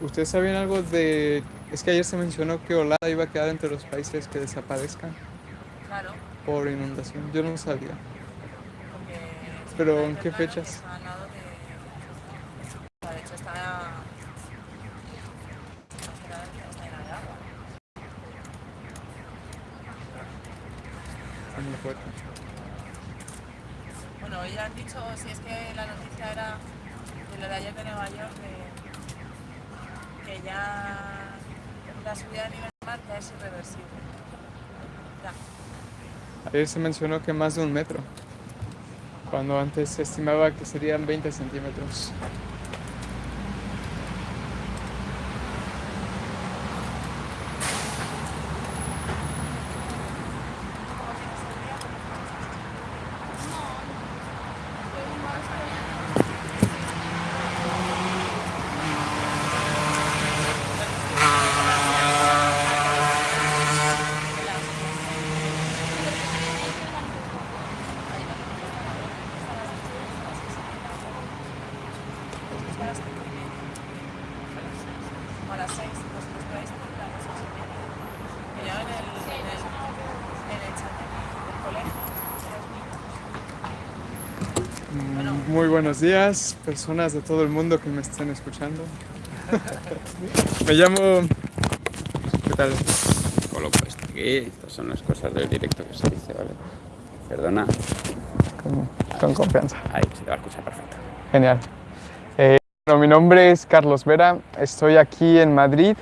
¿Ustedes sabían algo de...? Es que ayer se mencionó que Holanda iba a quedar entre los países que desaparezcan Claro, por inundación. Yo no sabía. porque... Pero, ¿en qué fechas? está al lado de... o sea, De hecho, está... está en el agua. Está muy fuerte. Bueno, hoy han dicho, si es que la noticia era de lo de ayer de Nueva York, que, que ya la subida de nivel del mar ya es irreversible. Ayer se mencionó que más de un metro, cuando antes se estimaba que serían 20 centímetros. O a las 6, vosotros vais a las seis y media. Que yo en el, en el, en el chat del colegio, Mm, Muy buenos días, personas de todo el mundo que me estén escuchando. me llamo... ¿Qué tal? Coloco esto aquí, estas son las cosas del directo que se dice, ¿vale? Perdona, Con, con confianza. ahí se te va a escuchar perfecto. Genial. Eh, bueno, mi nombre es Carlos Vera, estoy aquí en Madrid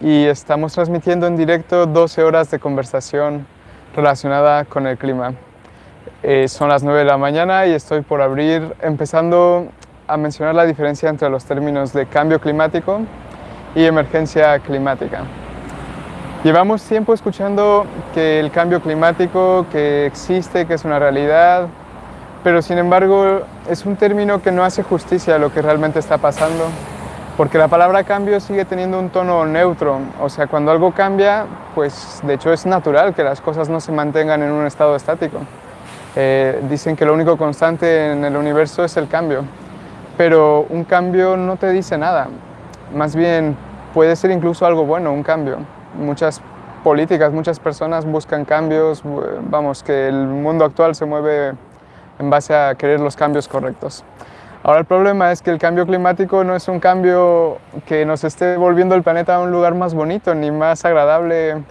y estamos transmitiendo en directo 12 horas de conversación relacionada con el clima. Eh, son las 9 de la mañana y estoy por abrir, empezando a mencionar la diferencia entre los términos de cambio climático y emergencia climática. Llevamos tiempo escuchando que el cambio climático, que existe, que es una realidad, pero sin embargo es un término que no hace justicia a lo que realmente está pasando, porque la palabra cambio sigue teniendo un tono neutro, o sea, cuando algo cambia, pues de hecho es natural que las cosas no se mantengan en un estado estático. Eh, dicen que lo único constante en el universo es el cambio, pero un cambio no te dice nada, más bien puede ser incluso algo bueno, un cambio. Muchas políticas, muchas personas buscan cambios, vamos, que el mundo actual se mueve en base a querer los cambios correctos. Ahora el problema es que el cambio climático no es un cambio que nos esté volviendo el planeta a un lugar más bonito ni más agradable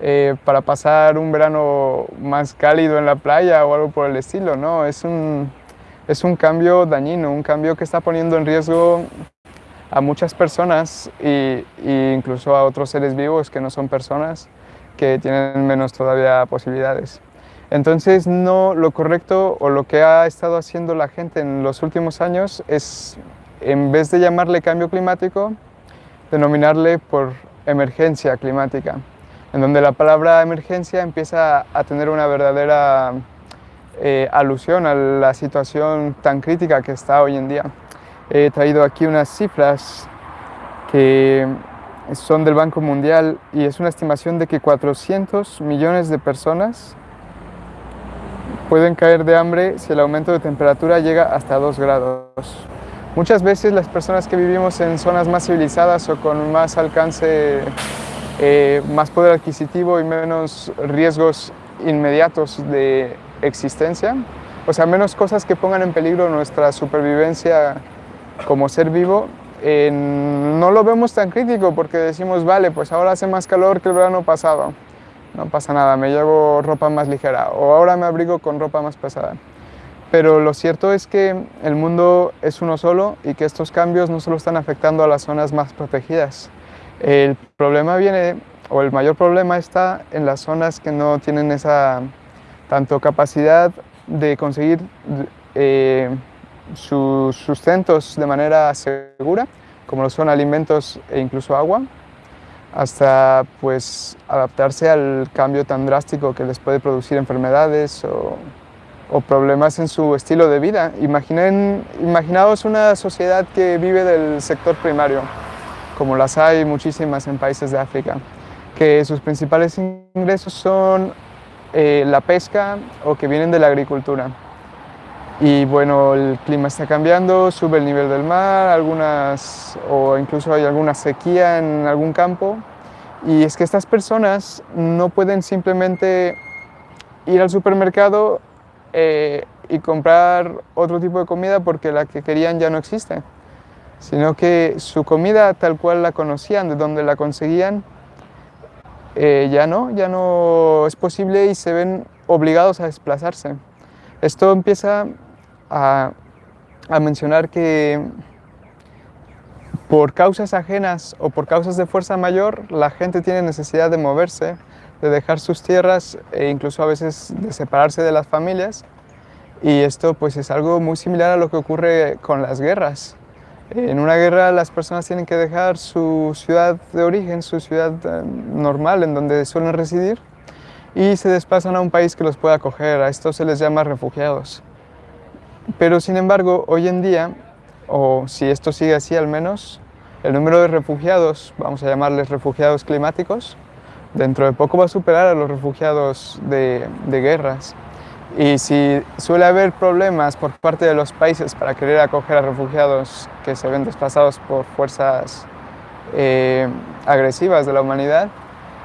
eh, para pasar un verano más cálido en la playa o algo por el estilo, ¿no? Es un, es un cambio dañino, un cambio que está poniendo en riesgo a muchas personas e incluso a otros seres vivos que no son personas que tienen menos todavía posibilidades. Entonces, no, lo correcto o lo que ha estado haciendo la gente en los últimos años es, en vez de llamarle cambio climático, denominarle por emergencia climática, en donde la palabra emergencia empieza a tener una verdadera eh, alusión a la situación tan crítica que está hoy en día. He traído aquí unas cifras que son del Banco Mundial y es una estimación de que 400 millones de personas pueden caer de hambre si el aumento de temperatura llega hasta 2 grados. Muchas veces las personas que vivimos en zonas más civilizadas o con más alcance, eh, más poder adquisitivo y menos riesgos inmediatos de existencia, o sea, menos cosas que pongan en peligro nuestra supervivencia como ser vivo, eh, no lo vemos tan crítico porque decimos, vale, pues ahora hace más calor que el verano pasado, no pasa nada, me llevo ropa más ligera o ahora me abrigo con ropa más pesada. Pero lo cierto es que el mundo es uno solo y que estos cambios no solo están afectando a las zonas más protegidas. El problema viene, o el mayor problema está en las zonas que no tienen esa tanto capacidad de conseguir eh, sus sustentos de manera segura, como lo son alimentos e incluso agua, hasta pues adaptarse al cambio tan drástico que les puede producir enfermedades o, problemas en su estilo de vida. Imaginen, imaginaos una sociedad que vive del sector primario, como las hay muchísimas en países de África, que sus principales ingresos son eh, la pesca o que vienen de la agricultura. Y bueno, el clima está cambiando, sube el nivel del mar, algunas, o incluso hay alguna sequía en algún campo. Y es que estas personas no pueden simplemente ir al supermercado eh, y comprar otro tipo de comida porque la que querían ya no existe, sino que su comida tal cual la conocían, de donde la conseguían, eh, ya no, ya no es posible y se ven obligados a desplazarse. Esto empieza a, a mencionar que por causas ajenas o por causas de fuerza mayor, la gente tiene necesidad de moverse, de dejar sus tierras e incluso a veces de separarse de las familias. Y esto pues es algo muy similar a lo que ocurre con las guerras. En una guerra las personas tienen que dejar su ciudad de origen, su ciudad eh, normal en donde suelen residir y se desplazan a un país que los pueda acoger. A esto se les llama refugiados. Pero sin embargo, hoy en día, o si esto sigue así al menos, el número de refugiados, vamos a llamarles refugiados climáticos, dentro de poco va a superar a los refugiados de, de guerras. Y si suele haber problemas por parte de los países para querer acoger a refugiados que se ven desplazados por fuerzas eh, agresivas de la humanidad,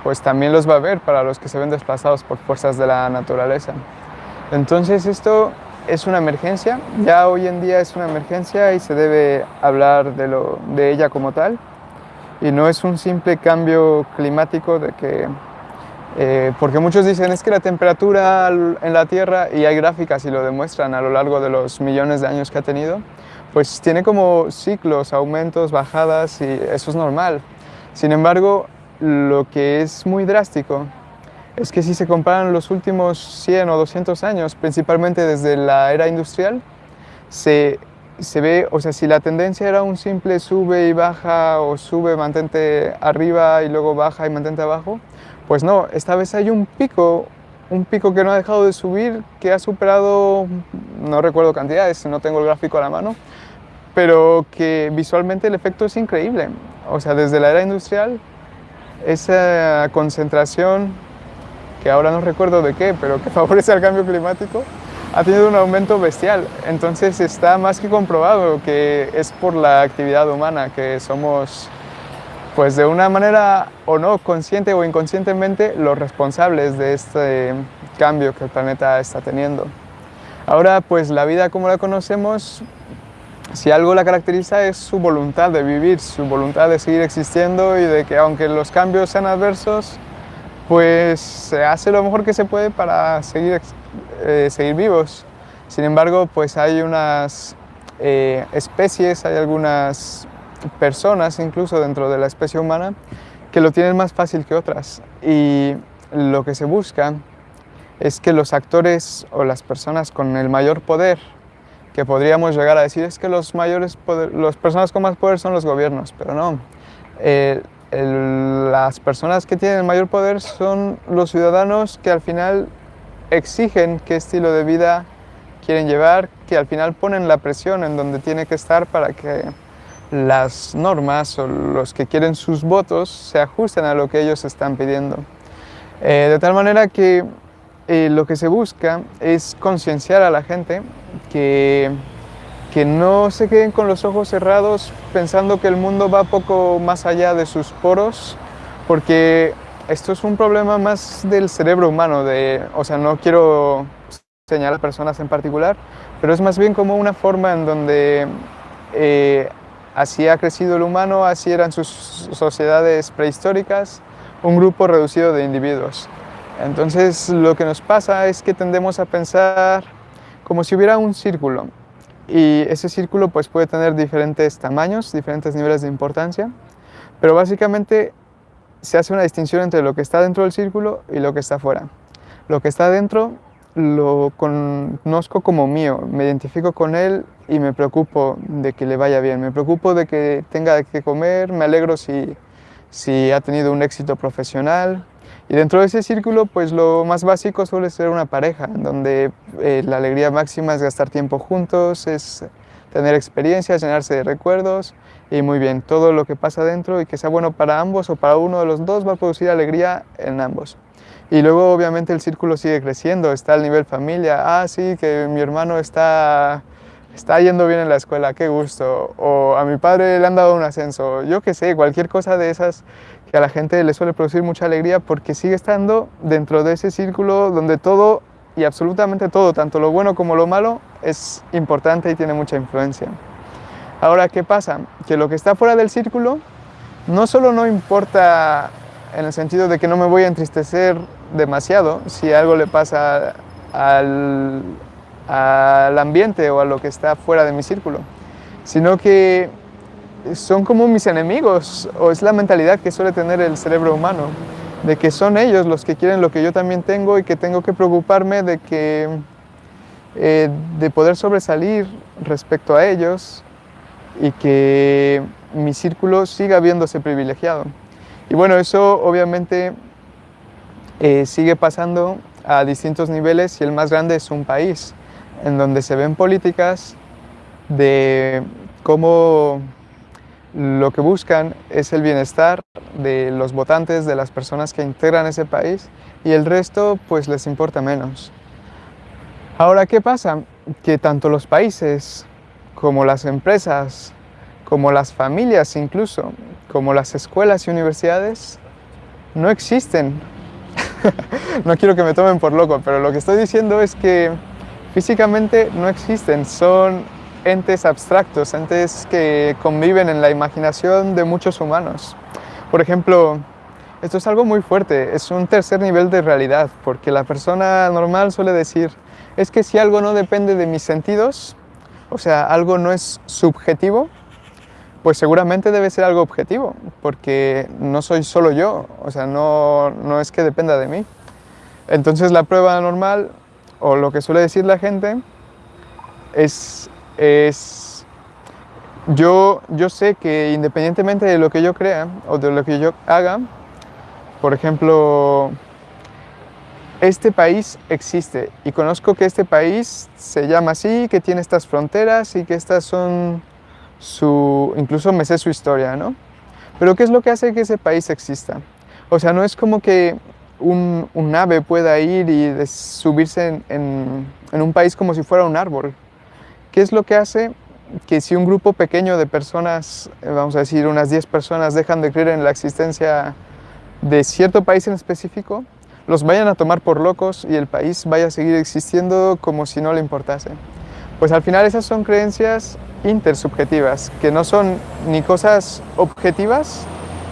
pues también los va a haber para los que se ven desplazados por fuerzas de la naturaleza. Entonces esto es una emergencia, ya hoy en día es una emergencia y se debe hablar de, lo, de ella como tal. Y no es un simple cambio climático de que eh, porque muchos dicen es que la temperatura en la Tierra, y hay gráficas y lo demuestran a lo largo de los millones de años que ha tenido, pues tiene como ciclos, aumentos, bajadas y eso es normal. Sin embargo, lo que es muy drástico es que si se comparan los últimos 100 o 200 años, principalmente desde la era industrial, se, se ve, o sea, si la tendencia era un simple sube y baja o sube, mantente arriba y luego baja y mantente abajo, pues no, esta vez hay un pico, un pico que no ha dejado de subir, que ha superado, no recuerdo cantidades, no tengo el gráfico a la mano, pero que visualmente el efecto es increíble. O sea, desde la era industrial, esa concentración, que ahora no recuerdo de qué, pero que favorece al cambio climático, ha tenido un aumento bestial. Entonces está más que comprobado que es por la actividad humana, que somos pues de una manera o no, consciente o inconscientemente, los responsables de este cambio que el planeta está teniendo. Ahora, pues la vida como la conocemos, si algo la caracteriza es su voluntad de vivir, su voluntad de seguir existiendo y de que aunque los cambios sean adversos, pues se hace lo mejor que se puede para seguir, eh, seguir vivos. Sin embargo, pues hay unas eh, especies, hay algunas personas, incluso dentro de la especie humana, que lo tienen más fácil que otras. Y lo que se busca es que los actores o las personas con el mayor poder, que podríamos llegar a decir es que los mayores las personas con más poder son los gobiernos, pero no. Las personas que tienen el mayor poder son los ciudadanos que al final exigen qué estilo de vida quieren llevar, que al final ponen la presión en donde tiene que estar para que las normas o los que quieren sus votos se ajusten a lo que ellos están pidiendo. Eh, de tal manera que eh, lo que se busca es concienciar a la gente que, que no se queden con los ojos cerrados pensando que el mundo va poco más allá de sus poros, porque esto es un problema más del cerebro humano, de, o sea, no quiero señalar personas en particular, pero es más bien como una forma en donde eh, Así ha crecido el humano, así eran sus sociedades prehistóricas, un grupo reducido de individuos. Entonces lo que nos pasa es que tendemos a pensar como si hubiera un círculo y ese círculo pues puede tener diferentes tamaños, diferentes niveles de importancia, pero básicamente se hace una distinción entre lo que está dentro del círculo y lo que está fuera. Lo que está dentro lo conozco como mío, me identifico con él y me preocupo de que le vaya bien, me preocupo de que tenga que comer, me alegro si, si ha tenido un éxito profesional. Y dentro de ese círculo, pues lo más básico suele ser una pareja, donde eh, la alegría máxima es gastar tiempo juntos, es tener experiencias, llenarse de recuerdos y muy bien, todo lo que pasa dentro y que sea bueno para ambos o para uno de los dos va a producir alegría en ambos. Y luego obviamente el círculo sigue creciendo, está al nivel familia, ah sí, que mi hermano está, está yendo bien en la escuela, qué gusto, o a mi padre le han dado un ascenso, yo qué sé, cualquier cosa de esas que a la gente le suele producir mucha alegría porque sigue estando dentro de ese círculo donde todo y absolutamente todo, tanto lo bueno como lo malo, es importante y tiene mucha influencia. Ahora, ¿qué pasa? Que lo que está fuera del círculo no solo no importa en el sentido de que no me voy a entristecer demasiado si algo le pasa al, al ambiente o a lo que está fuera de mi círculo, sino que son como mis enemigos, o es la mentalidad que suele tener el cerebro humano, de que son ellos los que quieren lo que yo también tengo y que tengo que preocuparme de que eh, de poder sobresalir respecto a ellos y que mi círculo siga viéndose privilegiado. Y bueno, eso obviamente eh, sigue pasando a distintos niveles y el más grande es un país, en donde se ven políticas de cómo lo que buscan es el bienestar de los votantes, de las personas que integran ese país y el resto pues les importa menos. Ahora, ¿qué pasa? Que tanto los países como las empresas, como las familias incluso, como las escuelas y universidades, no existen. no quiero que me tomen por loco, pero lo que estoy diciendo es que físicamente no existen, son entes abstractos, entes que conviven en la imaginación de muchos humanos. Por ejemplo, esto es algo muy fuerte, es un tercer nivel de realidad, porque la persona normal suele decir, es que si algo no depende de mis sentidos, o sea, algo no es subjetivo, pues seguramente debe ser algo objetivo, porque no soy solo yo, o sea, no, no es que dependa de mí. Entonces la prueba normal, o lo que suele decir la gente, es es, yo, yo sé que independientemente de lo que yo crea o de lo que yo haga, por ejemplo, este país existe y conozco que este país se llama así, que tiene estas fronteras y que estas son su, incluso me sé su historia, ¿no? Pero ¿qué es lo que hace que ese país exista? O sea, no es como que un, un ave pueda ir y subirse en, en un país como si fuera un árbol. ¿Qué es lo que hace que si un grupo pequeño de personas, eh, vamos a decir unas 10 personas, dejan de creer en la existencia de cierto país en específico, los vayan a tomar por locos y el país vaya a seguir existiendo como si no le importase? Pues al final esas son creencias intersubjetivas, que no son ni cosas objetivas,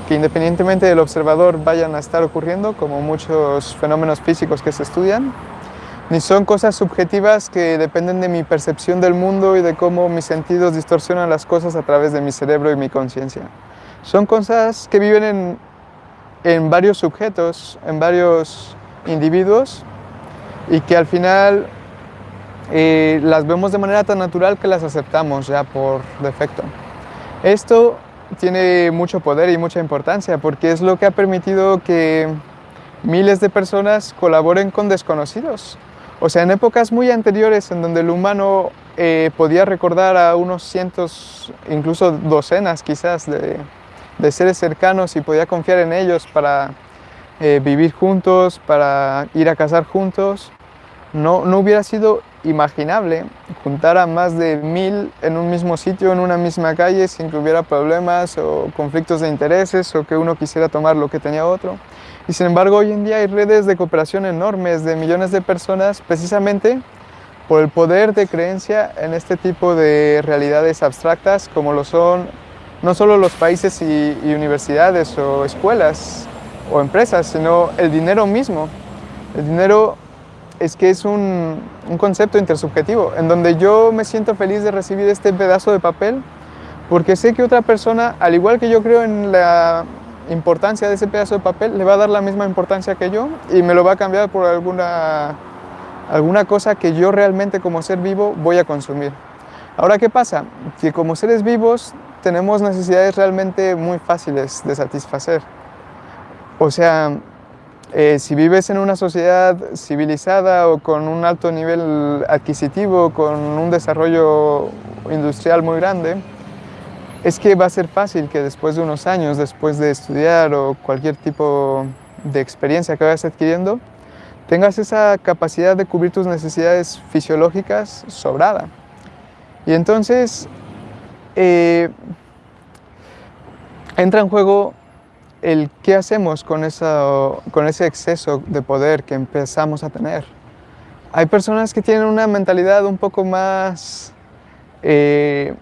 que independientemente del observador vayan a estar ocurriendo, como muchos fenómenos físicos que se estudian, ni son cosas subjetivas que dependen de mi percepción del mundo y de cómo mis sentidos distorsionan las cosas a través de mi cerebro y mi conciencia. Son cosas que viven en, en varios sujetos, en varios individuos y que al final eh, las vemos de manera tan natural que las aceptamos ya por defecto. Esto tiene mucho poder y mucha importancia porque es lo que ha permitido que miles de personas colaboren con desconocidos o sea, en épocas muy anteriores en donde el humano eh, podía recordar a unos cientos, incluso docenas quizás de, seres cercanos y podía confiar en ellos para eh, vivir juntos, para ir a cazar juntos, no, no hubiera sido imaginable juntar a más de mil en un mismo sitio, en una misma calle, sin que hubiera problemas o conflictos de intereses o que uno quisiera tomar lo que tenía otro. Y sin embargo, hoy en día hay redes de cooperación enormes de millones de personas precisamente por el poder de creencia en este tipo de realidades abstractas como lo son no solo los países y, universidades o escuelas o empresas, sino el dinero mismo. El dinero es que es un, un, concepto intersubjetivo, en donde yo me siento feliz de recibir este pedazo de papel, porque sé que otra persona, al igual que yo creo en la importancia de ese pedazo de papel le va a dar la misma importancia que yo y me lo va a cambiar por alguna, alguna cosa que yo realmente como ser vivo voy a consumir. Ahora, ¿qué pasa? Que como seres vivos tenemos necesidades realmente muy fáciles de satisfacer. O sea, eh, si vives en una sociedad civilizada o con un alto nivel adquisitivo, con un desarrollo industrial muy grande, es que va a ser fácil que después de unos años, después de estudiar o cualquier tipo de experiencia que vayas adquiriendo, tengas esa capacidad de cubrir tus necesidades fisiológicas sobrada. Y entonces eh, entra en juego el qué hacemos con, con ese exceso de poder que empezamos a tener. Hay personas que tienen una mentalidad un poco más... Eh,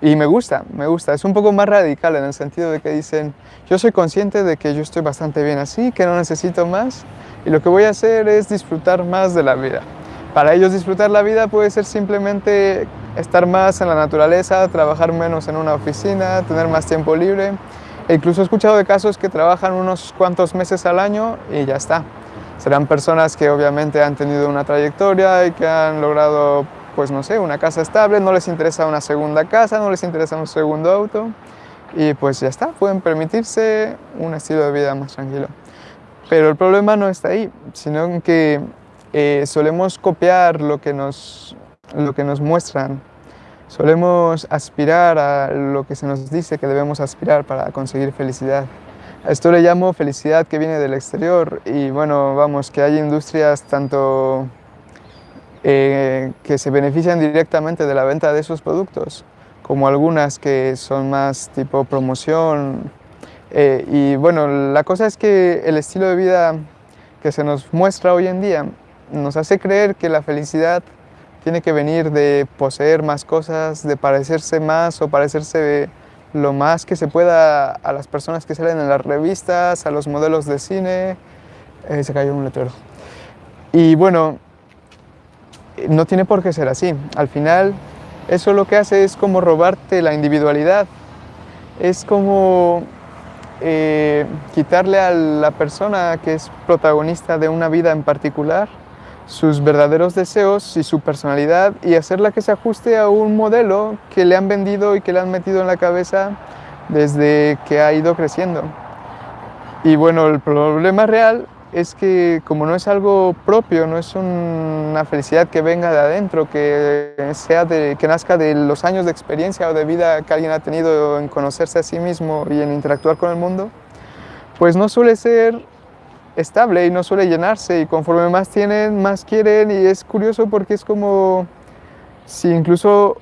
y me gusta, me gusta. Es un poco más radical en el sentido de que dicen, yo soy consciente de que yo estoy bastante bien así, que no necesito más, y lo que voy a hacer es disfrutar más de la vida. Para ellos disfrutar la vida puede ser simplemente estar más en la naturaleza, trabajar menos en una oficina, tener más tiempo libre. E incluso he escuchado de casos que trabajan unos cuantos meses al año y ya está. Serán personas que obviamente han tenido una trayectoria y que han logrado, pues no sé, una casa estable, no les interesa una segunda casa, no les interesa un segundo auto y pues ya está, pueden permitirse un estilo de vida más tranquilo. Pero el problema no está ahí, sino que eh, solemos copiar lo que, nos, lo que nos muestran, solemos aspirar a lo que se nos dice que debemos aspirar para conseguir felicidad. A esto le llamo felicidad que viene del exterior y bueno, vamos, que hay industrias tanto eh, que se benefician directamente de la venta de esos productos, como algunas que son más tipo promoción, eh, y bueno, la cosa es que el estilo de vida que se nos muestra hoy en día nos hace creer que la felicidad tiene que venir de poseer más cosas, de parecerse más o parecerse lo más que se pueda a las personas que salen en las revistas, a los modelos de cine. Eh, se cayó un letrero. Y bueno, no tiene por qué ser así. Al final, eso lo que hace es como robarte la individualidad. Es como eh, quitarle a la persona que es protagonista de una vida en particular sus verdaderos deseos y su personalidad y hacerla que se ajuste a un modelo que le han vendido y que le han metido en la cabeza desde que ha ido creciendo. Y bueno, el problema real es que como no es algo propio, no es una felicidad que venga de adentro, que, sea de, que nazca de los años de experiencia o de vida que alguien ha tenido en conocerse a sí mismo y en interactuar con el mundo, pues no suele ser estable y no suele llenarse y conforme más tienen, más quieren y es curioso porque es como si incluso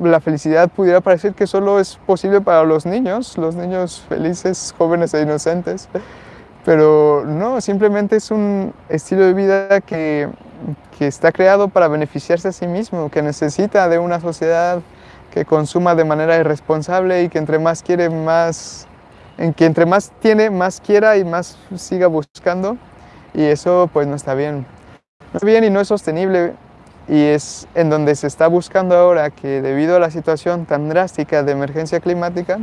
la felicidad pudiera parecer que solo es posible para los niños, los niños felices, jóvenes e inocentes. Pero no, simplemente es un estilo de vida que, que, está creado para beneficiarse a sí mismo, que necesita de una sociedad que consuma de manera irresponsable y que entre más quiere, más, en que entre más tiene, más quiera y más siga buscando. Y eso pues no está bien. No está bien y no es sostenible y es en donde se está buscando ahora que debido a la situación tan drástica de emergencia climática,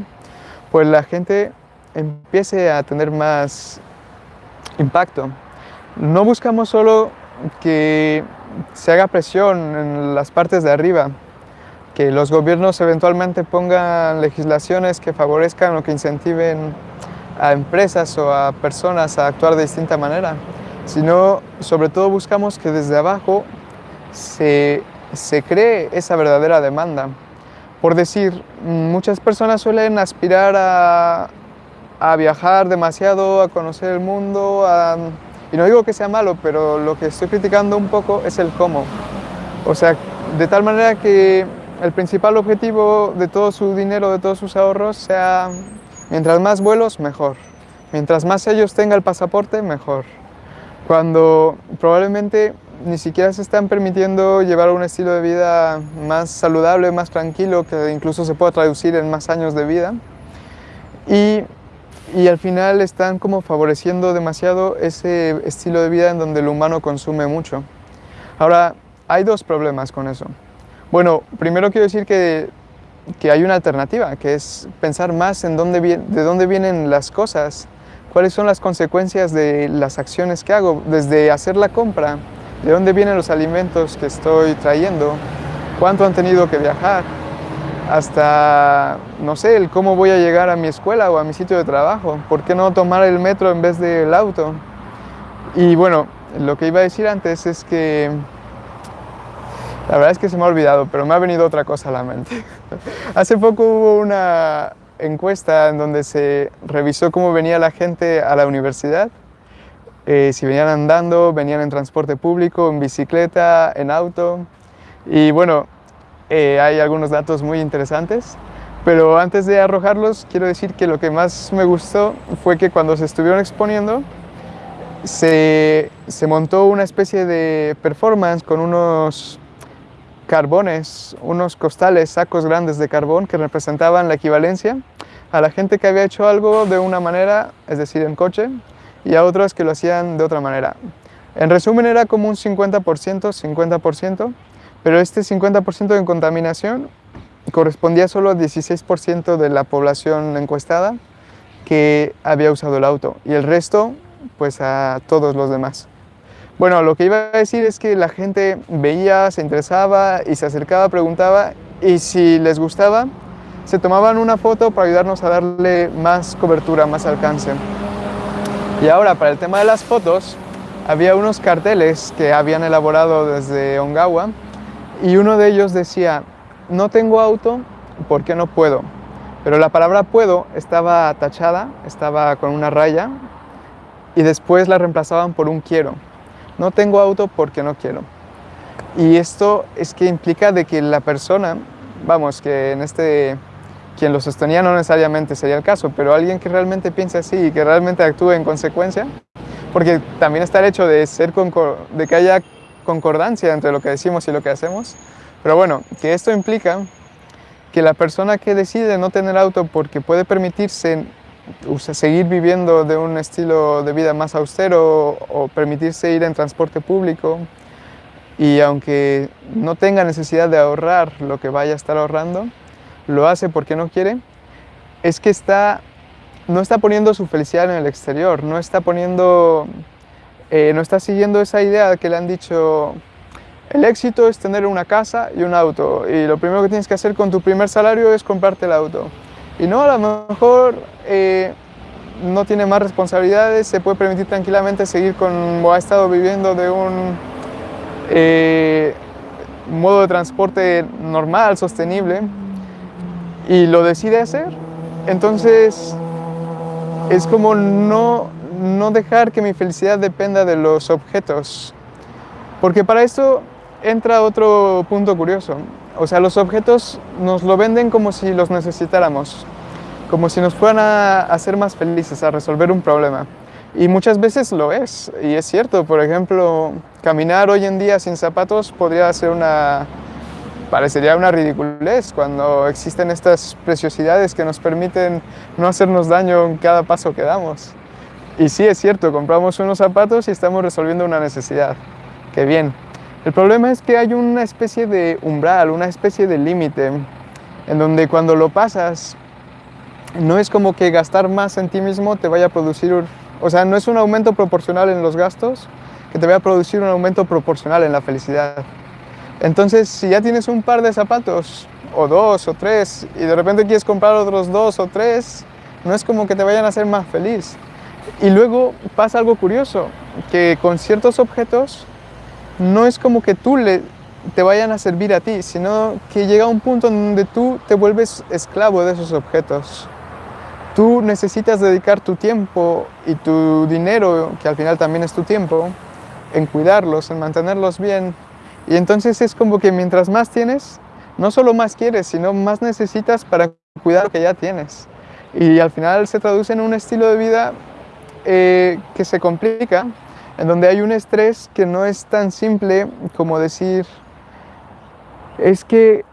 pues la gente empiece a tener más impacto. No buscamos solo que se haga presión en las partes de arriba, que los gobiernos eventualmente pongan legislaciones que favorezcan o que incentiven a empresas o a personas a actuar de distinta manera, sino sobre todo buscamos que desde abajo se, se cree esa verdadera demanda. Por decir, muchas personas suelen aspirar a, a viajar demasiado, a conocer el mundo, y no digo que sea malo, pero lo que estoy criticando un poco es el cómo. O sea, de tal manera que el principal objetivo de todo su dinero, de todos sus ahorros, sea mientras más vuelos, mejor. Mientras más ellos tengan el pasaporte, mejor. Cuando probablemente ni siquiera se están permitiendo llevar un estilo de vida más saludable, más tranquilo, que incluso se pueda traducir en más años de vida. Y y al final están como favoreciendo demasiado ese estilo de vida en donde el humano consume mucho. Ahora, hay dos problemas con eso. Bueno, primero quiero decir que, que hay una alternativa, que es pensar más en dónde, de dónde vienen las cosas, cuáles son las consecuencias de las acciones que hago, desde hacer la compra, de dónde vienen los alimentos que estoy trayendo, cuánto han tenido que viajar, hasta, no sé, el cómo voy a llegar a mi escuela o a mi sitio de trabajo. ¿Por qué no tomar el metro en vez del auto? Y bueno, lo que iba a decir antes es que La verdad es que se me ha olvidado, pero me ha venido otra cosa a la mente. Hace poco hubo una encuesta en donde se revisó cómo venía la gente a la universidad, eh, si venían andando, venían en transporte público, en bicicleta, en auto. Y bueno, eh, hay algunos datos muy interesantes, pero antes de arrojarlos quiero decir que lo que más me gustó fue que cuando se estuvieron exponiendo se, se montó una especie de performance con unos carbones, unos costales, sacos grandes de carbón que representaban la equivalencia a la gente que había hecho algo de una manera, es decir, en coche, y a otros que lo hacían de otra manera. En resumen era como un 50%, 50%, pero este 50% de contaminación correspondía solo al 16% de la población encuestada que había usado el auto y el resto pues a todos los demás. Bueno, lo que iba a decir es que la gente veía, se interesaba y se acercaba, preguntaba y si les gustaba, se tomaban una foto para ayudarnos a darle más cobertura, más alcance. Y ahora, para el tema de las fotos, había unos carteles que habían elaborado desde Ongawa y uno de ellos decía, no tengo auto, ¿por qué no puedo? Pero la palabra puedo estaba tachada, estaba con una raya y después la reemplazaban por un quiero no tengo auto porque no quiero. Y esto es que implica de que la persona, vamos, que en este, quien lo sostenía no necesariamente sería el caso, pero alguien que realmente piensa así y que realmente actúe en consecuencia, porque también está el hecho de, ser de que haya concordancia entre lo que decimos y lo que hacemos, pero bueno, que esto implica que la persona que decide no tener auto porque puede permitirse seguir viviendo de un estilo de vida más austero o permitirse ir en transporte público y aunque no tenga necesidad de ahorrar lo que vaya a estar ahorrando, lo hace porque no quiere, es que está, no está poniendo su felicidad en el exterior, no está poniendo, eh, no está siguiendo esa idea que le han dicho el éxito es tener una casa y un auto y lo primero que tienes que hacer con tu primer salario es comprarte el auto. Y no, a lo mejor eh, no tiene más responsabilidades, se puede permitir tranquilamente seguir como ha estado viviendo de un eh, modo de transporte normal, sostenible, y lo decide hacer. Entonces, es como no, no dejar que mi felicidad dependa de los objetos. Porque para esto entra otro punto curioso. O sea, los objetos nos lo venden como si los necesitáramos, como si nos fueran a hacer más felices, a resolver un problema. Y muchas veces lo es, y es cierto. Por ejemplo, caminar hoy en día sin zapatos podría ser una... parecería una ridiculez cuando existen estas preciosidades que nos permiten no hacernos daño en cada paso que damos. Y sí, es cierto, compramos unos zapatos y estamos resolviendo una necesidad. ¡Qué bien! El problema es que hay una especie de umbral, una especie de límite, en donde cuando lo pasas, no es como que gastar más en ti mismo te vaya a producir, o sea, no es un aumento proporcional en los gastos que te vaya a producir un aumento proporcional en la felicidad. Entonces, si ya tienes un par de zapatos, o dos, o tres, y de repente quieres comprar otros dos o tres, no es como que te vayan a hacer más feliz. Y luego pasa algo curioso, que con ciertos objetos no es como que tú le, te vayan a servir a ti, sino que llega un punto en donde tú te vuelves esclavo de esos objetos. Tú necesitas dedicar tu tiempo y tu dinero, que al final también es tu tiempo, en cuidarlos, en mantenerlos bien. Y entonces es como que mientras más tienes, no solo más quieres, sino más necesitas para cuidar lo que ya tienes. Y al final se traduce en un estilo de vida eh, que se complica en donde hay un estrés que no es tan simple como decir, es que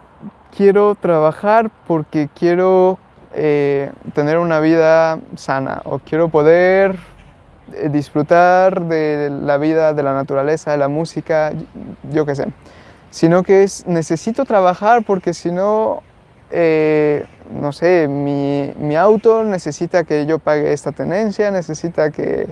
quiero trabajar porque quiero eh, tener una vida sana o quiero poder eh, disfrutar de la vida, de la naturaleza, de la música, yo qué sé. Sino que es, necesito trabajar porque si no, eh, no sé, mi, mi auto necesita que yo pague esta tenencia, necesita que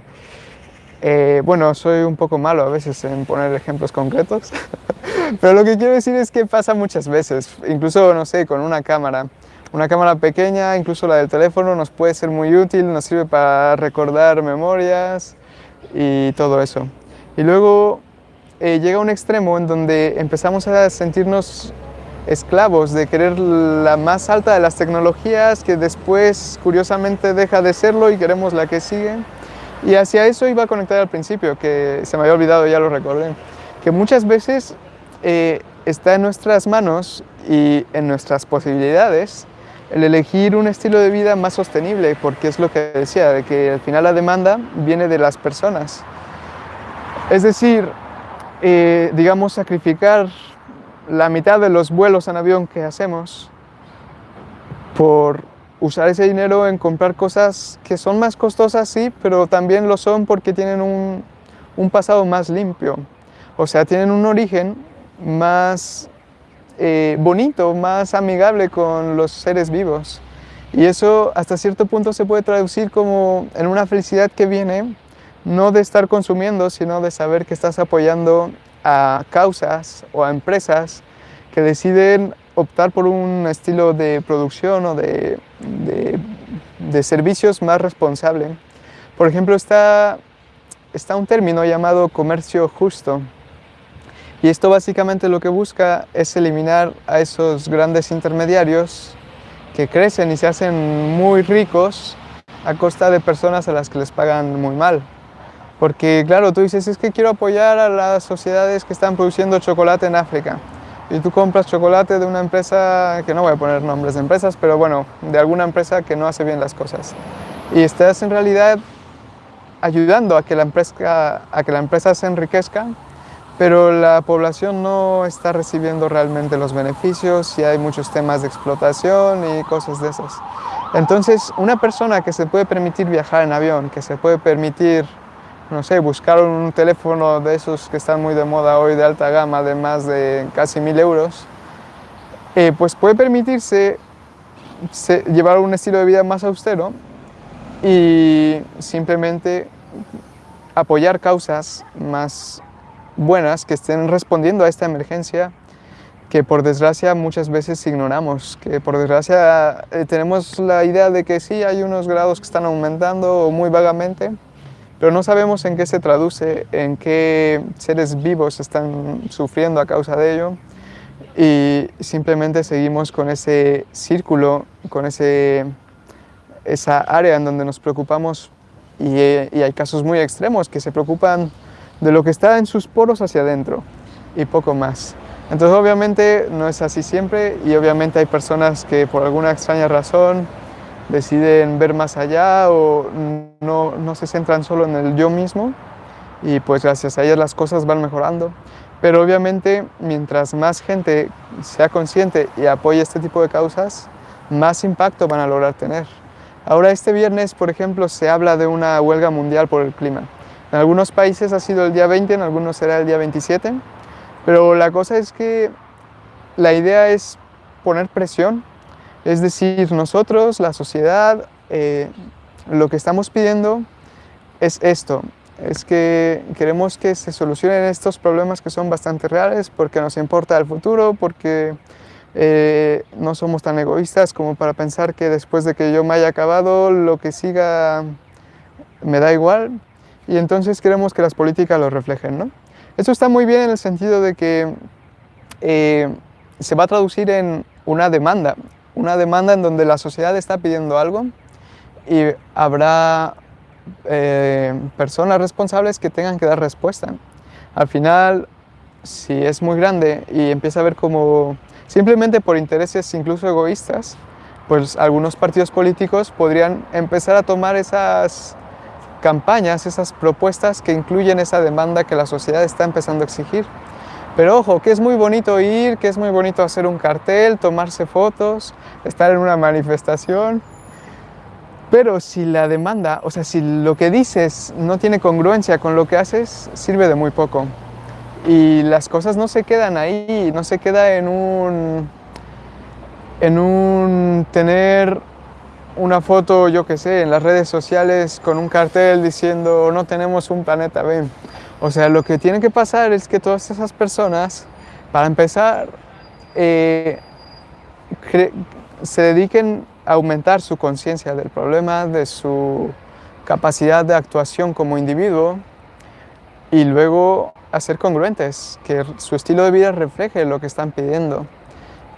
eh, bueno, soy un poco malo a veces en poner ejemplos concretos, pero lo que quiero decir es que pasa muchas veces, incluso, no sé, con una cámara. Una cámara pequeña, incluso la del teléfono, nos puede ser muy útil, nos sirve para recordar memorias y todo eso. Y luego eh, llega un extremo en donde empezamos a sentirnos esclavos de querer la más alta de las tecnologías que después curiosamente deja de serlo y queremos la que sigue. Y hacia eso iba a conectar al principio, que se me había olvidado, ya lo recordé, que muchas veces eh, está en nuestras manos y en nuestras posibilidades el elegir un estilo de vida más sostenible, porque es lo que decía, de que al final la demanda viene de las personas. Es decir, eh, digamos, sacrificar la mitad de los vuelos en avión que hacemos por usar ese dinero en comprar cosas que son más costosas, sí, pero también lo son porque tienen un, un pasado más limpio. O sea, tienen un origen más eh, bonito, más amigable con los seres vivos. Y eso hasta cierto punto se puede traducir como en una felicidad que viene no de estar consumiendo, sino de saber que estás apoyando a causas o a empresas que deciden optar por un estilo de producción o de, de, servicios más responsable. Por ejemplo, está, está un término llamado comercio justo. Y esto básicamente lo que busca es eliminar a esos grandes intermediarios que crecen y se hacen muy ricos a costa de personas a las que les pagan muy mal. Porque claro, tú dices, es que quiero apoyar a las sociedades que están produciendo chocolate en África. Y tú compras chocolate de una empresa, que no voy a poner nombres de empresas, pero bueno, de alguna empresa que no hace bien las cosas. Y estás en realidad ayudando a que la empresa, a que la empresa se enriquezca, pero la población no está recibiendo realmente los beneficios y hay muchos temas de explotación y cosas de esas. Entonces, una persona que se puede permitir viajar en avión, que se puede permitir no sé, buscar un teléfono de esos que están muy de moda hoy de alta gama de más de casi mil euros, eh, pues puede permitirse llevar un estilo de vida más austero y simplemente apoyar causas más buenas que estén respondiendo a esta emergencia que por desgracia muchas veces ignoramos, que por desgracia eh, tenemos la idea de que sí hay unos grados que están aumentando muy vagamente, pero no sabemos en qué se traduce, en qué seres vivos están sufriendo a causa de ello. Y simplemente seguimos con ese círculo, con ese, esa área en donde nos preocupamos. Y, y hay casos muy extremos que se preocupan de lo que está en sus poros hacia adentro y poco más. Entonces obviamente no es así siempre. Y obviamente hay personas que por alguna extraña razón deciden ver más allá o no, no, se centran solo en el yo mismo y pues gracias a ellas las cosas van mejorando. Pero obviamente mientras más gente sea consciente y apoye este tipo de causas, más impacto van a lograr tener. Ahora este viernes, por ejemplo, se habla de una huelga mundial por el clima. En algunos países ha sido el día 20, en algunos será el día 27, pero la cosa es que la idea es poner presión es decir, nosotros, la sociedad, eh, lo que estamos pidiendo es esto, es que queremos que se solucionen estos problemas que son bastante reales porque nos importa el futuro, porque eh, no somos tan egoístas como para pensar que después de que yo me haya acabado, lo que siga me da igual y entonces queremos que las políticas lo reflejen. ¿no? Esto está muy bien en el sentido de que eh, se va a traducir en una demanda una demanda en donde la sociedad está pidiendo algo y habrá eh, personas responsables que tengan que dar respuesta. Al final, si es muy grande y empieza a ver como simplemente por intereses incluso egoístas, pues algunos partidos políticos podrían empezar a tomar esas campañas, esas propuestas que incluyen esa demanda que la sociedad está empezando a exigir. Pero ojo, que es muy bonito ir, que es muy bonito hacer un cartel, tomarse fotos, estar en una manifestación. Pero si la demanda, o sea, si lo que dices no tiene congruencia con lo que haces, sirve de muy poco. Y las cosas no se quedan ahí, no se queda en un, en un tener una foto, yo qué sé, en las redes sociales con un cartel diciendo no tenemos un planeta B. O sea, lo que tiene que pasar es que todas esas personas, para empezar, eh, se dediquen a aumentar su conciencia del problema, de su capacidad de actuación como individuo y luego a ser congruentes, que su estilo de vida refleje lo que están pidiendo,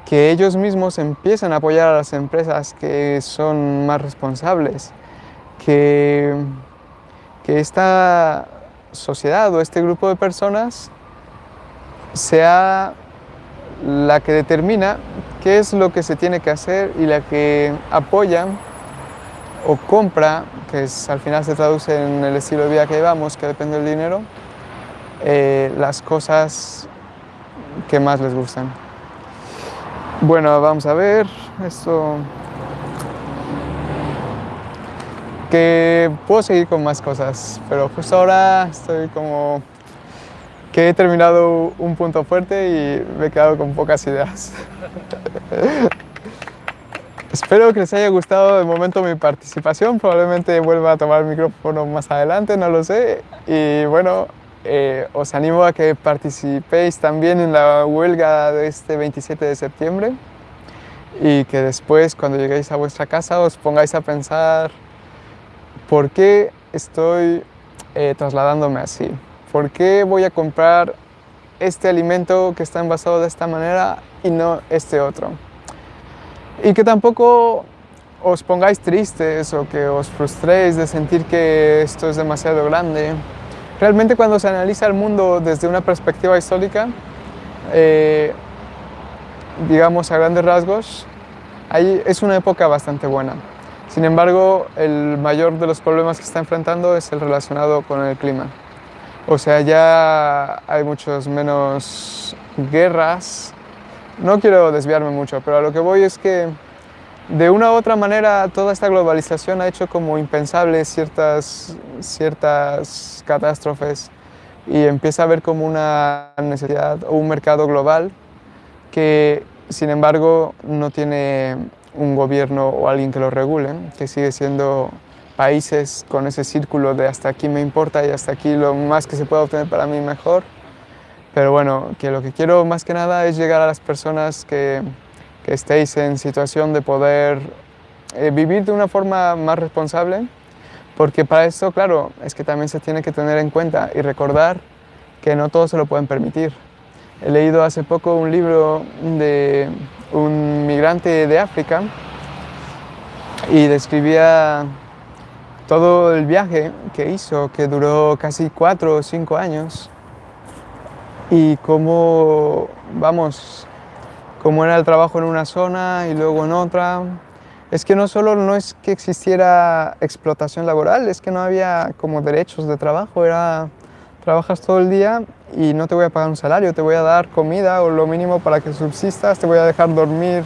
que ellos mismos empiecen a apoyar a las empresas que son más responsables, que, que esta sociedad o este grupo de personas sea la que determina qué es lo que se tiene que hacer y la que apoya o compra, que es, al final se traduce en el estilo de vida que llevamos, que depende del dinero, eh, las cosas que más les gustan. Bueno, vamos a ver esto. Que puedo seguir con más cosas, pero justo ahora estoy como que he terminado un punto fuerte y me he quedado con pocas ideas. Espero que les haya gustado de momento mi participación, probablemente vuelva a tomar el micrófono más adelante, no lo sé. Y bueno, eh, os animo a que participéis también en la huelga de este 27 de septiembre y que después cuando lleguéis a vuestra casa os pongáis a pensar por qué estoy eh, trasladándome así. ¿Por qué voy a comprar este alimento que está envasado de esta manera y no este otro? Y que tampoco os pongáis tristes o que os frustréis de sentir que esto es demasiado grande. Realmente cuando se analiza el mundo desde una perspectiva histórica, eh, digamos a grandes rasgos, ahí es una época bastante buena. Sin embargo, el mayor de los problemas que está enfrentando es el relacionado con el clima. O sea, ya hay muchos menos guerras. No quiero desviarme mucho, pero a lo que voy es que de una u otra manera toda esta globalización ha hecho como impensables ciertas, ciertas catástrofes y empieza a haber como una necesidad o un mercado global que sin embargo no tiene un gobierno o alguien que lo regule, que sigue siendo países con ese círculo de hasta aquí me importa y hasta aquí lo más que se pueda obtener para mí mejor. Pero bueno, que lo que quiero más que nada es llegar a las personas que, que estéis en situación de poder eh, vivir de una forma más responsable, porque para esto, claro, es que también se tiene que tener en cuenta y recordar que no todos se lo pueden permitir. He leído hace poco un libro de un migrante de África y describía todo el viaje que hizo, que duró casi cuatro o cinco años, y cómo, vamos, cómo era el trabajo en una zona y luego en otra. Es que no solo no es que existiera explotación laboral, es que no había como derechos de trabajo, era trabajas todo el día y no te voy a pagar un salario, te voy a dar comida o lo mínimo para que subsistas, te voy a dejar dormir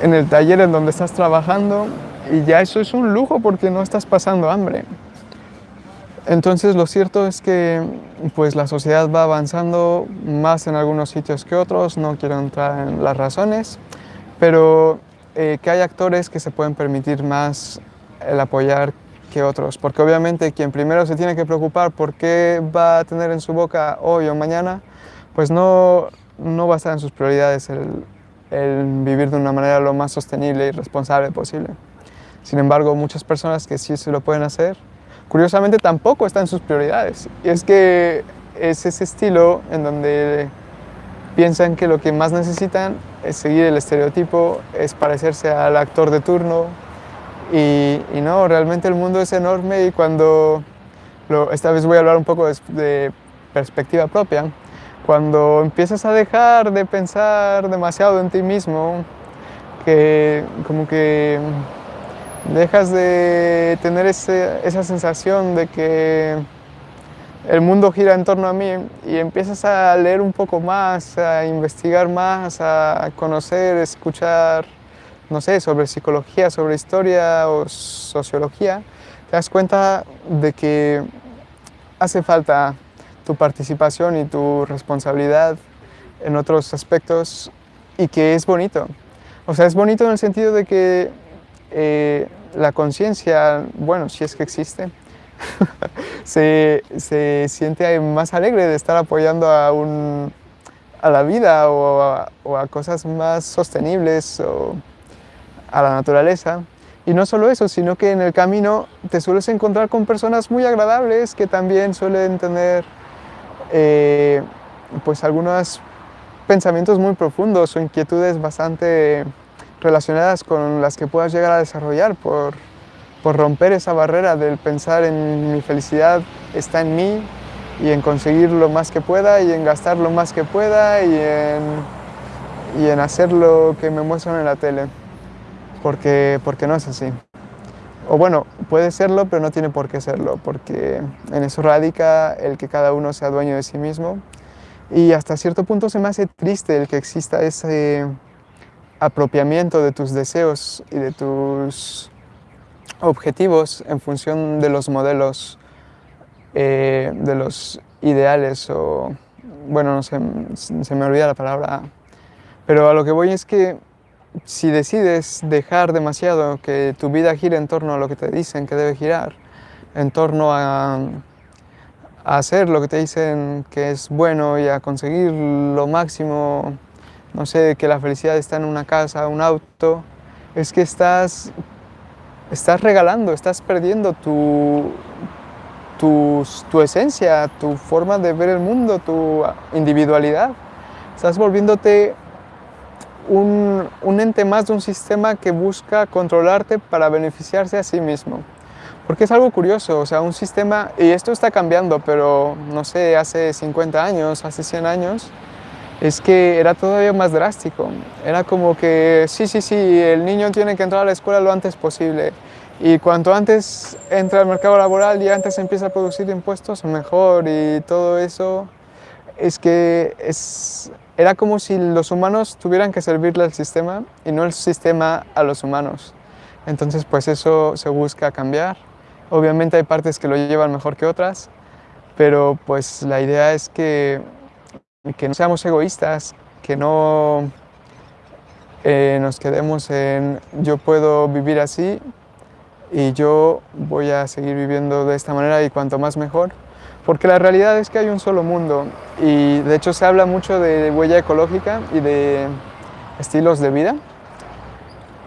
en el taller en donde estás trabajando y ya eso es un lujo porque no estás pasando hambre. Entonces lo cierto es que pues la sociedad va avanzando más en algunos sitios que otros, no quiero entrar en las razones, pero eh, que hay actores que se pueden permitir más el apoyar que otros, porque obviamente quien primero se tiene que preocupar por qué va a tener en su boca hoy o mañana, pues no, no va a estar en sus prioridades el, el vivir de una manera lo más sostenible y responsable posible. Sin embargo, muchas personas que sí se lo pueden hacer, curiosamente tampoco están en sus prioridades. Y es que es ese estilo en donde piensan que lo que más necesitan es seguir el estereotipo, es parecerse al actor de turno. Y, no, realmente el mundo es enorme y cuando, esta vez voy a hablar un poco de, de perspectiva propia, cuando empiezas a dejar de pensar demasiado en ti mismo, que como que dejas de tener esa sensación de que el mundo gira en torno a mí y empiezas a leer un poco más, a investigar más, a conocer, escuchar, no sé, sobre psicología, sobre historia o sociología, te das cuenta de que hace falta tu participación y tu responsabilidad en otros aspectos y que es bonito. O sea, es bonito en el sentido de que eh, la conciencia, bueno, si es que existe, se, se, siente más alegre de estar apoyando a, un, a la vida o a, o a, cosas más sostenibles o a la naturaleza. Y no solo eso, sino que en el camino te sueles encontrar con personas muy agradables que también suelen tener eh, pues algunos pensamientos muy profundos o inquietudes bastante relacionadas con las que puedas llegar a desarrollar por, por romper esa barrera del pensar en mi felicidad está en mí y en conseguir lo más que pueda y en gastar lo más que pueda y en, y en hacer lo que me muestran en la tele, porque, porque no es así. O bueno, puede serlo, pero no tiene por qué serlo, porque en eso radica el que cada uno sea dueño de sí mismo. Y hasta cierto punto se me hace triste el que exista ese apropiamiento de tus deseos y de tus objetivos en función de los modelos, eh, de los ideales o, bueno, no sé, se me olvida la palabra, pero a lo que voy es que si decides dejar demasiado que tu vida gire en torno a lo que te dicen que debe girar, en torno a, hacer lo que te dicen que es bueno y a conseguir lo máximo, no sé, que la felicidad está en una casa, un auto, es que estás estás regalando, estás perdiendo tu, tu, esencia, tu forma de ver el mundo, tu individualidad. Estás volviéndote un, ente más de un sistema que busca controlarte para beneficiarse a sí mismo. Porque es algo curioso, o sea, un sistema, y esto está cambiando, pero no sé, hace 50 años, hace 100 años, es que era todavía más drástico. Era como que, sí, sí, sí, el niño tiene que entrar a la escuela lo antes posible. Y cuanto antes entra al mercado laboral y antes empieza a producir impuestos, mejor. Y todo eso es que es, era como si los humanos tuvieran que servirle al sistema y no el sistema a los humanos. Entonces, pues eso se busca cambiar. Obviamente hay partes que lo llevan mejor que otras, pero pues la idea es que que no seamos egoístas, que no eh, nos quedemos en yo puedo vivir así y yo voy a seguir viviendo de esta manera y cuanto más mejor. Porque la realidad es que hay un solo mundo y de hecho se habla mucho de huella ecológica y de estilos de vida.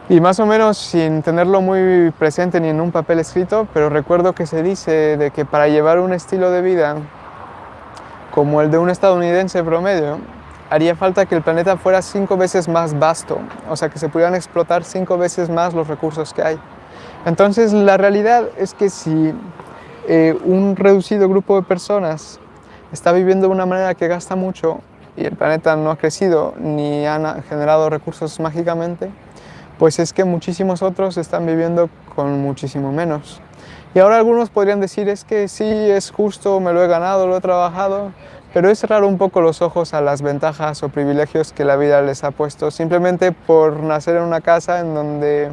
Y más o menos sin tenerlo muy presente ni en un papel escrito, pero recuerdo que se dice de que para llevar un estilo de vida como el de un estadounidense promedio, haría falta que el planeta fuera cinco veces más vasto, o sea, que se pudieran explotar cinco veces más los recursos que hay. Entonces, la realidad es que si eh, un reducido grupo de personas está viviendo de una manera que gasta mucho y el planeta no ha crecido ni ha generado recursos mágicamente, pues es que muchísimos otros están viviendo con muchísimo menos. Y ahora algunos podrían decir, es que sí, es justo, me lo he ganado, lo he trabajado, pero es cerrar un poco los ojos a las ventajas o privilegios que la vida les ha puesto, simplemente por nacer en una casa en donde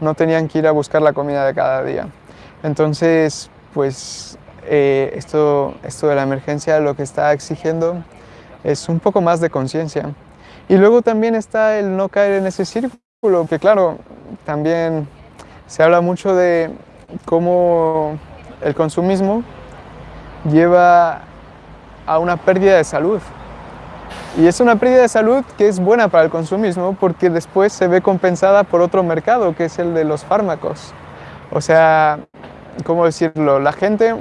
no tenían que ir a buscar la comida de cada día. Entonces, pues eh, esto, esto de la emergencia lo que está exigiendo es un poco más de conciencia. Y luego también está el no caer en ese círculo, que claro, también se habla mucho de cómo el consumismo lleva a una pérdida de salud. Y es una pérdida de salud que es buena para el consumismo porque después se ve compensada por otro mercado, que es el de los fármacos. O sea, ¿cómo decirlo? La gente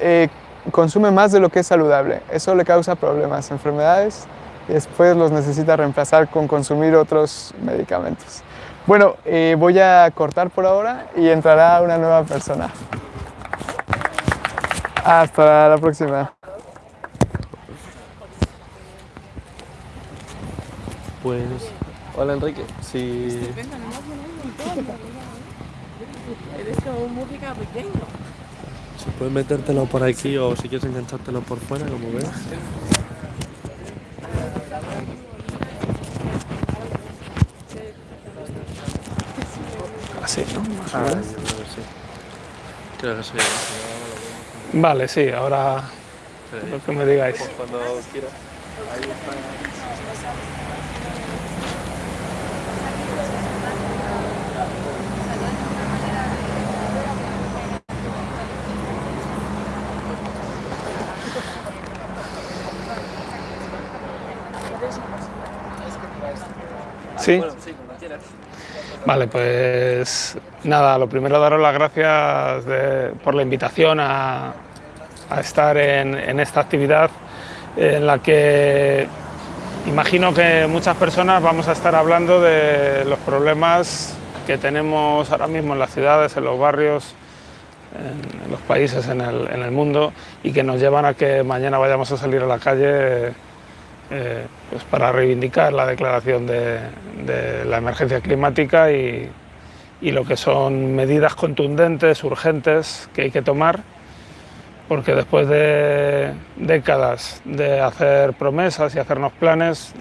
eh, consume más de lo que es saludable. Eso le causa problemas, enfermedades, y después los necesita reemplazar con consumir otros medicamentos. Bueno, eh, voy a cortar por ahora y entrará una nueva persona. Hasta la próxima. Pues, hola Enrique, si... Eres como música pequeño. Si puedes metértelo por aquí o si quieres enganchártelo por fuera, como ves. Así, ¿no? Más o Ah, menos. sí. Creo que sí. Vale, sí, ahora lo que me digáis. Cuando quieras. Sí, sí, cuando quieras. Vale, pues nada, lo primero daros las gracias de- por la invitación a, a estar en, en esta actividad en la que imagino que muchas personas vamos a estar hablando de los problemas que tenemos ahora mismo en las ciudades, en los barrios, en, en los países, en el, en el mundo y que nos llevan a que mañana vayamos a salir a la calle pues para reivindicar la declaración de, de la emergencia climática y, y lo que son medidas contundentes, urgentes que hay que tomar, porque después de décadas de hacer promesas y hacernos planes,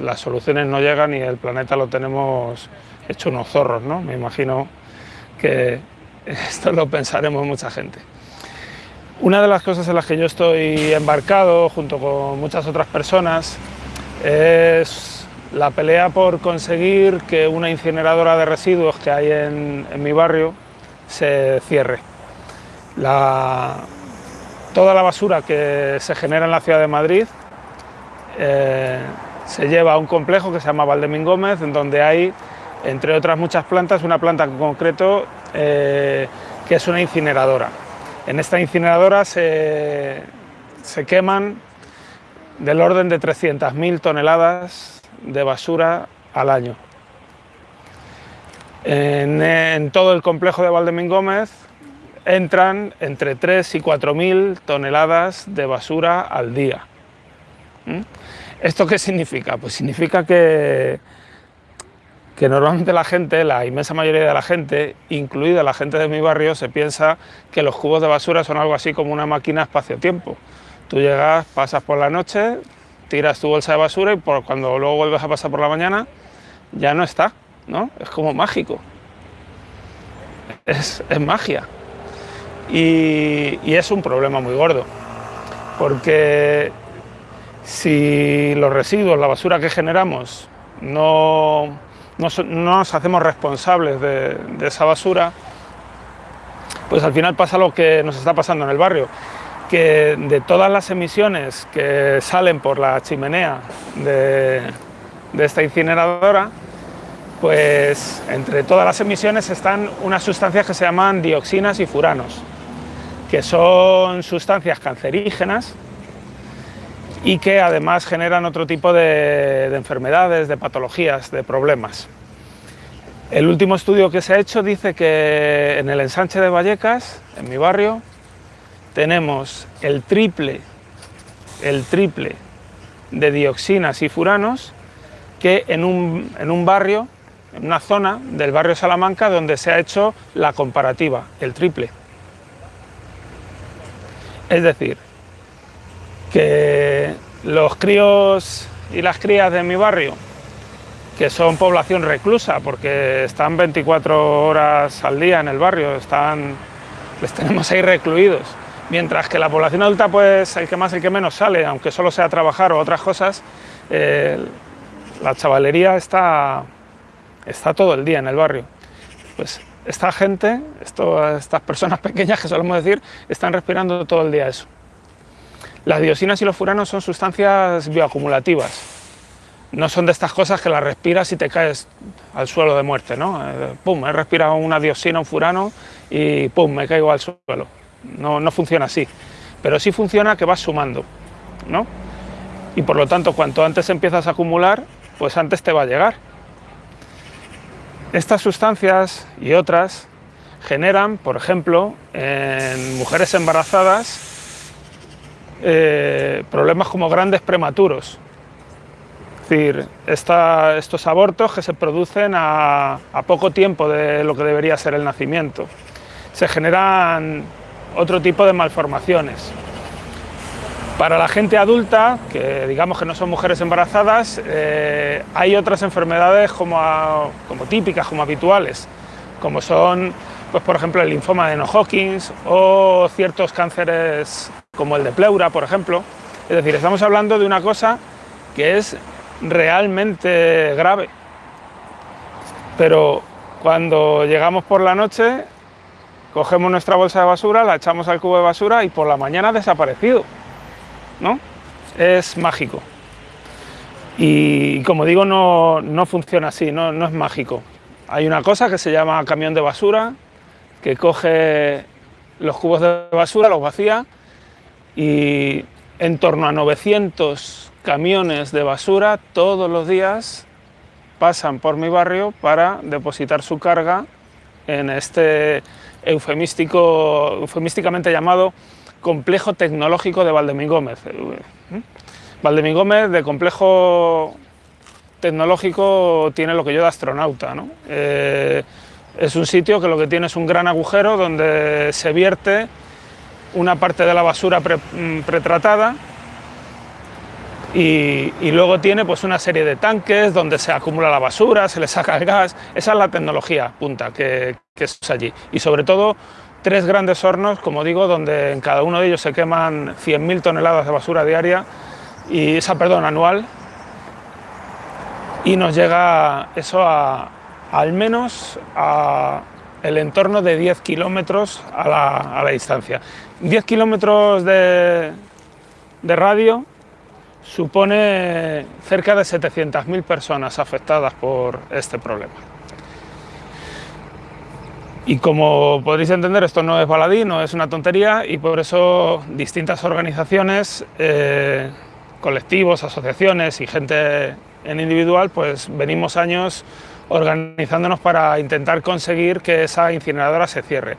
las soluciones no llegan y el planeta lo tenemos hecho unos zorros, ¿no? Me imagino que esto lo pensaremos mucha gente. Una de las cosas en las que yo estoy embarcado, junto con muchas otras personas, es la pelea por conseguir que una incineradora de residuos que hay en, mi barrio se cierre. Toda la basura que se genera en la ciudad de Madrid eh, se lleva a un complejo que se llama Valdemín Gómez, en donde hay, entre otras muchas plantas, una planta en concreto eh, que es una incineradora. En esta incineradora se, se queman del orden de 300.000 toneladas de basura al año. En, en todo el complejo de Valdemín Gómez entran entre 3 y 4.000 toneladas de basura al día. ¿Mm? ¿Esto qué significa? Pues significa que, que normalmente la gente, la inmensa mayoría de la gente, incluida la gente de mi barrio, se piensa que los cubos de basura son algo así como una máquina espacio-tiempo. Tú llegas, pasas por la noche, tiras tu bolsa de basura y por, cuando luego vuelves a pasar por la mañana ya no está, ¿no? Es como mágico. Es, magia. Y es un problema muy gordo, porque si los residuos, la basura que generamos, no, no, nos hacemos responsables de, de esa basura, pues al final pasa lo que nos está pasando en el barrio, que de todas las emisiones que salen por la chimenea de, de esta incineradora, pues entre todas las emisiones están unas sustancias que se llaman dioxinas y furanos, que son sustancias cancerígenas y que además generan otro tipo de, de enfermedades, de patologías, de problemas. El último estudio que se ha hecho dice que en el ensanche de Vallecas, en mi barrio, tenemos el triple, el triple de dioxinas y furanos que en un, en un barrio, en una zona del barrio Salamanca donde se ha hecho la comparativa, el triple. Es decir, que los críos y las crías de mi barrio, que son población reclusa, porque están 24 horas al día en el barrio, están, les tenemos ahí recluidos, mientras que la población adulta, pues el que más, el que menos sale, aunque solo sea trabajar o otras cosas, eh, la chavalería está, está todo el día en el barrio. Pues esta gente, estas personas pequeñas que solemos decir, están respirando todo el día eso. Las diosinas y los furanos son sustancias bioacumulativas. No son de estas cosas que las respiras y te caes al suelo de muerte, ¿no? Eh, pum, he respirado una diosina, un furano y pum, me caigo al suelo. No, no funciona así. Pero sí funciona que vas sumando, ¿no? Y por lo tanto, cuanto antes empiezas a acumular, pues antes te va a llegar. Estas sustancias y otras generan, por ejemplo, en mujeres embarazadas, eh, problemas como grandes prematuros. Es decir, estos abortos que se producen a, poco tiempo de lo que debería ser el nacimiento. Se generan otro tipo de malformaciones. Para la gente adulta, que digamos que no son mujeres embarazadas, eh, hay otras enfermedades como, como típicas, como habituales, como son, pues, por ejemplo, el linfoma de No-Hodgkins o ciertos cánceres como el de pleura, por ejemplo. Es decir, estamos hablando de una cosa que es realmente grave. Pero cuando llegamos por la noche, cogemos nuestra bolsa de basura, la echamos al cubo de basura y por la mañana ha desaparecido. ¿no? Es mágico. Y como digo, no, no funciona así, no, no es mágico. hay una cosa que se llama camión de basura, que coge los cubos de basura, los vacía y en torno a 900 camiones de basura todos los días pasan por mi barrio para depositar su carga en este eufemístico, eufemísticamente llamado complejo tecnológico de Valdemín Gómez. Valdemín Gómez de complejo tecnológico tiene lo que yo de astronauta. ¿no? Eh, es un sitio que lo que tiene es un gran agujero donde se vierte una parte de la basura mm, pretratada y, luego tiene pues una serie de tanques donde se acumula la basura, se le saca el gas. Esa es la tecnología punta que, es allí. Y sobre todo tres grandes hornos, como digo, donde en cada uno de ellos se queman 100.000 toneladas de basura diaria y esa, perdón, anual. Y nos llega eso a, al menos a el entorno de 10 kilómetros a la, a la distancia. 10 kilómetros de, de radio supone cerca de 700.000 personas afectadas por este problema. Y como podréis entender, esto no es baladí, no es una tontería y por eso distintas organizaciones, eh, colectivos, asociaciones y gente en individual, pues venimos años organizándonos para intentar conseguir que esa incineradora se cierre.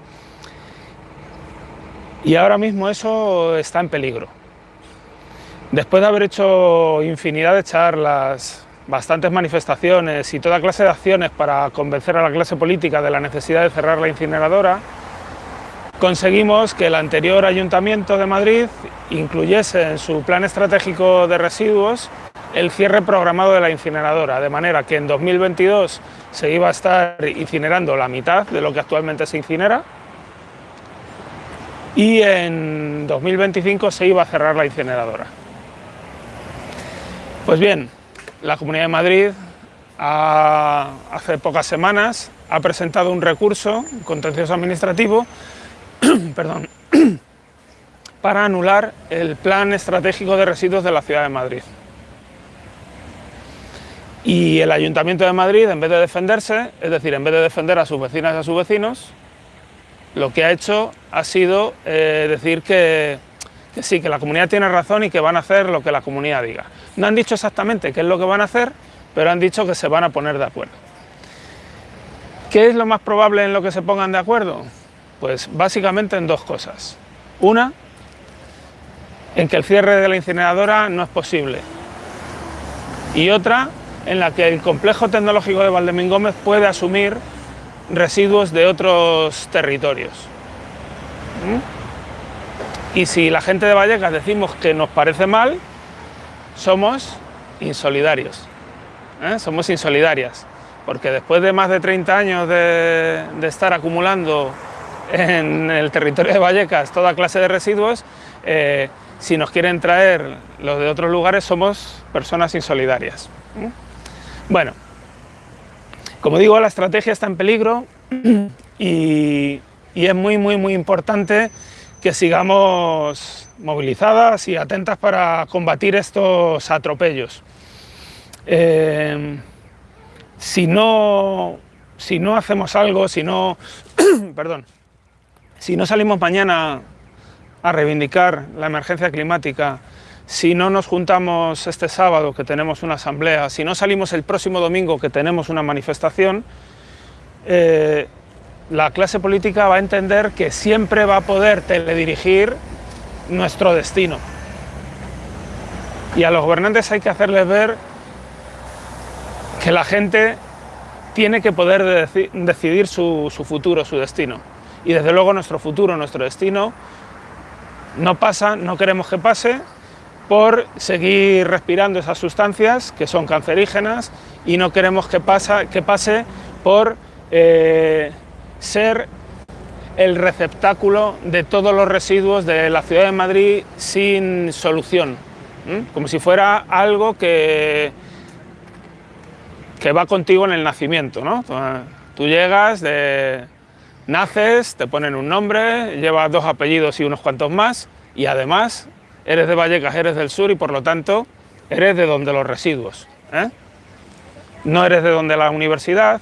Y ahora mismo eso está en peligro. Después de haber hecho infinidad de charlas, bastantes manifestaciones y toda clase de acciones para convencer a la clase política de la necesidad de cerrar la incineradora, conseguimos que el anterior Ayuntamiento de Madrid incluyese en su plan estratégico de residuos el cierre programado de la incineradora, de manera que en 2022 se iba a estar incinerando la mitad de lo que actualmente se incinera y en 2025 se iba a cerrar la incineradora. Pues bien, la Comunidad de Madrid hace pocas semanas ha presentado un recurso contencioso administrativo perdón, para anular el plan estratégico de residuos de la ciudad de Madrid. Y el Ayuntamiento de Madrid, en vez de defenderse, es decir, en vez de defender a sus vecinas y a sus vecinos, lo que ha hecho ha sido eh, decir que que sí, que la comunidad tiene razón y que van a hacer lo que la comunidad diga. No han dicho exactamente qué es lo que van a hacer, pero han dicho que se van a poner de acuerdo. ¿Qué es lo más probable en lo que se pongan de acuerdo? Pues básicamente en dos cosas. Una, en que el cierre de la incineradora no es posible. Y otra, en la que el complejo tecnológico de Valdemín Gómez puede asumir residuos de otros territorios. ¿Mm? Y si la gente de Vallecas decimos que nos parece mal, somos insolidarios, ¿eh? somos insolidarias, porque después de más de 30 años de, estar acumulando en el territorio de Vallecas toda clase de residuos, eh, si nos quieren traer los de otros lugares somos personas insolidarias. ¿eh? Bueno, como digo, la estrategia está en peligro y, y es muy, muy, muy importante que sigamos movilizadas y atentas para combatir estos atropellos. Eh, si, no, si no hacemos algo, si no, perdón, si no salimos mañana a reivindicar la emergencia climática, si no nos juntamos este sábado que tenemos una asamblea, si no salimos el próximo domingo que tenemos una manifestación, eh, la clase política va a entender que siempre va a poder teledirigir nuestro destino. Y a los gobernantes hay que hacerles ver que la gente tiene que poder decidir su, futuro, su destino. Y desde luego nuestro futuro, nuestro destino, no pasa, no queremos que pase, por seguir respirando esas sustancias que son cancerígenas y no queremos que, que pase por eh, ser el receptáculo de todos los residuos de la ciudad de Madrid sin solución, como si fuera algo que, que va contigo en el nacimiento. ¿no? Tú llegas, naces, te ponen un nombre, llevas dos apellidos y unos cuantos más, y además eres de Vallecas, eres del sur y por lo tanto eres de donde los residuos. ¿eh? No eres de donde la universidad,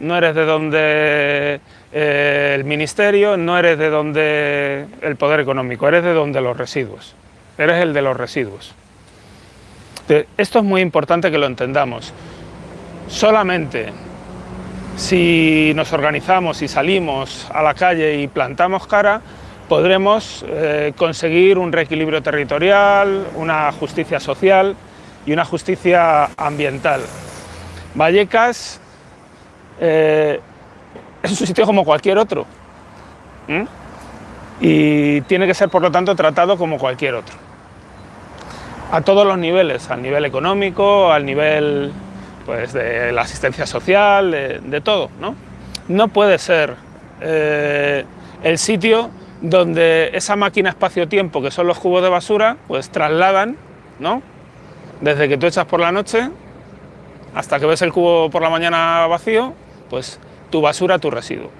no eres de donde eh, el ministerio, no eres de donde el poder económico, eres de donde los residuos, eres el de los residuos. Esto es muy importante que lo entendamos. Solamente si nos organizamos y salimos a la calle y plantamos cara, podremos eh, conseguir un reequilibrio territorial, una justicia social y una justicia ambiental. Vallecas eh, es un sitio como cualquier otro y tiene que ser por lo tanto tratado como cualquier otro. A todos los niveles, al nivel económico, al nivel pues, de la asistencia social, de, todo. ¿no? no puede ser eh, el sitio donde esa máquina espacio-tiempo, que son los cubos de basura, pues trasladan, ¿no? Desde que tú echas por la noche hasta que ves el cubo por la mañana vacío, pues tu basura, tu residuo.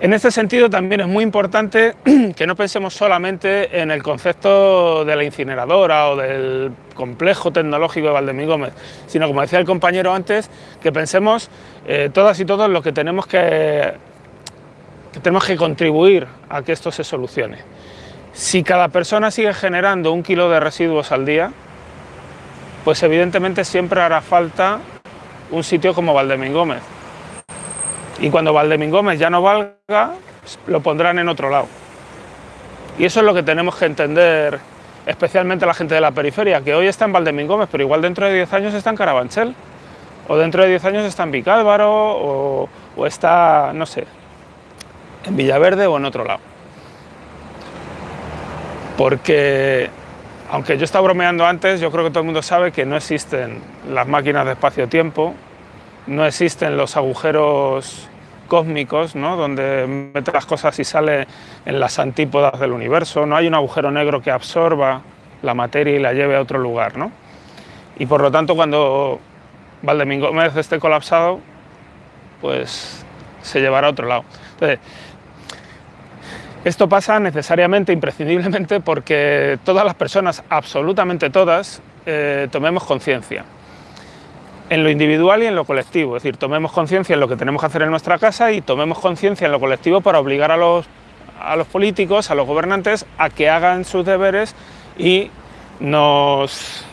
En este sentido también es muy importante que no pensemos solamente en el concepto de la incineradora o del complejo tecnológico de Valdemín Gómez, sino como decía el compañero antes, que pensemos eh, todas y todos lo que tenemos que tenemos que contribuir a que esto se solucione. Si cada persona sigue generando un kilo de residuos al día, pues evidentemente siempre hará falta un sitio como Valdemín Gómez. Y cuando Valdemín Gómez ya no valga, lo pondrán en otro lado. Y eso es lo que tenemos que entender, especialmente la gente de la periferia, que hoy está en Valdemín Gómez, pero igual dentro de 10 años está en Carabanchel, o dentro de 10 años está en Vicálvaro, o, o está, no sé, en Villaverde o en otro lado. Porque, aunque yo estaba bromeando antes, yo creo que todo el mundo sabe que no existen las máquinas de espacio-tiempo, no existen los agujeros cósmicos, ¿no? donde mete las cosas y sale en las antípodas del universo, no hay un agujero negro que absorba la materia y la lleve a otro lugar. ¿no? Y por lo tanto, cuando Valdemín Gómez esté colapsado, pues se llevará a otro lado. Entonces, esto pasa necesariamente, imprescindiblemente, porque todas las personas, absolutamente todas, eh, tomemos conciencia. En lo individual y en lo colectivo, es decir, tomemos conciencia en lo que tenemos que hacer en nuestra casa y tomemos conciencia en lo colectivo para obligar a los, a los políticos, a los gobernantes, a que hagan sus deberes y nos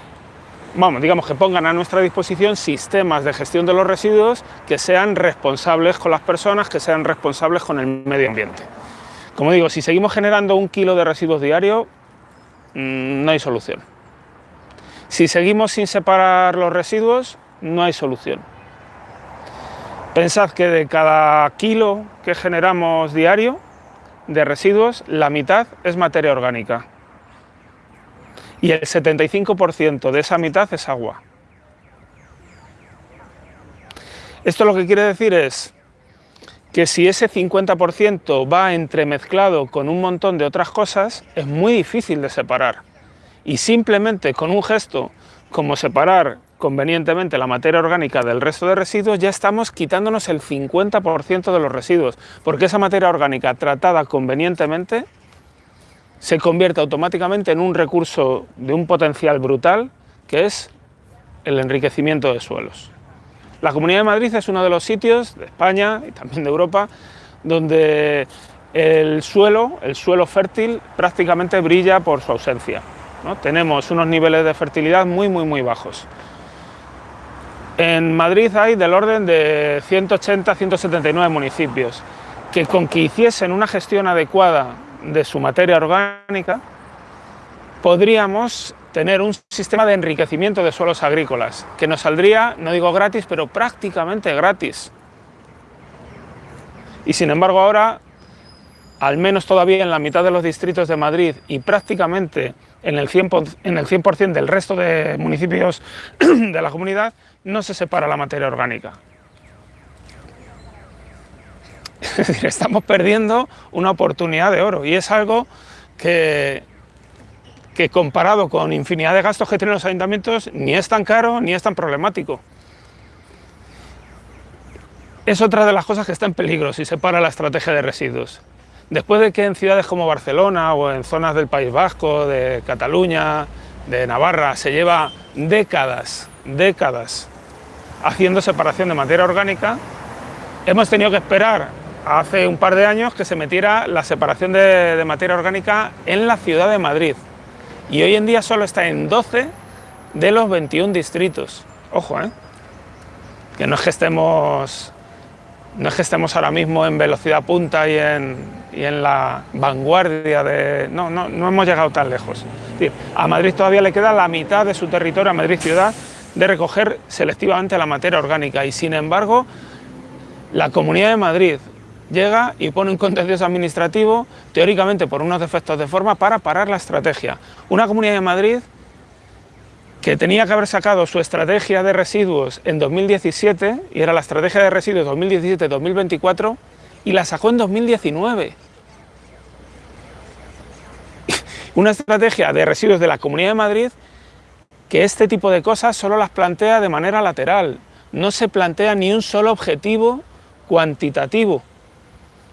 vamos, digamos que pongan a nuestra disposición sistemas de gestión de los residuos que sean responsables con las personas, que sean responsables con el medio ambiente. Como digo, si seguimos generando un kilo de residuos diarios, mm, no hay solución. Si seguimos sin separar los residuos, no hay solución. Pensad que de cada kilo que generamos diario de residuos, la mitad es materia orgánica. Y el 75% de esa mitad es agua. Esto lo que quiere decir es que si ese 50% va entremezclado con un montón de otras cosas, es muy difícil de separar. Y simplemente con un gesto como separar convenientemente la materia orgánica del resto de residuos, ya estamos quitándonos el 50% de los residuos, porque esa materia orgánica tratada convenientemente se convierte automáticamente en un recurso de un potencial brutal, que es el enriquecimiento de suelos. La Comunidad de Madrid es uno de los sitios de España y también de Europa donde el suelo, el suelo fértil, prácticamente brilla por su ausencia. Tenemos unos niveles de fertilidad muy, muy, muy bajos. En Madrid hay del orden de 180-179 municipios que con que hiciesen una gestión adecuada de su materia orgánica, podríamos tener un sistema de enriquecimiento de suelos agrícolas, que nos saldría, no digo gratis, pero prácticamente gratis. Y sin embargo ahora, al menos todavía en la mitad de los distritos de Madrid y prácticamente en el 100%, en el 100 del resto de municipios de la comunidad, no se separa la materia orgánica. Estamos perdiendo una oportunidad de oro y es algo que que comparado con infinidad de gastos que tienen los ayuntamientos, ni es tan caro ni es tan problemático. Es otra de las cosas que está en peligro si se para la estrategia de residuos. Después de que en ciudades como Barcelona o en zonas del País Vasco, de Cataluña, de Navarra, se lleva décadas, décadas haciendo separación de materia orgánica, hemos tenido que esperar hace un par de años que se metiera la separación de, materia orgánica en la ciudad de Madrid. Y hoy en día solo está en 12 de los 21 distritos. Ojo, ¿eh? Que no es que estemos, no es que estemos ahora mismo en velocidad punta y en, y en la vanguardia de... No, no, no hemos llegado tan lejos. A Madrid todavía le queda la mitad de su territorio, a Madrid ciudad, de recoger selectivamente la materia orgánica y sin embargo la Comunidad de Madrid llega y pone un contencioso administrativo, teóricamente por unos defectos de forma, para parar la estrategia. Una Comunidad de Madrid que tenía que haber sacado su estrategia de residuos en 2017, y era la estrategia de residuos 2017-2024, y la sacó en 2019. Una estrategia de residuos de la Comunidad de Madrid que este tipo de cosas solo las plantea de manera lateral, no se plantea ni un solo objetivo cuantitativo.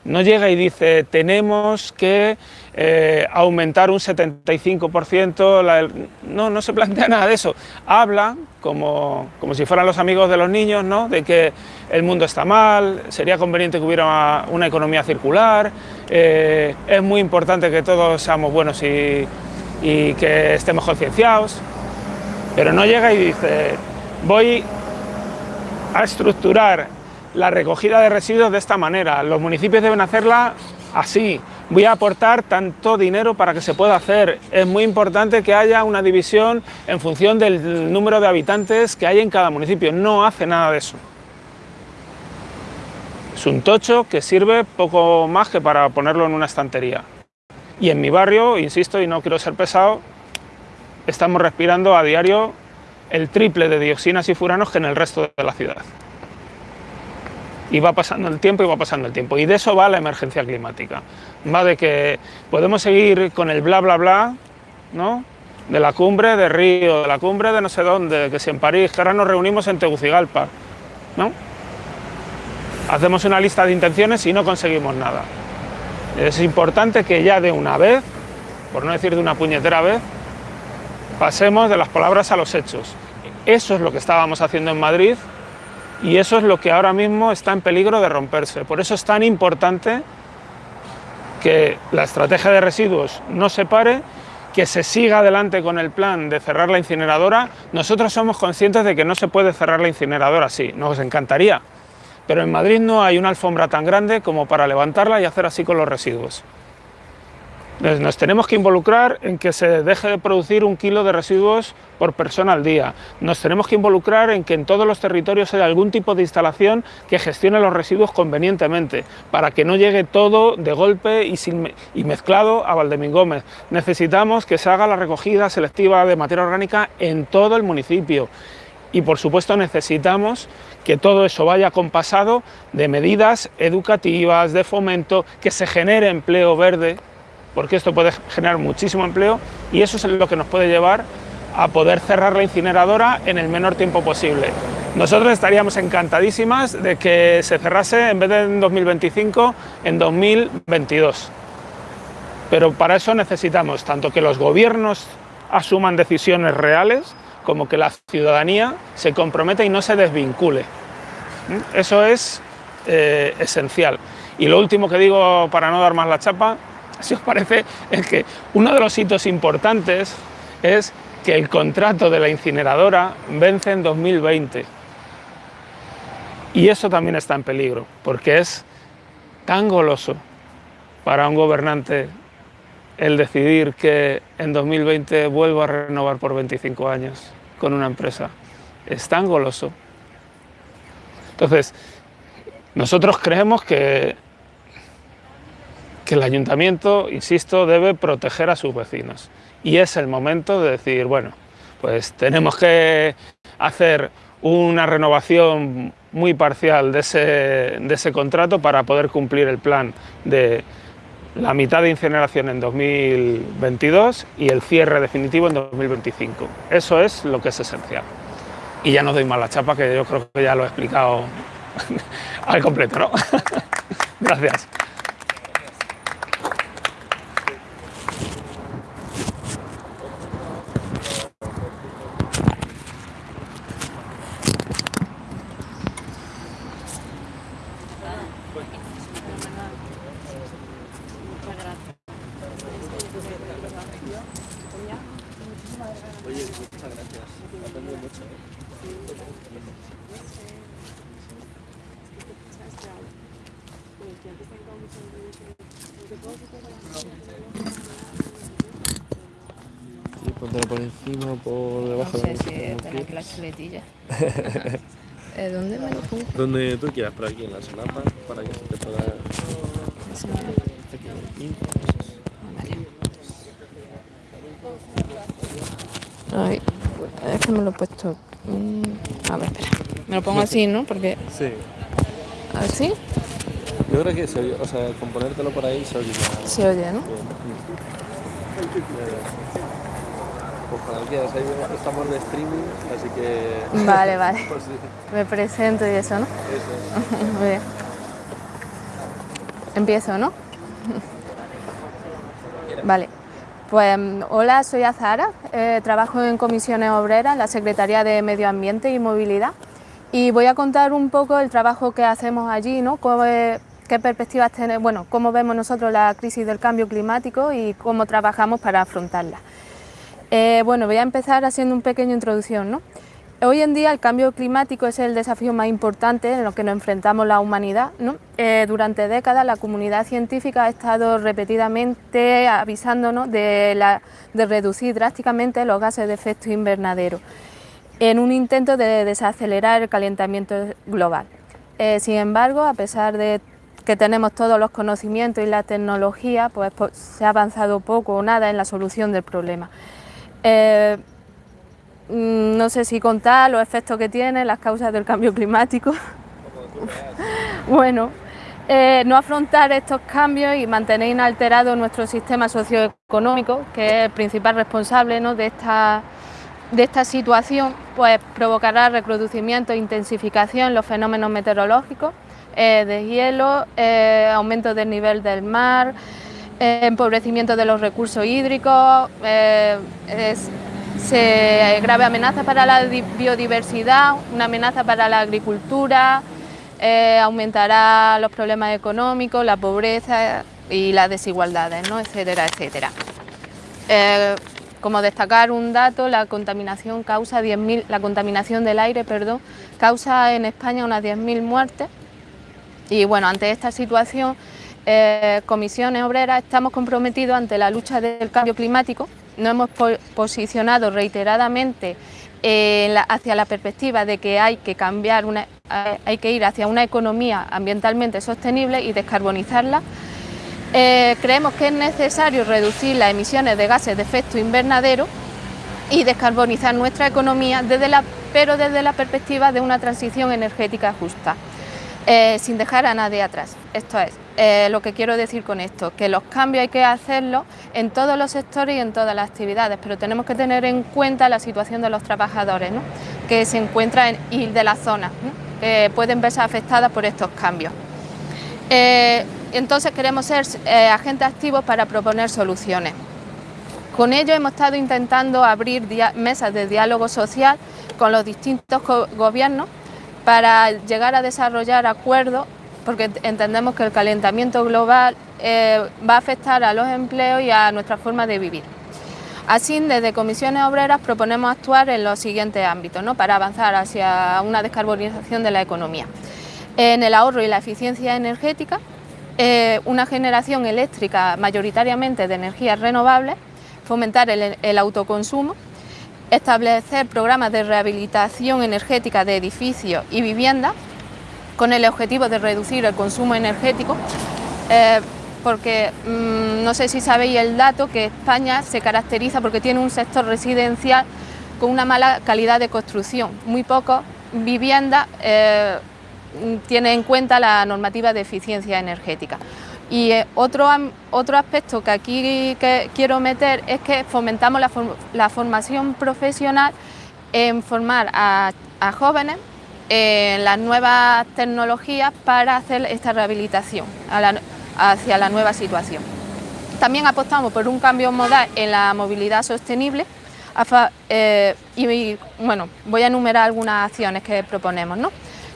No llega y dice, tenemos que eh, aumentar un 75%, la, no, no se plantea nada de eso. Habla, como, como, si fueran los amigos de los niños, ¿no? de que el mundo está mal, sería conveniente que hubiera una economía circular, eh, es muy importante que todos seamos buenos y, y que estemos concienciados, pero no llega y dice, voy a estructurar la recogida de residuos de esta manera, los municipios deben hacerla así, voy a aportar tanto dinero para que se pueda hacer, es muy importante que haya una división en función del número de habitantes que hay en cada municipio, no hace nada de eso. Es un tocho que sirve poco más que para ponerlo en una estantería. Y en mi barrio, insisto, y no quiero ser pesado, estamos respirando a diario el triple de dioxinas y furanos que en el resto de la ciudad y va pasando el tiempo y va pasando el tiempo. Y de eso va la emergencia climática. Va de que podemos seguir con el bla bla bla, ¿no? De la cumbre de Río, de la cumbre de no sé dónde, que si en París, que ahora nos reunimos en Tegucigalpa, ¿no? Hacemos una lista de intenciones y no conseguimos nada. Es importante que ya de una vez, por no decir de una puñetera vez, pasemos de las palabras a los hechos. Eso es lo que estábamos haciendo en Madrid y eso es lo que ahora mismo está en peligro de romperse. Por eso es tan importante que la estrategia de residuos no se pare, que se siga adelante con el plan de cerrar la incineradora. Nosotros somos conscientes de que no se puede cerrar la incineradora así, nos encantaría, pero en Madrid no hay una alfombra tan grande como para levantarla y hacer así con los residuos. Nos tenemos que involucrar en que se deje de producir un kilo de residuos por persona al día. Nos tenemos que involucrar en que en todos los territorios haya algún tipo de instalación que gestione los residuos convenientemente, para que no llegue todo de golpe y, mezclado a Valdemín Gómez. Necesitamos que se haga la recogida selectiva de materia orgánica en todo el municipio. Y por supuesto necesitamos que todo eso vaya compasado de medidas educativas, de fomento, que se genere empleo verde, porque esto puede generar muchísimo empleo y eso es lo que nos puede llevar a poder cerrar la incineradora en el menor tiempo posible. Nosotros estaríamos encantadísimas de que se cerrase en vez de en 2025, en 2022. Pero para eso necesitamos tanto que los gobiernos asuman decisiones reales, como que la ciudadanía se comprometa y no se desvincule. ¿Mm? Eso es eh, esencial. Y lo último que digo para no dar más la chapa si os parece, es que uno de los hitos importantes es que el contrato de la incineradora vence en 2020. Y eso también está en peligro, porque es tan goloso para un gobernante el decidir que en 2020 vuelva a renovar por 25 años con una empresa. Es tan goloso. Entonces, nosotros creemos que que el ayuntamiento, insisto, debe proteger a sus vecinos. Y es el momento de decir, bueno, pues tenemos que hacer una renovación muy parcial de ese, de ese contrato para poder cumplir el plan de la mitad de incineración en 2022 y el cierre definitivo en 2025. Eso es lo que es esencial. Y ya no doy más la chapa, que yo creo que ya lo he explicado al completo, ¿no? Gracias. Oye, muchas gracias. He aprendido mucho. ¿eh? Sí, póntelo por encima, por debajo. No sé de si como tener quieras. aquí la chuletilla. Eh, ¿Dónde me lo pongo? Quieras, por aquí en la solapa, para que se te pueda... Vale. Ay, es que me lo he puesto. A ver, espera. Me lo pongo así, ¿no? Porque Sí. así Yo creo que se oye, o sea, con ponértelo por ahí se oye ya. se oye, ¿no? Pues para que quieras, ahí estamos de streaming, así que... Vale, vale. Pues sí, Me presento y eso, ¿no? Eso. Muy bien. Empiezo, ¿no? Vale. Pues mm, hola, soy Azara, eh, trabajo en comisiones obreras, la Secretaría de Medio Ambiente y Movilidad y voy a contar un poco el trabajo que hacemos allí, ¿no? Cómo, eh, qué perspectivas tenemos, bueno, cómo vemos nosotros la crisis del cambio climático y cómo trabajamos para afrontarla. Eh, bueno, voy a empezar haciendo un pequeño introducción, ¿no? Hoy en día el cambio climático es el desafío más importante en lo que nos enfrentamos la humanidad. Eh, durante décadas la comunidad científica ha estado repetidamente avisándonos de, reducir drásticamente los gases de efecto invernadero en un intento de desacelerar el calentamiento global. Eh, sin embargo, a pesar de que tenemos todos los conocimientos y la tecnología, pues, po- se ha avanzado poco o nada en la solución del problema. Eh, no sé si contar los efectos que tiene, las causas del cambio climático. bueno, eh, no afrontar estos cambios y mantener inalterado nuestro sistema socioeconómico, que es el principal responsable ¿no? de, esta, de esta situación, pues provocará recrudecimiento e intensificación en los fenómenos meteorológicos, eh, de hielo, eh, aumento del nivel del mar, empobrecimiento de los recursos hídricos, se grave amenaza para la di- biodiversidad, una amenaza para la agricultura, eh, aumentará los problemas económicos, la pobreza y las desigualdades, ¿no? etcétera, etcétera. Eh, como destacar un dato, la contaminación causa 10.000, la contaminación del aire, perdón, causa en España unas 10.000 muertes y bueno, ante esta situación, eh, Comisiones Obreras estamos comprometidos ante la lucha del cambio climático. Nos hemos po- posicionado reiteradamente eh, hacia la perspectiva de que hay que cambiar, eh, hay que ir hacia una economía ambientalmente sostenible y descarbonizarla. Eh, creemos que es necesario reducir las emisiones de gases de efecto invernadero y descarbonizar nuestra economía, pero desde la perspectiva de una transición energética justa sin dejar a nadie atrás. Esto es eh, lo que quiero decir con esto, que los cambios hay que hacerlos en todos los sectores y en todas las actividades, pero tenemos que tener en cuenta la situación de los trabajadores que se encuentran en, y de las zonas ¿no? que pueden verse afectadas por estos cambios. Eh, entonces queremos ser eh, agentes activos para proponer soluciones. Con ello hemos estado intentando abrir mesas de diálogo social con los distintos go- gobiernos para llegar a desarrollar acuerdos, porque ent- entendemos que el calentamiento global eh, va a afectar a los empleos y a nuestra forma de vivir. Así, desde Comisiones Obreras proponemos actuar en los siguientes ámbitos ¿no? para avanzar hacia una descarbonización de la economía. En el ahorro y la eficiencia energética, eh, una generación eléctrica mayoritariamente de energías renovables, fomentar el autoconsumo, establecer programas de rehabilitación energética de edificios y viviendas con el objetivo de reducir el consumo energético, eh, porque mm, no sé si sabéis el dato que España se caracteriza porque tiene un sector residencial con una mala calidad de construcción, muy pocas viviendas eh, tienen en cuenta la normativa de eficiencia energética. Y eh, otro, otro aspecto que aquí que quiero meter es que fomentamos la, form- la formación profesional en formar a jóvenes en las nuevas tecnologías para hacer esta rehabilitación hacia la nueva situación. También apostamos por un cambio modal en la movilidad sostenible eh, y bueno, voy a enumerar algunas acciones que proponemos.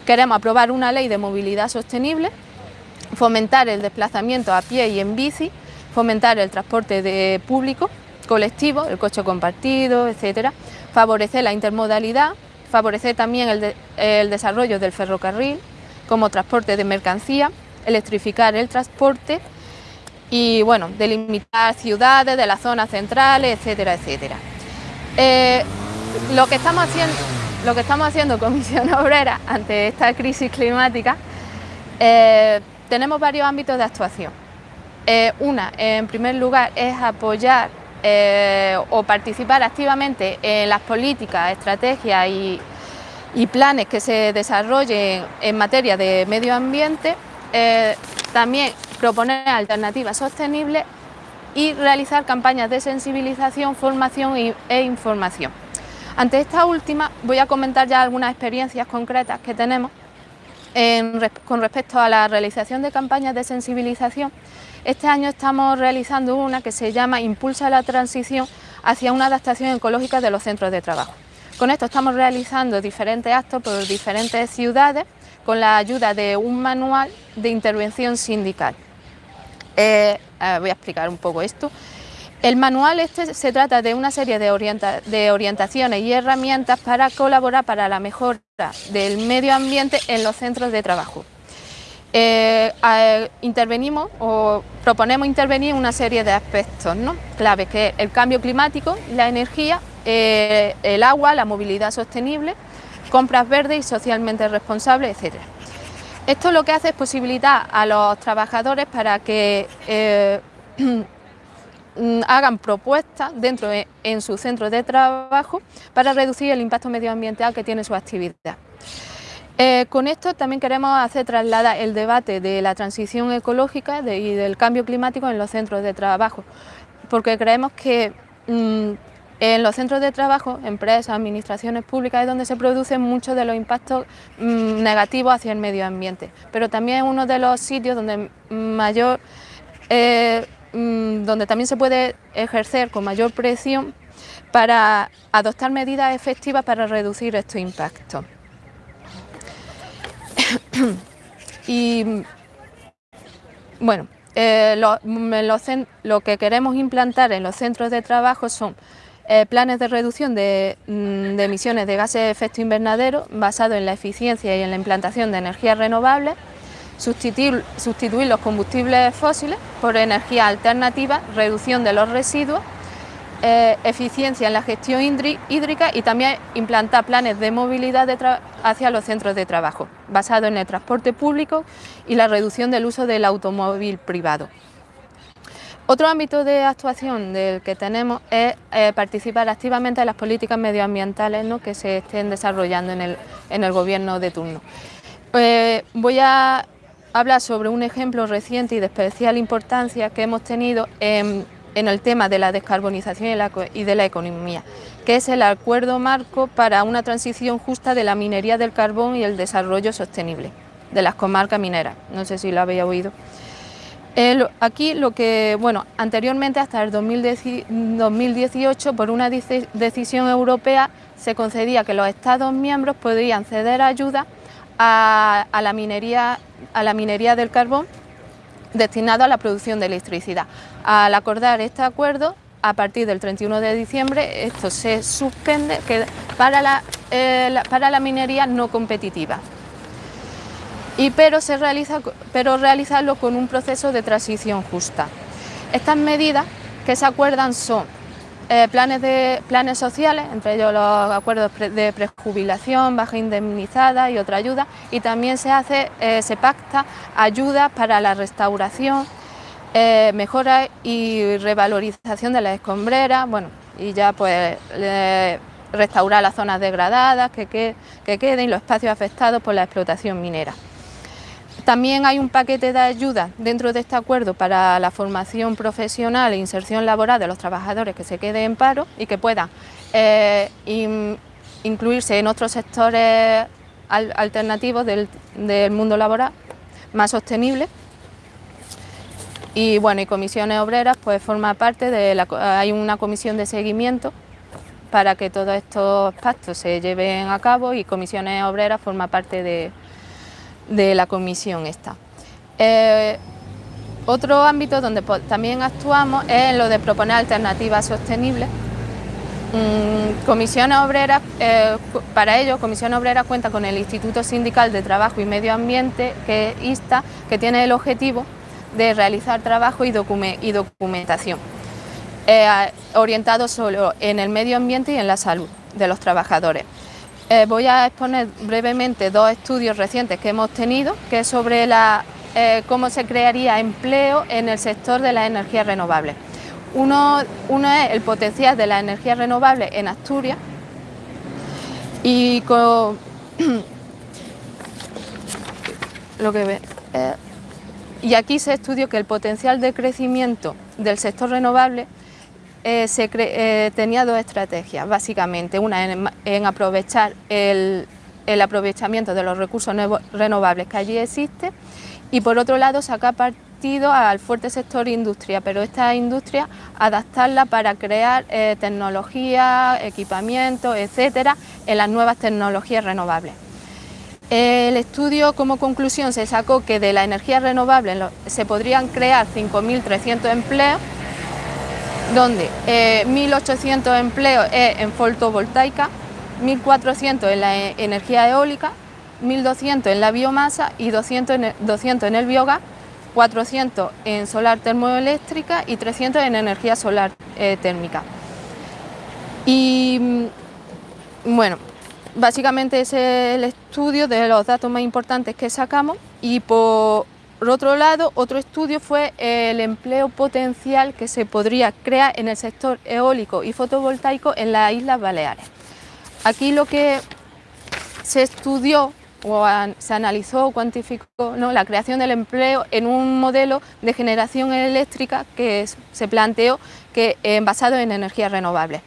Queremos aprobar una ley de movilidad sostenible, fomentar el desplazamiento a pie y en bici, fomentar el transporte de público, colectivo, el coche compartido, etcétera, favorecer la intermodalidad, favorecer también el, desarrollo del ferrocarril como transporte de mercancía, electrificar el transporte y bueno, delimitar ciudades de las zonas centrales, etcétera, etcétera. Eh, lo, que estamos haciendo, lo que Comisión Obrera ante esta crisis climática, eh, tenemos varios ámbitos de actuación. Eh, una, en primer lugar, es apoyar o participar activamente en las políticas, estrategias y, planes que se desarrollen en materia de medio ambiente. también proponer alternativas sostenibles y realizar campañas de sensibilización, formación e información. Ante esta última voy a comentar ya algunas experiencias concretas que tenemos con respecto a la realización de campañas de sensibilización. Este año estamos realizando una que se llama Impulsa la transición hacia una adaptación ecológica de los centros de trabajo. Con esto estamos realizando diferentes actos por diferentes ciudades con la ayuda de un manual de intervención sindical. Eh, voy a explicar un poco esto. El manual este se trata de una serie de, orientaciones y herramientas para colaborar para la mejora del medio ambiente en los centros de trabajo. Eh, intervenimos o proponemos intervenir en una serie de aspectos ¿no? claves, que es el cambio climático, la energía, eh, el agua, la movilidad sostenible, compras verdes y socialmente responsables, etcétera. Esto lo que hace es posibilitar a los trabajadores para que eh, hagan propuestas dentro de, en su centro de trabajo para reducir el impacto medioambiental que tiene su actividad. Eh, con esto también queremos hacer trasladar el debate de la transición ecológica y del cambio climático en los centros de trabajo, porque creemos que mm, en los centros de trabajo, empresas, administraciones públicas es donde se producen muchos de los impactos mm, negativos hacia el medio ambiente, pero también es uno de los sitios donde mayor, eh, mm, donde también se puede ejercer con mayor presión para adoptar medidas efectivas para reducir estos impactos. y bueno, eh, lo que queremos implantar en los centros de trabajo son eh, planes de reducción mm, de, emisiones de gases de efecto invernadero basados en la eficiencia y en la implantación de energías renovables, sustituir, sustituir los combustibles fósiles por energía alternativa, reducción de los residuos, eh, eficiencia en la gestión hídrica y también implantar planes de movilidad hacia los centros de trabajo, basados en el transporte público y la reducción del uso del automóvil privado. Otro ámbito de actuación del que tenemos es eh, participar activamente en las políticas medioambientales que se estén desarrollando en el, gobierno de turno. Eh, voy a hablar sobre un ejemplo reciente y de especial importancia que hemos tenido en, el tema de la descarbonización y, de la economía, que es el Acuerdo Marco para una transición justa de la minería del carbón y el desarrollo sostenible de las comarcas mineras. No sé si lo habéis oído aquí lo que, bueno, anteriormente hasta el 2018 por una decisión europea se concedía que los Estados miembros podían ceder ayuda a, la, minería, a la minería del carbón destinado a la producción de electricidad. Al acordar este acuerdo, a partir del 31 de diciembre, esto se suspende para eh, para la minería no competitiva y pero, se realiza, pero realizarlo con un proceso de transición justa. Estas medidas que se acuerdan son eh, planes, de, planes sociales, entre ellos los acuerdos de prejubilación, baja indemnizada y otra ayuda, y también se, hace, eh, se pacta ayudas para la restauración, eh, mejora y revalorización de las escombreras, bueno, y ya pues restaurar las zonas degradadas que, que queden los espacios afectados por la explotación minera. También hay un paquete de ayuda dentro de este acuerdo para la formación profesional e inserción laboral de los trabajadores que se queden en paro y que puedan eh, incluirse en otros sectores alternativos del, mundo laboral más sostenible. Y bueno, y comisiones obreras pues forma parte de la, hay una comisión de seguimiento para que todos estos pactos se lleven a cabo y comisiones obreras forma parte de, de la comisión esta. Eh, Otro ámbito donde también actuamos es en lo de proponer alternativas sostenibles. Mm, Comisiones Obreras, eh, para ello, Comisión Obrera cuenta con el Instituto Sindical de Trabajo y Medio Ambiente, que es ISTA, que tiene el objetivo de realizar trabajo y, documentación, eh, orientado solo en el medio ambiente y en la salud de los trabajadores. Eh, voy a exponer brevemente dos estudios recientes que hemos tenido, que es sobre la eh, cómo se crearía empleo en el sector de las energías renovables. Uno, es el potencial de la energía renovable en Asturias y lo que ve, y aquí se estudió que el potencial de crecimiento del sector renovable eh, se tenía dos estrategias, básicamente, una en, aprovechar el, aprovechamiento de los recursos renovables que allí existe y por otro lado sacar partido al fuerte sector industria, pero esta industria adaptarla para crear eh, tecnología, equipamiento, etcétera, en las nuevas tecnologías renovables. El estudio como conclusión se sacó que de la energía renovable se podrían crear 5.300 empleos, donde 1.800 eh, empleos en fotovoltaica, 1.400 en la energía eólica 1.200 en la biomasa y 200 en el, 200 en el biogás, 400 en solar termoeléctrica y 300 en energía solar eh, térmica. Y mm, bueno, básicamente es el estudio de los datos más importantes que sacamos y por otro lado, otro estudio fue el empleo potencial que se podría crear en el sector eólico y fotovoltaico en las Islas Baleares. Aquí lo que se estudió o se analizó o cuantificó la creación del empleo en un modelo de generación eléctrica que se planteó que, eh, basado en energías renovables.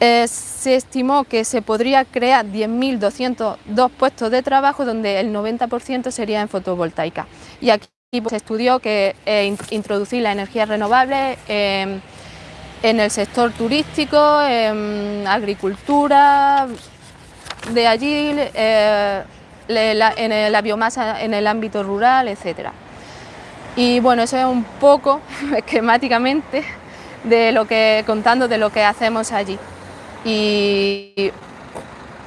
Eh, se estimó que se podría crear 10.202 puestos de trabajo donde el 90% sería en fotovoltaica. Y aquí se estudió que eh, introducir la energía renovable en el sector turístico, en agricultura, de allí eh, en la biomasa en el ámbito rural, etc. Y bueno, eso es un poco esquemáticamente de lo que, contando de lo que hacemos allí. Y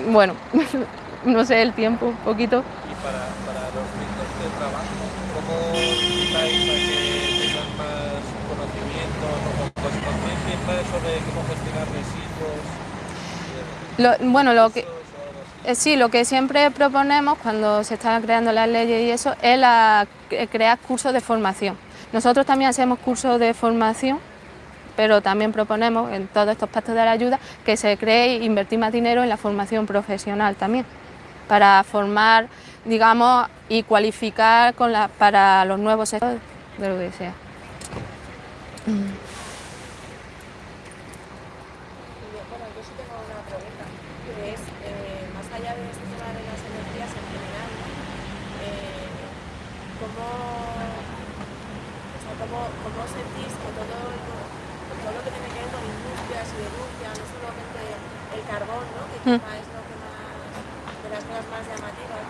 bueno, no sé el tiempo, un poquito. Y para, los ritmos de trabajo, ¿cómo invitáis a que tengan más conocimientos o conciencia sobre cómo gestionar residuos? bueno, lo que, eh, sí, lo que siempre proponemos cuando se están creando las leyes y eso es eh, crear cursos de formación. Nosotros también hacemos cursos de formación, pero también proponemos en todos estos pactos de la ayuda que se cree invertir más dinero en la formación profesional también, para formar, digamos, y cualificar para los nuevos sectores de lo que sea. cómo, sentís que todo, todo lo que tiene que ver con industria, siderurgia, no solamente el carbón, ¿no? que es lo que más, de las más llamativas,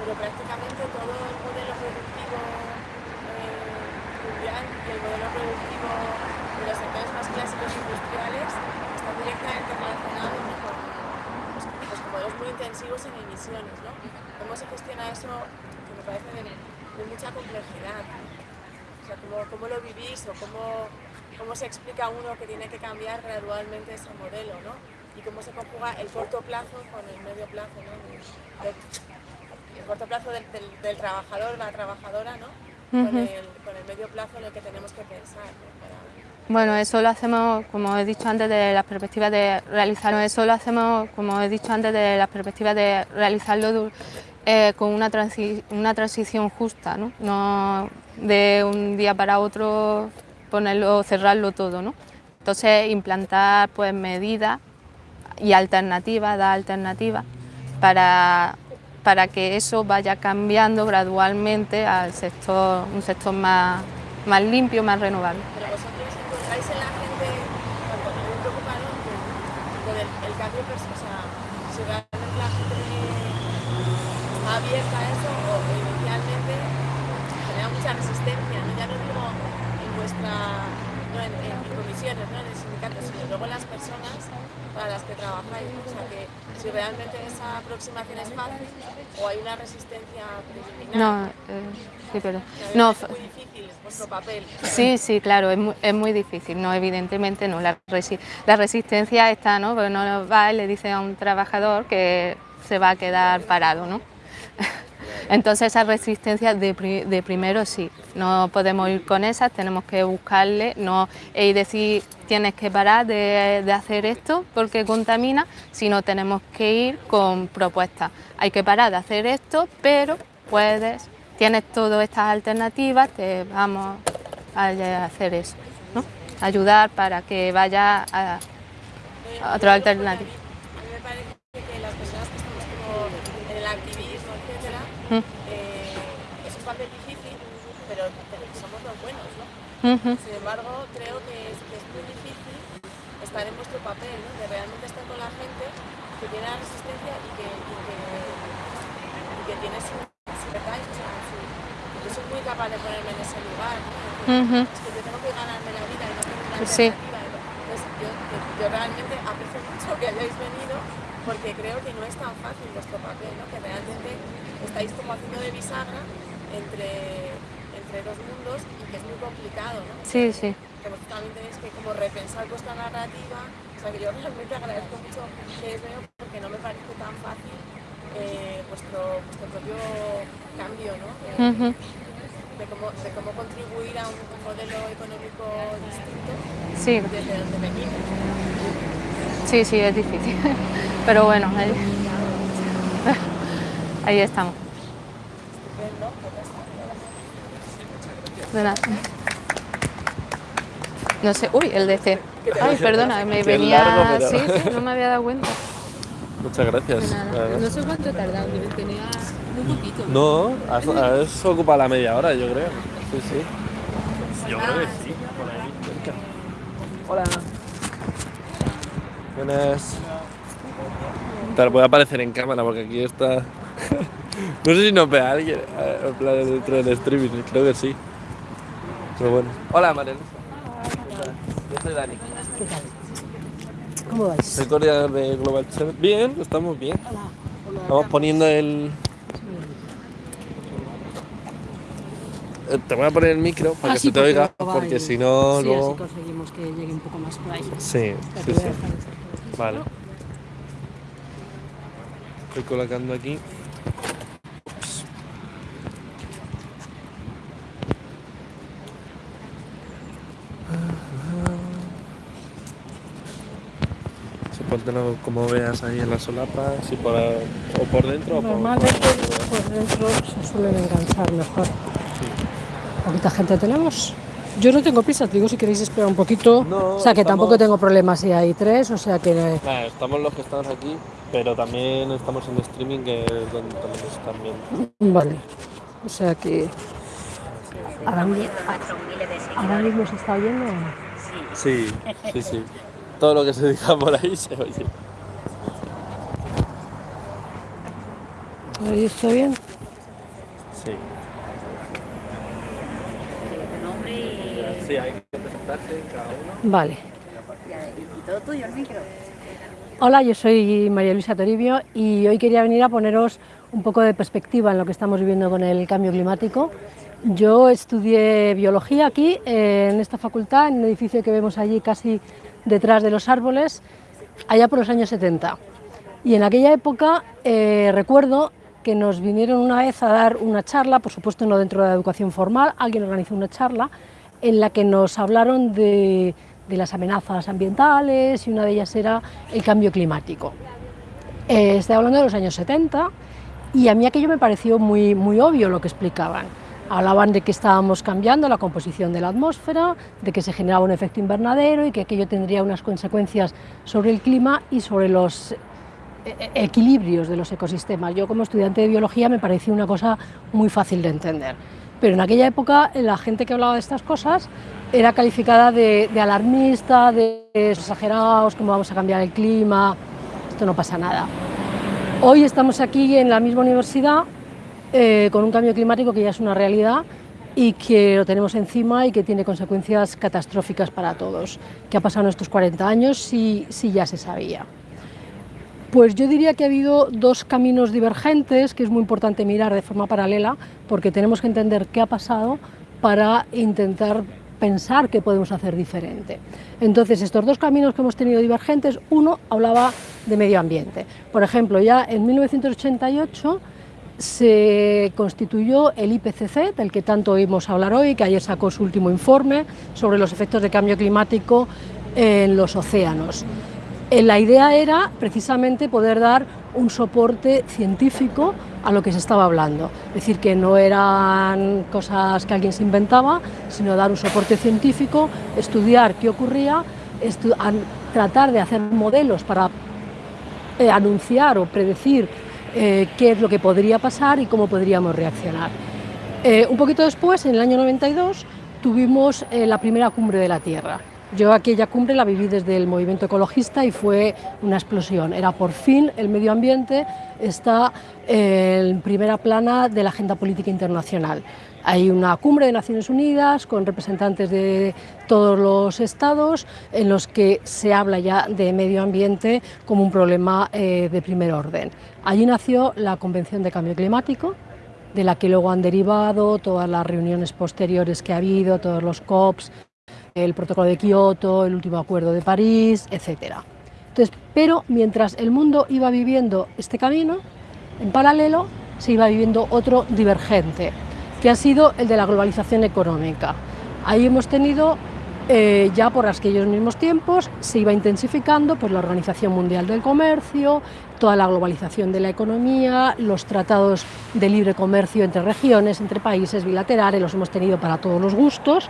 pero prácticamente todo el modelo productivo eh, mundial y el modelo productivo de los sectores más clásicos industriales está directamente relacionado con pues, pues, modelos muy intensivos en emisiones. ¿no? ¿Cómo se gestiona eso? Que me parece de, de mucha complejidad. O sea, ¿cómo, lo vivís o cómo, cómo se explica uno que tiene que cambiar gradualmente ese modelo, ¿no? Y cómo se conjuga el corto plazo con el medio plazo, ¿no? El, corto plazo del, del, trabajador, la trabajadora, ¿no? con, el, con, el, medio plazo en el que tenemos que pensar. Bueno, eso lo hacemos, como he dicho antes, de las perspectivas de realizarlo. Eso lo hacemos, como he dicho antes, de las perspectivas de realizarlo eh, con una, una transición justa, ¿no? ¿no? de un día para otro ponerlo, cerrarlo todo. ¿no? Entonces implantar pues, medidas y alternativas, dar alternativas para, para que eso vaya cambiando gradualmente al sector, un sector más, más limpio, más renovable. Pero vosotros encontráis en la gente, cuando me preocupa ¿no? el cambio, o sea, si realmente la gente abierta a eso o inicialmente genera mucha la resistencia, ¿no? ya no digo en vuestra, no en, en comisiones, ¿no? en el sindicato, sino luego en las personas para las que trabajáis. O sea que si realmente esa aproximación es fácil o hay una resistencia preliminar. No, eh, sí, pero... No, es muy difícil vuestro papel. Sí, sí, claro, es muy, es muy difícil, no, evidentemente no. La, resi- la resistencia está, ¿no? Porque no va y le dice a un trabajador que se va a quedar parado, ¿no? Entonces esa resistencia de, pri- de primero sí, no podemos ir con esas, tenemos que buscarle no, y decir tienes que parar de, de hacer esto porque contamina, sino tenemos que ir con propuestas. Hay que parar de hacer esto, pero puedes, tienes todas estas alternativas, te vamos a hacer eso, ¿no? ayudar para que vaya a, a otra alternativa. A mí me parece que las personas que estamos como en el activismo, Mm. eh, es un papel difícil, pero, pero somos los buenos, ¿no? Sin embargo, creo que es, que es muy difícil estar en vuestro papel, ¿no? De realmente estar con la gente que tiene la resistencia y que, y que, y que tiene su, su Yo soy muy capaz de ponerme en ese lugar. Es que yo tengo que ganarme la vida y no tengo una Sí. Entonces, yo, yo- yo realmente aprecio mucho que hayáis venido porque creo que no es tan fácil vuestro papel, ¿no? Que realmente estáis como haciendo de bisagra entre, entre dos mundos y que es muy complicado, ¿no? Sí, sí. que vosotros también tenéis que como repensar vuestra narrativa. O sea que yo realmente agradezco mucho que os veo porque no me parece tan fácil eh, vuestro, vuestro propio cambio, ¿no? De, Ujú. de cómo, de cómo contribuir a un, un modelo económico distinto Sí, desde donde venimos. sí, sí, es difícil. Pero bueno, ahí, ahí estamos. De nada. No sé, uy, el DC. Ay, perdona, me venía. largo, pero- Sí, sí, no me había dado cuenta. Muchas gracias. No sé cuánto he tardado, tenía muy poquito. No, has, has ocupado la media hora, yo creo. Sí, sí. Yo creo que sí, por ahí. cerca. Hola. Buenas. Te voy a aparecer en cámara porque aquí está. no sé si nos ve a alguien eh, en plan dentro del streaming, creo que sí. Pero bueno. Hola, María. Yo soy Dani. ¿Cómo vais? Soy coordinador de Global Seven. Bien, estamos bien. Estamos poniendo el. Eh, Te voy a poner el micro para Ah, que sí, se te oiga, porque si no, sí, luego. así conseguimos que llegue un poco más por ahí. Sí, sí, Vale. Estoy colocando aquí. Ups. Sí, póntelo como veas ahí en la solapa, si por, o por dentro o por Normalmente por- por dentro se suelen enganchar mejor. Poquita gente tenemos. Yo no tengo prisa, te digo si queréis esperar un poquito. No, o sea que tampoco tengo problemas si hay tres, o sea que estamos los que estamos aquí, pero también estamos en streaming que es donde también nos están viendo. vale. O sea que ahora, ahora mismo se está oyendo. o no? Sí, sí, sí. Todo lo que se diga por ahí se oye. ¿Ahí está bien? Sí. Sí, hay que presentarse cada uno. Vale. Hola, yo soy María Luisa Toribio y hoy quería venir a poneros un poco de perspectiva en lo que estamos viviendo con el cambio climático. Yo estudié biología aquí, en esta facultad, en un edificio que vemos allí casi detrás de los árboles, allá por los años 70. Y en aquella época eh, recuerdo que nos vinieron una vez a dar una charla, por supuesto no dentro de la educación formal, alguien organizó una charla en la que nos hablaron de, de las amenazas ambientales y una de ellas era el cambio climático. Eh, estoy hablando de los años 70 y a mí aquello me pareció muy, muy obvio lo que explicaban. Hablaban de que estábamos cambiando la composición de la atmósfera, de que se generaba un efecto invernadero y que aquello tendría unas consecuencias sobre el clima y sobre los e- e- equilibrios de los ecosistemas. Yo como estudiante de biología me parecía una cosa muy fácil de entender. Pero en aquella época la gente que hablaba de estas cosas era calificada de, de alarmista, de exagerados, cómo vamos a cambiar el clima, esto no pasa nada. Hoy estamos aquí en la misma universidad eh, con un cambio climático que ya es una realidad y que lo tenemos encima y que tiene consecuencias catastróficas para todos. ¿Qué ha pasado en estos 40 años? Si, si ya se sabía. Pues yo diría que ha habido dos caminos divergentes que es muy importante mirar de forma paralela porque tenemos que entender qué ha pasado para intentar pensar qué podemos hacer diferente. Entonces, estos dos caminos que hemos tenido divergentes, uno hablaba de medio ambiente. Por ejemplo, ya en 1988 se constituyó el IPCC, del que tanto oímos hablar hoy, que ayer sacó su último informe sobre los efectos de cambio climático en los océanos. Eh, la idea era precisamente poder dar un soporte científico a lo que se estaba hablando, es decir, que no eran cosas que alguien se inventaba, sino dar un soporte científico, estudiar qué ocurría, tratar de hacer modelos para eh, anunciar o predecir eh, qué es lo que podría pasar y cómo podríamos reaccionar. un poquito después, en el año 92, tuvimos la primera cumbre de la Tierra, yo aquella cumbre la viví desde el movimiento ecologista y fue una explosión. Era por fin el medio ambiente está en primera plana de la agenda política internacional. Hay una cumbre de Naciones Unidas con representantes de todos los estados en los que se habla ya de medio ambiente como un problema eh, de primer orden. Allí nació la Convención de Cambio Climático, de la que luego han derivado todas las reuniones posteriores que ha habido, todos los COPs, el protocolo de Kioto, el último acuerdo de París, etc. Entonces, pero mientras el mundo iba viviendo este camino, en paralelo se iba viviendo otro divergente, que ha sido el de la globalización económica. Ahí hemos tenido eh, ya por aquellos mismos tiempos se iba intensificando pues, la Organización Mundial del Comercio, toda la globalización de la economía, los tratados de libre comercio entre regiones, entre países bilaterales, los hemos tenido para todos los gustos.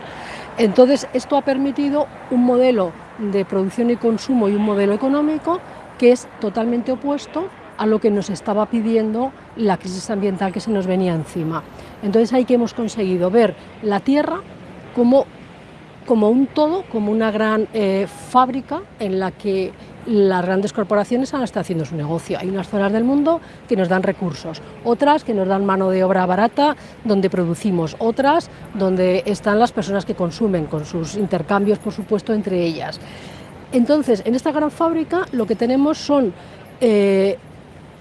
Entonces, esto ha permitido un modelo de producción y consumo y un modelo económico que es totalmente opuesto a lo que nos estaba pidiendo la crisis ambiental que se nos venía encima. Entonces, ahí que hemos conseguido ver la Tierra como como un todo, como una gran eh, fábrica en la que las grandes corporaciones han estado haciendo su negocio. Hay unas zonas del mundo que nos dan recursos, otras que nos dan mano de obra barata donde producimos, otras donde están las personas que consumen, con sus intercambios, por supuesto, entre ellas. Entonces, en esta gran fábrica lo que tenemos son eh,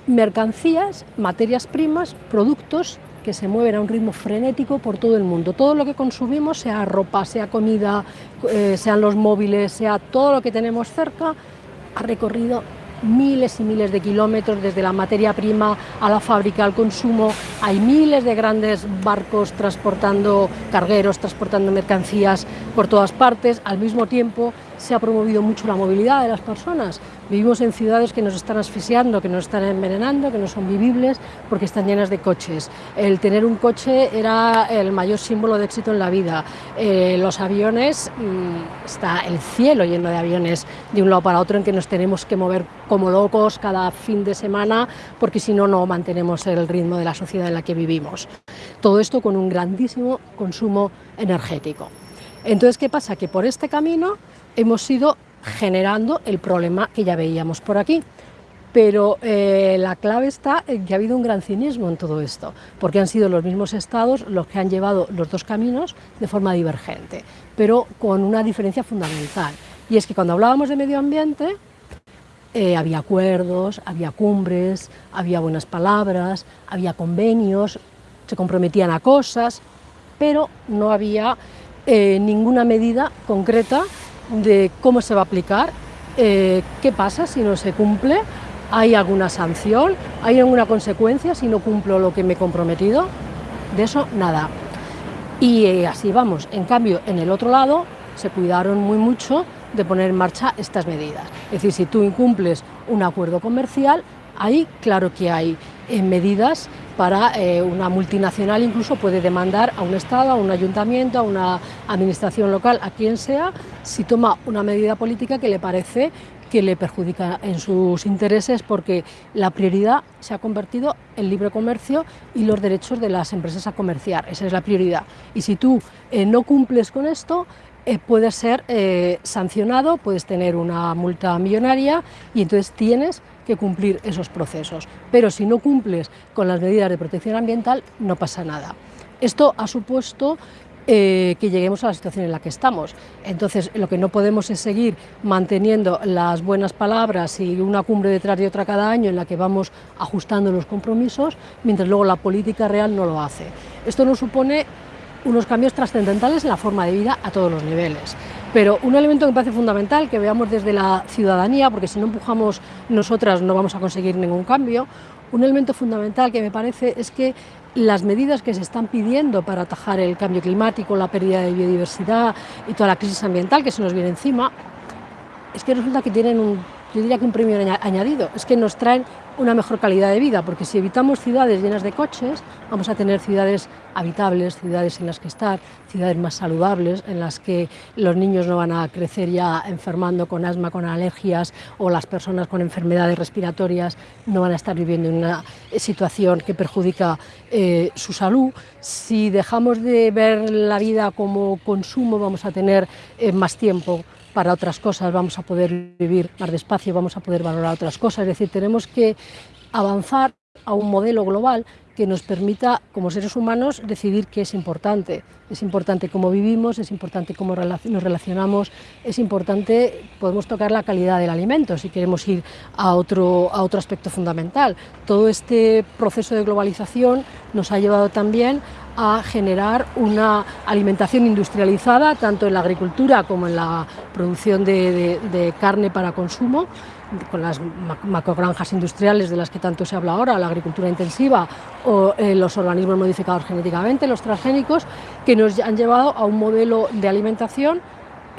mercancías, materias primas, productos que se mueven a un ritmo frenético por todo el mundo. Todo lo que consumimos, sea ropa, sea comida, eh, sean los móviles, sea todo lo que tenemos cerca, ha recorrido miles y miles de kilómetros desde la materia prima a la fábrica, al consumo. Hay miles de grandes barcos transportando cargueros, transportando mercancías por todas partes. Al mismo tiempo se ha promovido mucho la movilidad de las personas. Vivimos en ciudades que nos están asfixiando, que nos están envenenando, que no son vivibles porque están llenas de coches. El tener un coche era el mayor símbolo de éxito en la vida. Eh, los aviones, mm, está el cielo lleno de aviones de un lado para otro en que nos tenemos que mover como locos cada fin de semana porque si no, no mantenemos el ritmo de la sociedad en la que vivimos. Todo esto con un grandísimo consumo energético. Entonces, ¿qué pasa? Que por este camino hemos ido generando el problema que ya veíamos por aquí. Pero eh, la clave está en que ha habido un gran cinismo en todo esto, porque han sido los mismos estados los que han llevado los dos caminos de forma divergente, pero con una diferencia fundamental. Y es que cuando hablábamos de medio ambiente, eh, había acuerdos, había cumbres, había buenas palabras, había convenios, se comprometían a cosas, pero no había eh, ninguna medida concreta de cómo se va a aplicar, eh, qué pasa si no se cumple, hay alguna sanción, hay alguna consecuencia si no cumplo lo que me he comprometido, de eso nada. Y eh, así vamos, en cambio en el otro lado se cuidaron muy mucho de poner en marcha estas medidas. Es decir, si tú incumples un acuerdo comercial, ahí claro que hay eh, medidas para eh, una multinacional incluso puede demandar a un Estado, a un ayuntamiento, a una administración local, a quien sea, si toma una medida política que le parece que le perjudica en sus intereses porque la prioridad se ha convertido en libre comercio y los derechos de las empresas a comerciar, esa es la prioridad. Y si tú eh, no cumples con esto, eh, puedes ser sancionado, puedes tener una multa millonaria y entonces tienes que cumplir esos procesos. Pero si no cumples con las medidas de protección ambiental, no pasa nada. Esto ha supuesto eh, que lleguemos a la situación en la que estamos. Entonces, lo que no podemos es seguir manteniendo las buenas palabras y una cumbre detrás de otra cada año en la que vamos ajustando los compromisos, mientras luego la política real no lo hace. Esto nos supone unos cambios trascendentales en la forma de vida a todos los niveles. Pero un elemento que me parece fundamental, que veamos desde la ciudadanía, porque si no empujamos nosotras no vamos a conseguir ningún cambio, un elemento fundamental que me parece es que las medidas que se están pidiendo para atajar el cambio climático, la pérdida de biodiversidad y toda la crisis ambiental que se nos viene encima, es que resulta que tienen un, yo diría que un premio añadido, es que nos traen una mejor calidad de vida, porque si evitamos ciudades llenas de coches, vamos a tener ciudades habitables, ciudades en las que estar, ciudades más saludables, en las que los niños no van a crecer ya enfermando con asma, con alergias, o las personas con enfermedades respiratorias no van a estar viviendo en una situación que perjudica eh, su salud. Si dejamos de ver la vida como consumo, vamos a tener eh, más tiempo para otras cosas, vamos a poder vivir más despacio, vamos a poder valorar otras cosas. Es decir, tenemos que avanzar a un modelo global que nos permita, como seres humanos, decidir qué es importante. Es importante cómo vivimos, es importante cómo nos relacionamos, es importante, podemos tocar la calidad del alimento si queremos ir a otro, a otro aspecto fundamental. Todo este proceso de globalización nos ha llevado también a generar una alimentación industrializada, tanto en la agricultura como en la producción de, carne para consumo, con las macrogranjas industriales de las que tanto se habla ahora, la agricultura intensiva o eh, los organismos modificados genéticamente, los transgénicos, que nos han llevado a un modelo de alimentación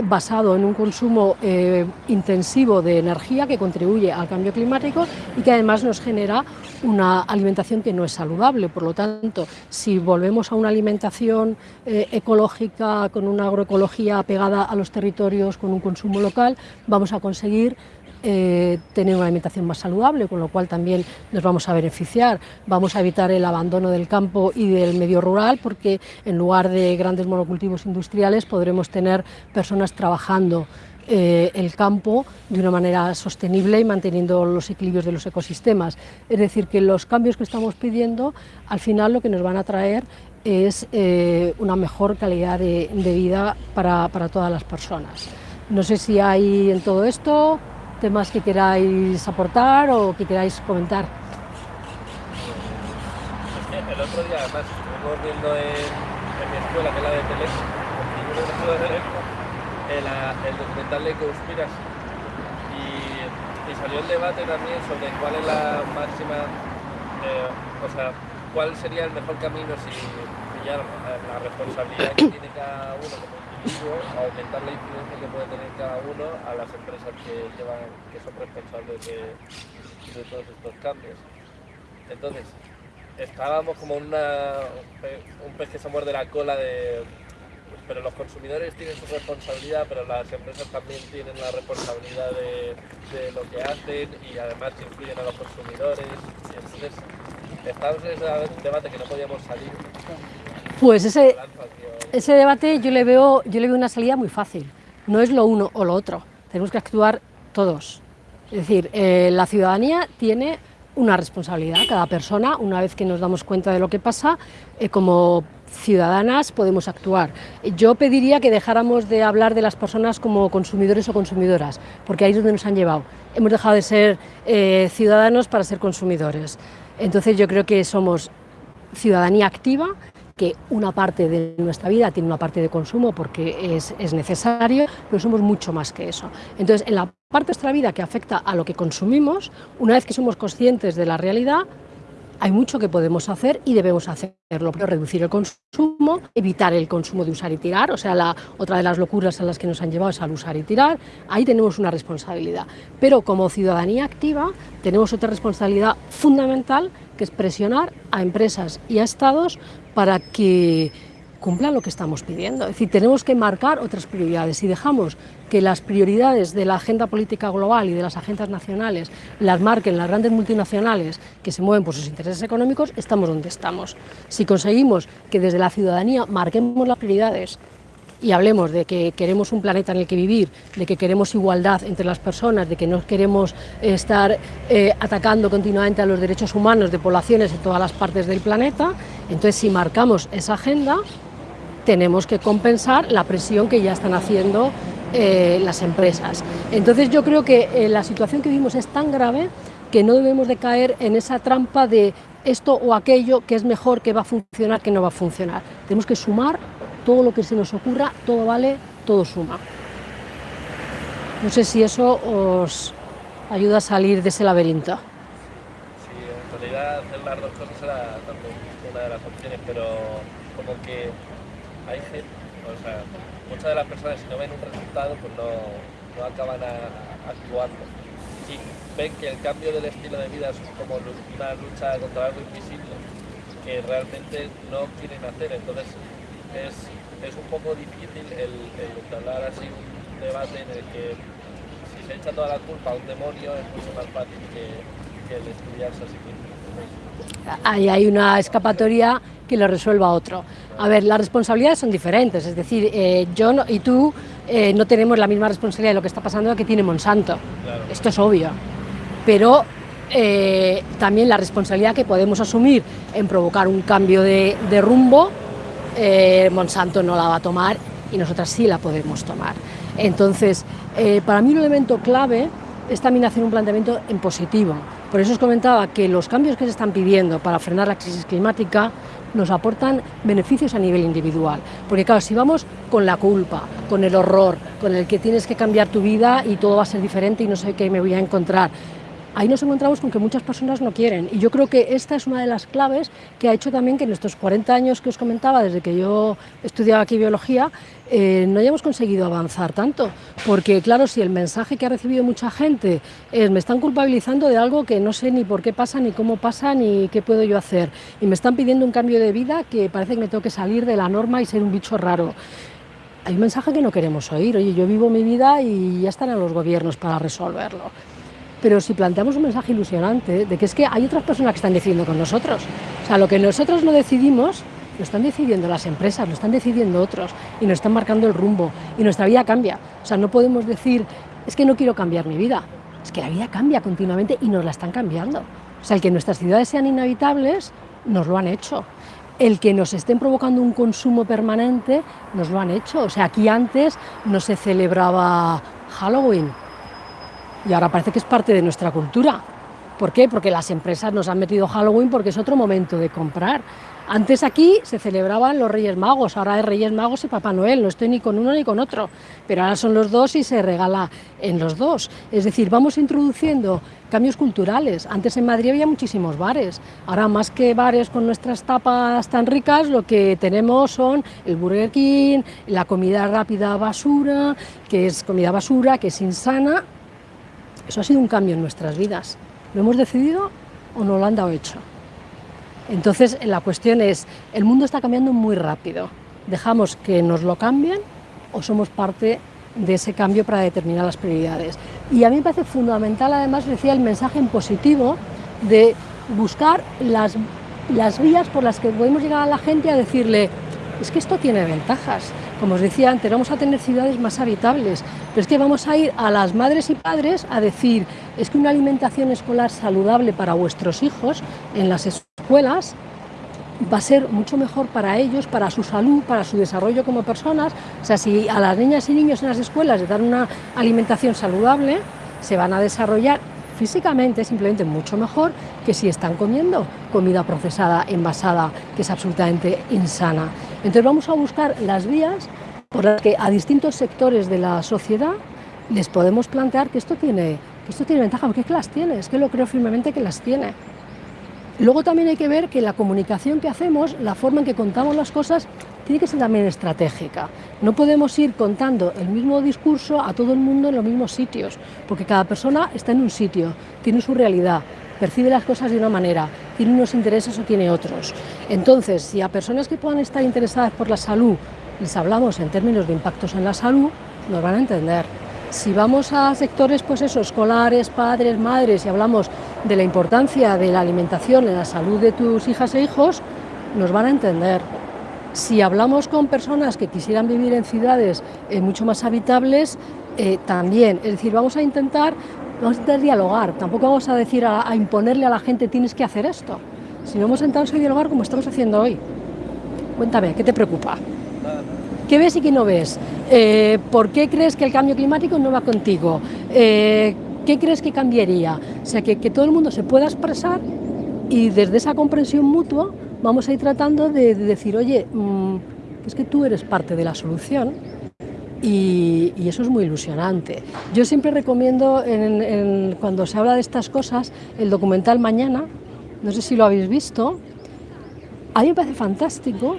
basado en un consumo eh, intensivo de energía que contribuye al cambio climático y que además nos genera una alimentación que no es saludable. Por lo tanto, si volvemos a una alimentación eh, ecológica, con una agroecología pegada a los territorios, con un consumo local, vamos a conseguir eh, tener una alimentación más saludable, con lo cual también nos vamos a beneficiar. Vamos a evitar el abandono del campo y del medio rural, porque en lugar de grandes monocultivos industriales podremos tener personas trabajando eh, el campo de una manera sostenible y manteniendo los equilibrios de los ecosistemas. Es decir, que los cambios que estamos pidiendo, al final lo que nos van a traer es eh, una mejor calidad de, vida para, para todas las personas. No sé si hay en todo esto temas que queráis aportar o que queráis comentar. El otro día, además, estuvimos viendo en, mi escuela, que es la de Teleco, el, el documental de Conspiras y, salió el debate también sobre cuál es la máxima, eh, o sea, cuál sería el mejor camino si pillar la responsabilidad que tiene cada uno aumentar la incidencia que puede tener cada uno a las empresas que, llevan, que son responsables de, todos estos cambios. Entonces, estábamos como una, un pez que se muerde la cola de... Pero los consumidores tienen su responsabilidad, pero las empresas también tienen la responsabilidad de, de lo que hacen y además influyen a los consumidores. Y entonces, estamos en ese debate que no podíamos salir. Pues ese, ese debate yo le, veo, yo le veo una salida muy fácil. No es lo uno o lo otro. Tenemos que actuar todos. Es decir, eh, la ciudadanía tiene una responsabilidad. Cada persona, una vez que nos damos cuenta de lo que pasa, eh, como ciudadanas podemos actuar. Yo pediría que dejáramos de hablar de las personas como consumidores o consumidoras, porque ahí es donde nos han llevado. Hemos dejado de ser eh, ciudadanos para ser consumidores. Entonces yo creo que somos ciudadanía activa que una parte de nuestra vida tiene una parte de consumo porque es, es, necesario, pero somos mucho más que eso. Entonces, en la parte de nuestra vida que afecta a lo que consumimos, una vez que somos conscientes de la realidad, hay mucho que podemos hacer y debemos hacerlo. Reducir el consumo, evitar el consumo de usar y tirar, o sea, la, otra de las locuras a las que nos han llevado es al usar y tirar, ahí tenemos una responsabilidad. Pero como ciudadanía activa tenemos otra responsabilidad fundamental que es presionar a empresas y a estados para que cumplan lo que estamos pidiendo. Es decir, tenemos que marcar otras prioridades. Si dejamos que las prioridades de la agenda política global y de las agendas nacionales las marquen las grandes multinacionales que se mueven por sus intereses económicos, estamos donde estamos. Si conseguimos que desde la ciudadanía marquemos las prioridades y hablemos de que queremos un planeta en el que vivir, de que queremos igualdad entre las personas, de que no queremos estar eh, atacando continuamente a los derechos humanos de poblaciones en todas las partes del planeta, Entonces, si marcamos esa agenda, tenemos que compensar la presión que ya están haciendo eh, las empresas. Entonces yo creo que eh, la situación que vivimos es tan grave que no debemos de caer en esa trampa de esto o aquello que es mejor, que va a funcionar, que no va a funcionar. Tenemos que sumar todo lo que se nos ocurra, todo vale, todo suma. No sé si eso os ayuda a salir de ese laberinto. Sí, en realidad hacer las dos cosas era también una de las opciones, pero como que hay gente, o sea, muchas de las personas si no ven un resultado pues no, no acaban actuando. Y ven que el cambio del estilo de vida es como una lucha contra algo invisible que realmente no quieren hacer. Entonces es, es un poco difícil el, el hablar así un debate en el que si se echa toda la culpa a un demonio es mucho más fácil que, que el estudiarse así. Ahí hay una escapatoria que lo resuelva otro. A ver, las responsabilidades son diferentes, es decir, eh, yo y tú eh, no tenemos la misma responsabilidad de lo que está pasando que tiene Monsanto, esto es obvio, pero eh, también la responsabilidad que podemos asumir en provocar un cambio de, de rumbo, Monsanto no la va a tomar y nosotras sí la podemos tomar. Entonces, para mí un elemento clave es también hacer un planteamiento en positivo. Por eso os comentaba que los cambios que se están pidiendo para frenar la crisis climática nos aportan beneficios a nivel individual. Porque claro, si vamos con la culpa, con el horror, con el que tienes que cambiar tu vida y todo va a ser diferente y no sé qué me voy a encontrar, ahí nos encontramos con que muchas personas no quieren. Y yo creo que esta es una de las claves que ha hecho también que en estos 40 años que os comentaba, desde que yo estudiaba aquí biología, eh, no hayamos conseguido avanzar tanto. Porque claro, si el mensaje que ha recibido mucha gente es me están culpabilizando de algo que no sé ni por qué pasa, ni cómo pasa, ni qué puedo yo hacer. Y me están pidiendo un cambio de vida que parece que me tengo que salir de la norma y ser un bicho raro. Hay un mensaje que no queremos oír. Oye, yo vivo mi vida y ya estarán los gobiernos para resolverlo pero si planteamos un mensaje ilusionante de que es que hay otras personas que están decidiendo con nosotros. O sea, lo que nosotros no decidimos, lo están decidiendo las empresas, lo están decidiendo otros y nos están marcando el rumbo y nuestra vida cambia. O sea, no podemos decir, es que no quiero cambiar mi vida. Es que la vida cambia continuamente y nos la están cambiando. O sea, el que nuestras ciudades sean inhabitables, nos lo han hecho. El que nos estén provocando un consumo permanente, nos lo han hecho. O sea, aquí antes no se celebraba Halloween, y ahora parece que es parte de nuestra cultura. ¿Por qué? Porque las empresas nos han metido Halloween porque es otro momento de comprar. Antes aquí se celebraban los Reyes Magos, ahora es Reyes Magos y Papá Noel, no estoy ni con uno ni con otro, pero ahora son los dos y se regala en los dos. Es decir, vamos introduciendo cambios culturales. Antes en Madrid había muchísimos bares, ahora más que bares con nuestras tapas tan ricas, lo que tenemos son el Burger King, la comida rápida basura, que es comida basura, que es insana, eso ha sido un cambio en nuestras vidas. ¿Lo hemos decidido o no lo han dado hecho? Entonces, la cuestión es, el mundo está cambiando muy rápido. ¿Dejamos que nos lo cambien o somos parte de ese cambio para determinar las prioridades? Y a mí me parece fundamental, además, decía el mensaje en positivo de buscar las, las vías por las que podemos llegar a la gente a decirle, es que esto tiene ventajas. Como os decía antes, vamos a tener ciudades más habitables, pero es que vamos a ir a las madres y padres a decir, es que una alimentación escolar saludable para vuestros hijos en las escuelas va a ser mucho mejor para ellos, para su salud, para su desarrollo como personas. O sea, si a las niñas y niños en las escuelas les dan una alimentación saludable, se van a desarrollar físicamente simplemente mucho mejor que si están comiendo comida procesada, envasada, que es absolutamente insana. Entonces vamos a buscar las vías por las que a distintos sectores de la sociedad les podemos plantear que esto tiene, que esto tiene ventaja, porque es que las tiene, es que lo creo firmemente que las tiene. Luego también hay que ver que la comunicación que hacemos, la forma en que contamos las cosas, tiene que ser también estratégica. No podemos ir contando el mismo discurso a todo el mundo en los mismos sitios, porque cada persona está en un sitio, tiene su realidad, percibe las cosas de una manera, tiene unos intereses o tiene otros. Entonces, si a personas que puedan estar interesadas por la salud les hablamos en términos de impactos en la salud, nos van a entender. Si vamos a sectores pues escolares, padres, madres y hablamos de la importancia de la alimentación en la salud de tus hijas e hijos, nos van a entender. Si hablamos con personas que quisieran vivir en ciudades eh, mucho más habitables, eh, también. Es decir, vamos a intentar, vamos a dialogar, tampoco vamos a decir a, imponerle a la gente tienes que hacer esto. si no hemos sentado a dialogar como estamos haciendo hoy. Cuéntame, ¿qué te preocupa? ¿Qué ves y qué no ves? Eh, ¿Por qué crees que el cambio climático no va contigo? Eh, ¿Qué crees que cambiaría? O sea, que, todo el mundo se pueda expresar y desde esa comprensión mutua vamos a ir tratando de, decir, oye, mm, es que tú eres parte de la solución y, eso es muy ilusionante. Yo siempre recomiendo, cuando se habla de estas cosas, el documental Mañana, no sé si lo habéis visto, a mí me parece fantástico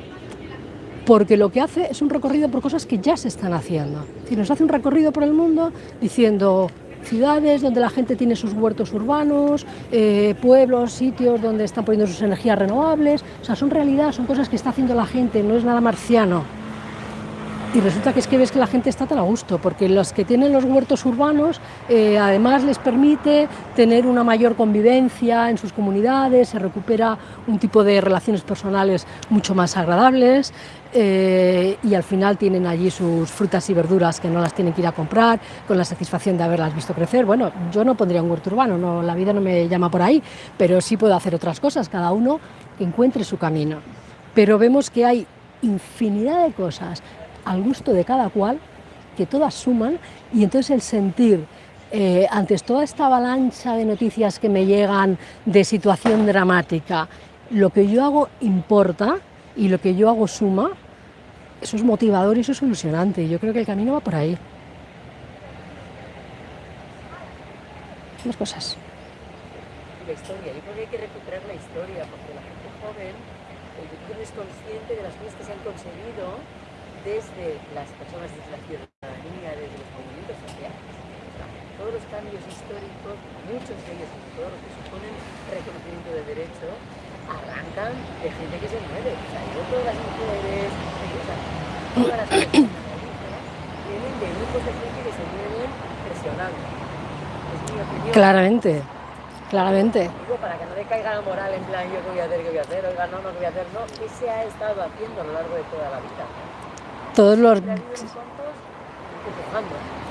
porque lo que hace es un recorrido por cosas que ya se están haciendo. Si nos hace un recorrido por el mundo diciendo ciudades donde la gente tiene sus huertos urbanos, eh, pueblos, sitios donde están poniendo sus energías renovables, o sea, son realidad, son cosas que está haciendo la gente, no es nada marciano. Y resulta que es que ves que la gente está tan a gusto, porque los que tienen los huertos urbanos eh, además les permite tener una mayor convivencia en sus comunidades, se recupera un tipo de relaciones personales mucho más agradables eh, y al final tienen allí sus frutas y verduras que no las tienen que ir a comprar, con la satisfacción de haberlas visto crecer. Bueno, yo no pondría un huerto urbano, no, la vida no me llama por ahí, pero sí puedo hacer otras cosas, cada uno encuentre su camino. Pero vemos que hay infinidad de cosas al gusto de cada cual, que todas suman, y entonces el sentir, eh, ante toda esta avalancha de noticias que me llegan de situación dramática, lo que yo hago importa y lo que yo hago suma, eso es motivador y eso es ilusionante. Yo creo que el camino va por ahí. Más cosas. La historia, yo creo que hay que recuperar la historia, porque la gente joven, el no es consciente de las cosas que se han conseguido desde las personas, desde la ciudadanía, desde los movimientos sociales. todos los cambios históricos, muchos de ellos, todo lo que suponen reconocimiento de derecho, arrancan de gente que se mueve. O sea, yo todas las mujeres, todas las personas vienen de grupos de gente que se mueven presionando. Es mi opinión. Claramente. Claramente. Digo, para que no le caiga la moral en plan yo qué voy a hacer, qué voy a hacer, oiga, no, no, qué voy a hacer, no, ¿qué se ha estado haciendo a lo largo de toda la vida? Todos los,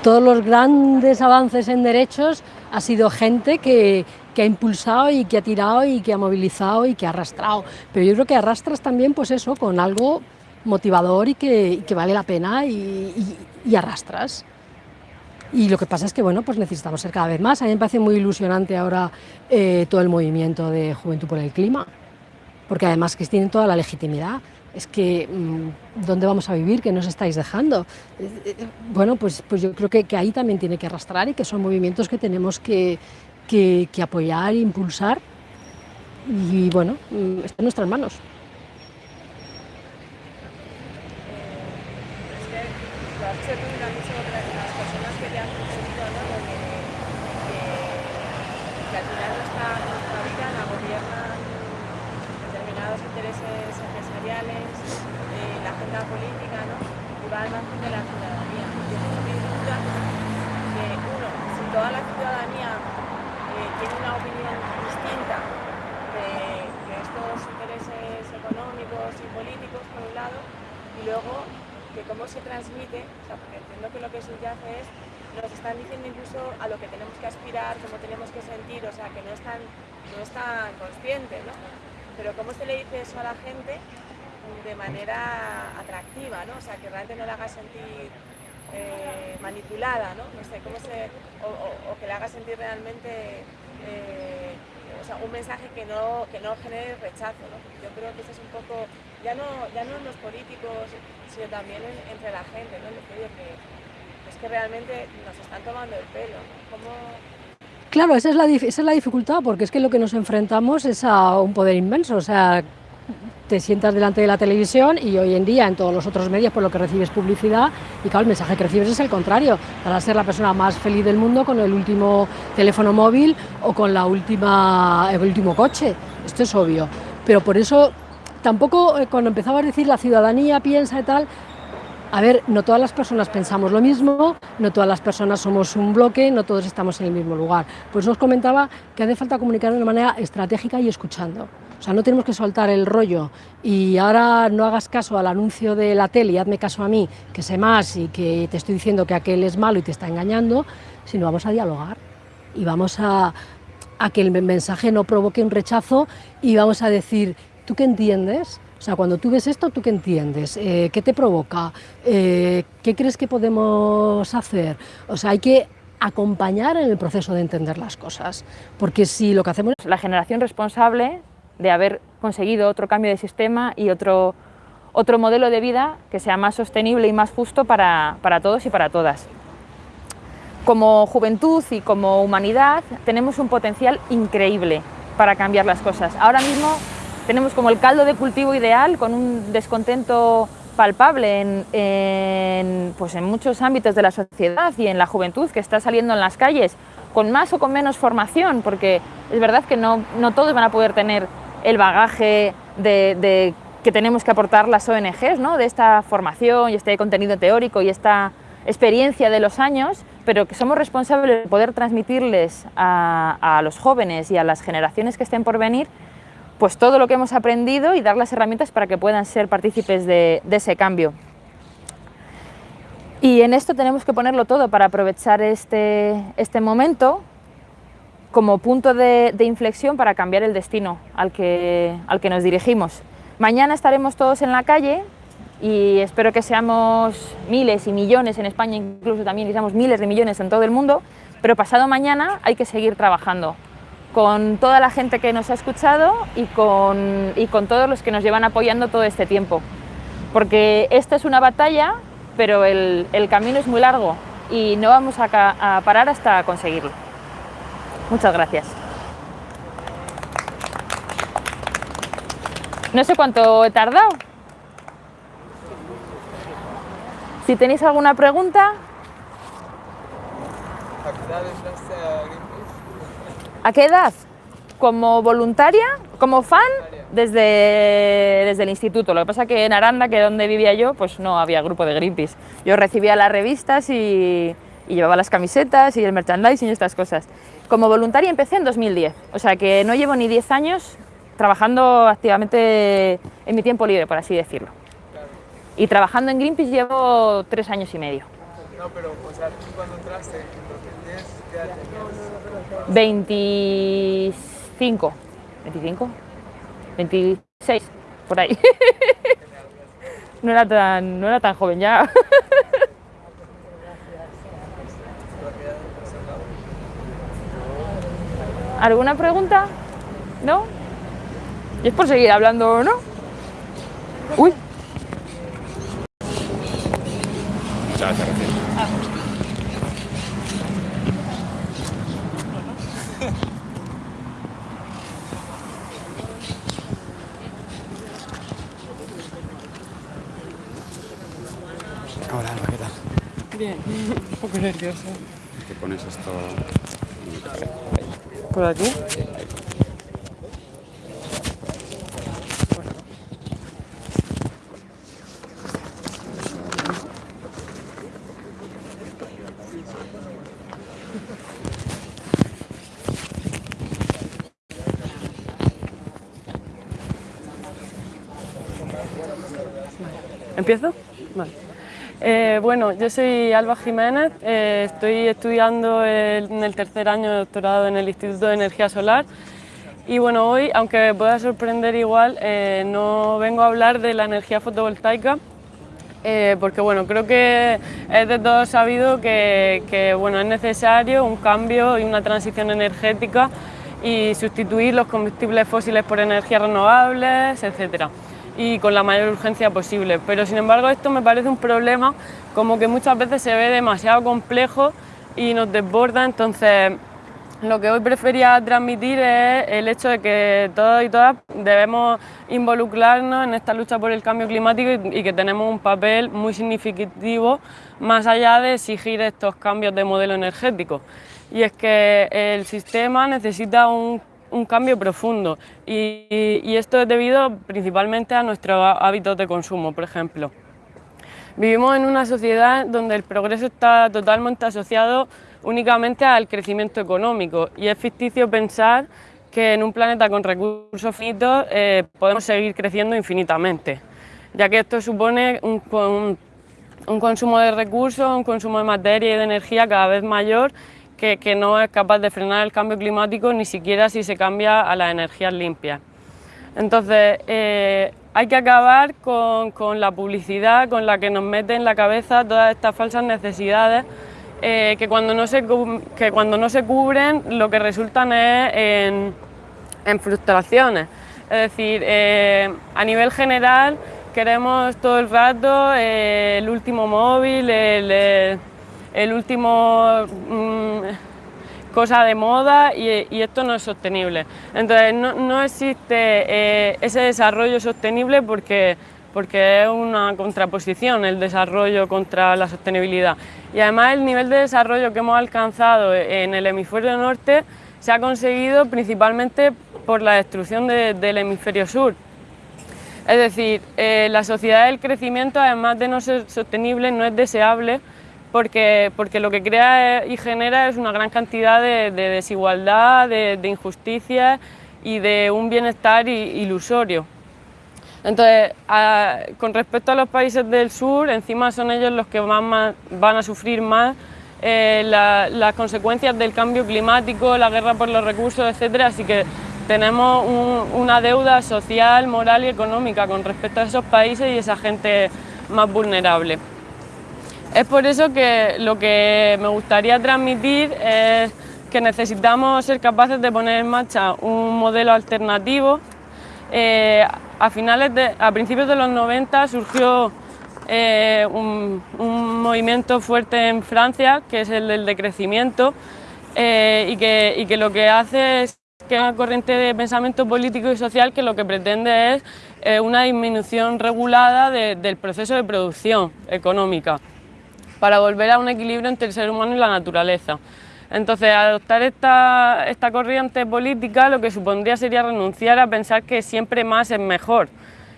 todos los grandes avances en derechos ha sido gente que, que, ha impulsado y que ha tirado y que ha movilizado y que ha arrastrado. Pero yo creo que arrastras también pues eso, con algo motivador y que, que vale la pena y, arrastras. Y lo que pasa es que bueno, pues necesitamos ser cada vez más. A mí me parece muy ilusionante ahora eh, todo el movimiento de Juventud por el Clima, porque además que tienen toda la legitimidad es que mm, ¿dónde vamos a vivir? ¿Qué nos estáis dejando? Eh, eh, bueno, pues, pues yo creo que, que, ahí también tiene que arrastrar y que son movimientos que tenemos que, que, que apoyar e impulsar y bueno, mm, está en nuestras manos. política ¿no? y va al margen de la ciudadanía. Yo tengo mi duda que, uno, si toda la ciudadanía eh, tiene una opinión distinta de, de, estos intereses económicos y políticos, por un lado, y luego que cómo se transmite, o sea, porque entiendo que lo que subyace es, nos están diciendo incluso a lo que tenemos que aspirar, cómo tenemos que sentir, o sea, que no es tan, no es tan consciente, ¿no? Pero cómo se le dice eso a la gente de manera atractiva, ¿no? O sea, que realmente no la haga sentir eh, manipulada, ¿no? No sé, cómo se... O, que le haga sentir realmente... Eh, o sea, un mensaje que no, que no genere ¿no? Yo creo que eso es un poco, ya no, ya no en los políticos, sino también entre la gente, ¿no? que, es que realmente nos están tomando el pelo, Claro, esa es, la, esa es la dificultad, porque es que lo que nos enfrentamos es a un poder inmenso, o sea, te sientas delante de la televisión y hoy en día en todos los otros medios por lo que recibes publicidad y claro, el mensaje que recibes es el contrario, para ser la persona más feliz del mundo con el último teléfono móvil o con la última, el último coche, esto es obvio, pero por eso tampoco eh, cuando empezaba a decir la ciudadanía piensa y tal, a ver, no todas las personas pensamos lo mismo, no todas las personas somos un bloque, no todos estamos en el mismo lugar. Pues nos comentaba que hace falta comunicar de una manera estratégica y escuchando. O sea, no tenemos que soltar el rollo y ahora no hagas caso al anuncio de la tele y hazme caso a mí, que sé más y que te estoy diciendo que aquel es malo y te está engañando, sino vamos a dialogar y vamos a, a que el mensaje no provoque un rechazo y vamos a decir, ¿tú qué entiendes? O sea, cuando tú ves esto, ¿tú qué entiendes? Eh, ¿Qué te provoca? Eh, ¿Qué crees que podemos hacer? O sea, hay que acompañar en el proceso de entender las cosas, porque si lo que hacemos... La generación responsable de haber conseguido otro cambio de sistema y otro, otro modelo de vida que sea más sostenible y más justo para, para todos y para todas. Como juventud y como humanidad tenemos un potencial increíble para cambiar las cosas. Ahora mismo tenemos como el caldo de cultivo ideal con un descontento palpable en, pues en muchos ámbitos de la sociedad y en la juventud que está saliendo en las calles con más o con menos formación, porque es verdad que no, no todos van a poder tener el bagaje de, de, que tenemos que aportar las ONGs, ¿no? de esta formación y este contenido teórico y esta experiencia de los años, pero que somos responsables de poder transmitirles a, los jóvenes y a las generaciones que estén por venir pues todo lo que hemos aprendido y dar las herramientas para que puedan ser partícipes de, de, ese cambio. Y en esto tenemos que ponerlo todo para aprovechar este, este momento como punto de, de, inflexión para cambiar el destino al que, al que nos dirigimos. Mañana estaremos todos en la calle y espero que seamos miles y millones en España, incluso también que seamos miles de millones en todo el mundo, pero pasado mañana hay que seguir trabajando con toda la gente que nos ha escuchado y con, todos los que nos llevan apoyando todo este tiempo. Porque esta es una batalla, pero el, camino es muy largo y no vamos a parar hasta conseguirlo. Muchas gracias. No sé cuánto he tardado. Si tenéis alguna pregunta. ¿A qué edad? Como voluntaria, como fan, desde, desde el instituto. Lo que pasa que en Aranda, que es donde vivía yo, pues no había grupo de Greenpeace. Yo recibía las revistas y, y llevaba las camisetas y el merchandising y estas cosas. Como voluntaria empecé en 2010, o sea que no llevo ni 10 años trabajando activamente en mi tiempo libre, por así decirlo. Y trabajando en Greenpeace llevo 3 años y medio. No, pero, o sea, tú cuando entraste en 2010, ¿qué edad tenías? 25, 25, 26, por ahí. no, era tan, no era tan joven ya. ¿Alguna pregunta? ¿No? Y es por seguir hablando, ¿no? Uy. Ya, se refiere. Ah. Hola, Alba, ¿qué tal? Bien, un poco nerviosa. ¿Qué pones esto? ¿Por aquí? ¿Empiezo? Vale. Eh, bueno, yo soy Alba Jiménez, eh, estoy estudiando el, en el tercer año de doctorado en el Instituto de Energía Solar y bueno, hoy, aunque pueda sorprender igual, eh, no vengo a hablar de la energía fotovoltaica porque bueno, creo que es de todo sabido que, que bueno, es necesario un cambio y una transición energética y sustituir los combustibles fósiles por energías renovables, etcétera y con la mayor urgencia posible. Pero sin embargo esto me parece un problema como que muchas veces se ve demasiado complejo y nos desborda, entonces lo que hoy prefería transmitir es el hecho de que todos y todas debemos involucrarnos en esta lucha por el cambio climático y que tenemos un papel muy significativo más allá de exigir estos cambios de modelo energético. Y es que el sistema necesita un un cambio profundo y, esto es debido principalmente a nuestros hábitos de consumo, por ejemplo. Vivimos en una sociedad donde el progreso está totalmente asociado únicamente al crecimiento económico y es ficticio pensar que en un planeta con recursos finitos eh, podemos seguir creciendo infinitamente, ya que esto supone un, un consumo de recursos, un consumo de materia y de energía cada vez mayor que, no es capaz de frenar el cambio climático ni siquiera si se cambia a las energías limpias. Entonces, eh, hay que acabar con, con, la publicidad con la que nos mete en la cabeza todas estas falsas necesidades eh, que, cuando no se, que cuando no se cubren lo que resultan es en, frustraciones. Es decir, eh, a nivel general queremos todo el rato el último móvil, el último... Mm, cosa de moda y, esto no es sostenible. Entonces no, no existe eh, ese desarrollo sostenible porque, porque es una contraposición el desarrollo contra la sostenibilidad. Y además el nivel de desarrollo que hemos alcanzado en el hemisferio norte se ha conseguido principalmente por la destrucción de, del hemisferio sur. Es decir, eh, la sociedad del crecimiento, además de no ser sostenible, no es deseable porque, porque lo que crea y genera es una gran cantidad de, de desigualdad, de, de, injusticia y de un bienestar ilusorio. Entonces, con respecto a los países del sur, encima son ellos los que van, a sufrir más eh, la, las consecuencias del cambio climático, la guerra por los recursos, etcétera, así que tenemos un, una deuda social, moral y económica con respecto a esos países y esa gente más vulnerable. Es por eso que lo que me gustaría transmitir es que necesitamos ser capaces de poner en marcha un modelo alternativo. Eh, a, finales a principios de los 90 surgió eh, un, movimiento fuerte en Francia, que es el del decrecimiento, eh, y, que, lo que hace es que una corriente de pensamiento político y social que lo que pretende es una disminución regulada de, del proceso de producción económica para volver a un equilibrio entre el ser humano y la naturaleza. Entonces, adoptar esta, esta corriente política lo que supondría sería renunciar a pensar que siempre más es mejor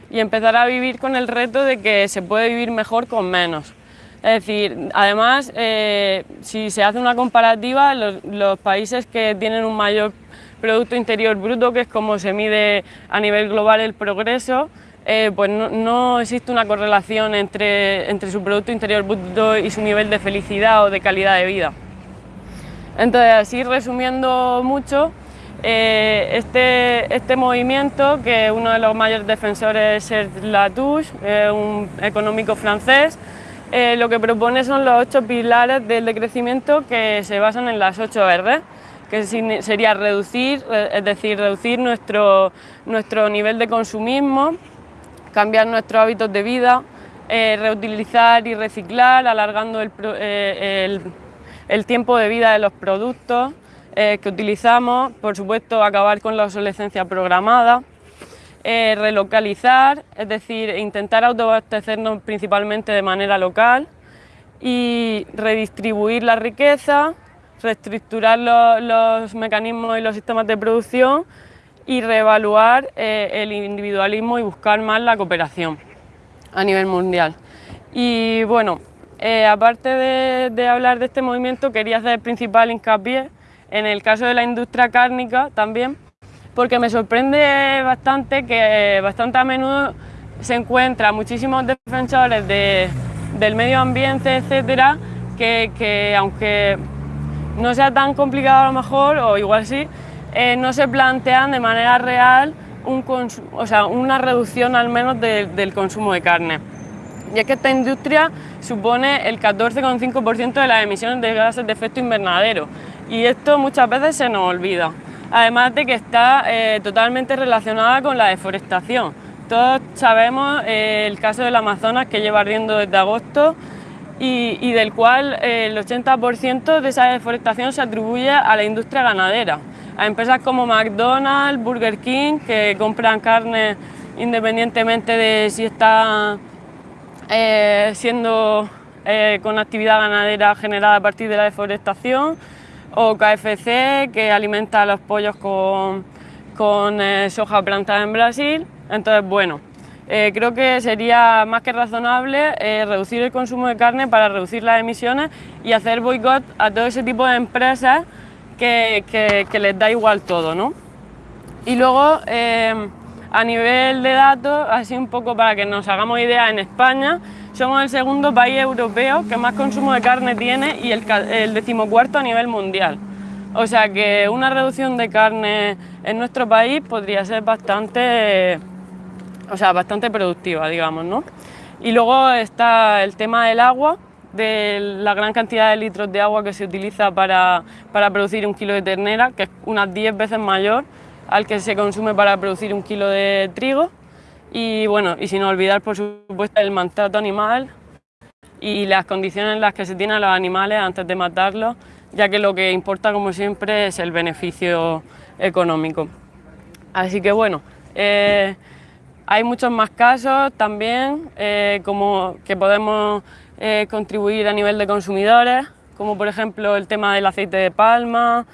y empezar a vivir con el reto de que se puede vivir mejor con menos. Es decir, además, eh, si se hace una comparativa, los, los, países que tienen un mayor Producto Interior Bruto, que es como se mide a nivel global el progreso, eh, pues no, existe una correlación entre, entre su Producto Interior Bruto y su nivel de felicidad o de calidad de vida. Entonces, así resumiendo mucho, eh, este, este movimiento, que uno de los mayores defensores es Latouche, un económico francés, eh, lo que propone son los ocho pilares del decrecimiento que se basan en las ocho R, que sería reducir, es decir, reducir nuestro, nuestro nivel de consumismo, cambiar nuestros hábitos de vida, eh, reutilizar y reciclar, alargando el, eh, tiempo de vida de los productos eh, que utilizamos, por supuesto acabar con la obsolescencia programada, eh, relocalizar, es decir, intentar autoabastecernos principalmente de manera local y redistribuir la riqueza, reestructurar los mecanismos y los sistemas de producción y reevaluar eh, el individualismo y buscar más la cooperación a nivel mundial. Y bueno, eh, aparte de, hablar de este movimiento, quería hacer principal hincapié en el caso de la industria cárnica también, porque me sorprende bastante que bastante a menudo se encuentran muchísimos defensores de, del medio ambiente, etcétera, que, que aunque no sea tan complicado a lo mejor, o igual sí, eh, no se plantean de manera real una reducción al menos de, del consumo de carne. Y es que esta industria supone el 14,5% de las emisiones de gases de efecto invernadero y esto muchas veces se nos olvida. Además de que está eh, totalmente relacionada con la deforestación. Todos sabemos eh, el caso del Amazonas que lleva ardiendo desde agosto y, del cual eh, el 80% de esa deforestación se atribuye a la industria ganadera a empresas como McDonald's, Burger King, que compran carne independientemente de si está eh, siendo eh, con actividad ganadera generada a partir de la deforestación, o KFC, que alimenta a los pollos con, con eh, soja plantada en Brasil. Entonces, bueno, eh, creo que sería más que razonable reducir el consumo de carne para reducir las emisiones y hacer boicot a todo ese tipo de empresas que, que, les da igual todo, ¿no? Y luego, eh, a nivel de datos, así un poco para que nos hagamos idea, en España somos el segundo país europeo que más consumo de carne tiene y el, el decimocuarto a nivel mundial. O sea que una reducción de carne en nuestro país podría ser bastante, o sea, bastante productiva, digamos, ¿no? Y luego está el tema del agua, de la gran cantidad de litros de agua que se utiliza para, para producir un kilo de ternera, que es unas 10 veces mayor al que se consume para producir un kilo de trigo. Y bueno, y sin olvidar, por supuesto, el maltrato animal y las condiciones en las que se tienen los animales antes de matarlos, ya que lo que importa, como siempre, es el beneficio económico. Así que bueno, eh, hay muchos más casos también, eh, como que podemos eh, contribuir a nivel de consumidores, como por ejemplo el tema del aceite de palma,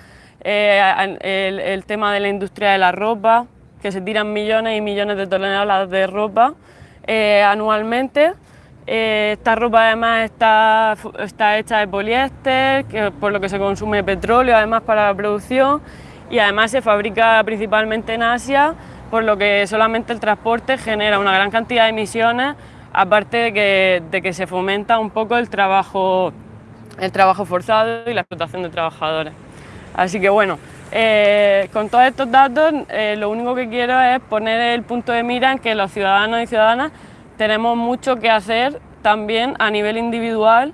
eh, el, el tema de la industria de la ropa, que se tiran millones y millones de toneladas de ropa anualmente. Esta ropa además está, está hecha de poliéster, que- por lo que se consume petróleo además para la producción y además se fabrica principalmente en Asia, por lo que solamente el transporte genera una gran cantidad de emisiones, aparte de que, de que se fomenta un poco el trabajo, el trabajo forzado y la explotación de trabajadores. Así que bueno, eh, con todos estos datos eh, lo único que quiero es poner el punto de mira en que los ciudadanos y ciudadanas tenemos mucho que hacer también a nivel individual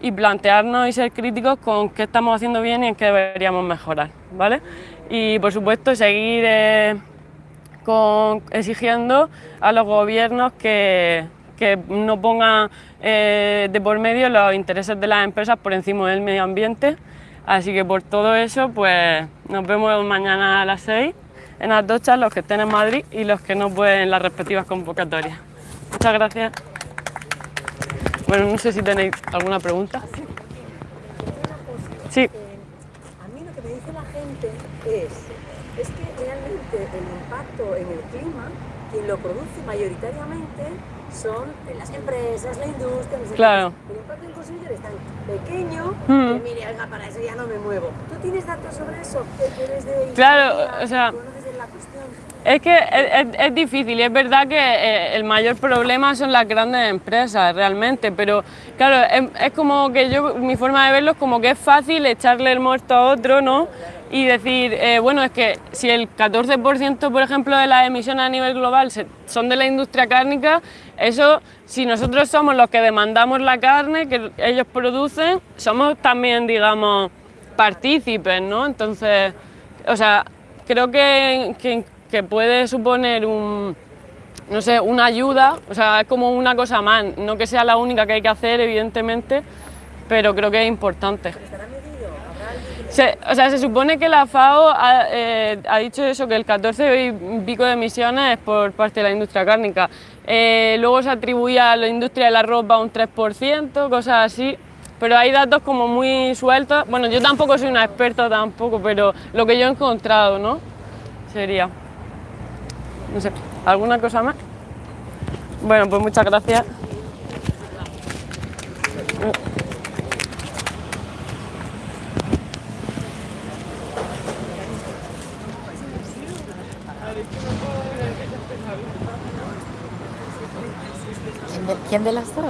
y plantearnos y ser críticos con qué estamos haciendo bien y en qué deberíamos mejorar, ¿vale? Y por supuesto seguir eh, con, exigiendo a los gobiernos que, que no pongan eh, de por medio los intereses de las empresas por encima del medio ambiente. Así que por todo eso, pues nos vemos mañana a las 6 en Atocha, los que estén en Madrid y los que no pueden en las respectivas convocatorias. Muchas gracias. Bueno, no sé si tenéis alguna pregunta. Sí. A mí lo que me dice la gente es que realmente el impacto en el clima, quien lo produce mayoritariamente son las empresas, la industria, no sé qué. Claro. El impacto en el consumidor es tan pequeño Mm. que mire, oiga, para eso ya no me muevo. ¿Tú tienes datos sobre eso? ¿Qué quieres de Claro, o sea, ¿Conoces la cuestión? Es que es, es- es difícil y es verdad que eh, el mayor problema son las grandes empresas realmente, pero claro, es, es como que yo, mi forma de verlo es como que es fácil echarle el muerto a otro, ¿no? Y decir, eh, bueno, es que si el 14% por ejemplo de las emisiones a nivel global son de la industria cárnica, eso, si nosotros somos los que demandamos la carne que ellos producen, somos también, digamos, partícipes, ¿no? Entonces, o sea, creo que, que, que puede suponer un, no sé, una ayuda, o sea, es como una cosa más, no que sea la única que hay que hacer, evidentemente, pero creo que es importante. Se, o sea, se supone que la FAO ha, eh, dicho eso, que el 14 y pico de emisiones es por parte de la industria cárnica. Eh, luego se atribuía a la industria de la ropa un 3%, cosas así. Pero hay datos como muy sueltos. Bueno, yo tampoco soy una experta tampoco, pero lo que yo he encontrado, ¿no? Sería. No sé, ¿alguna cosa más? Bueno, pues muchas gracias. ¿Quién de, quién de las dos?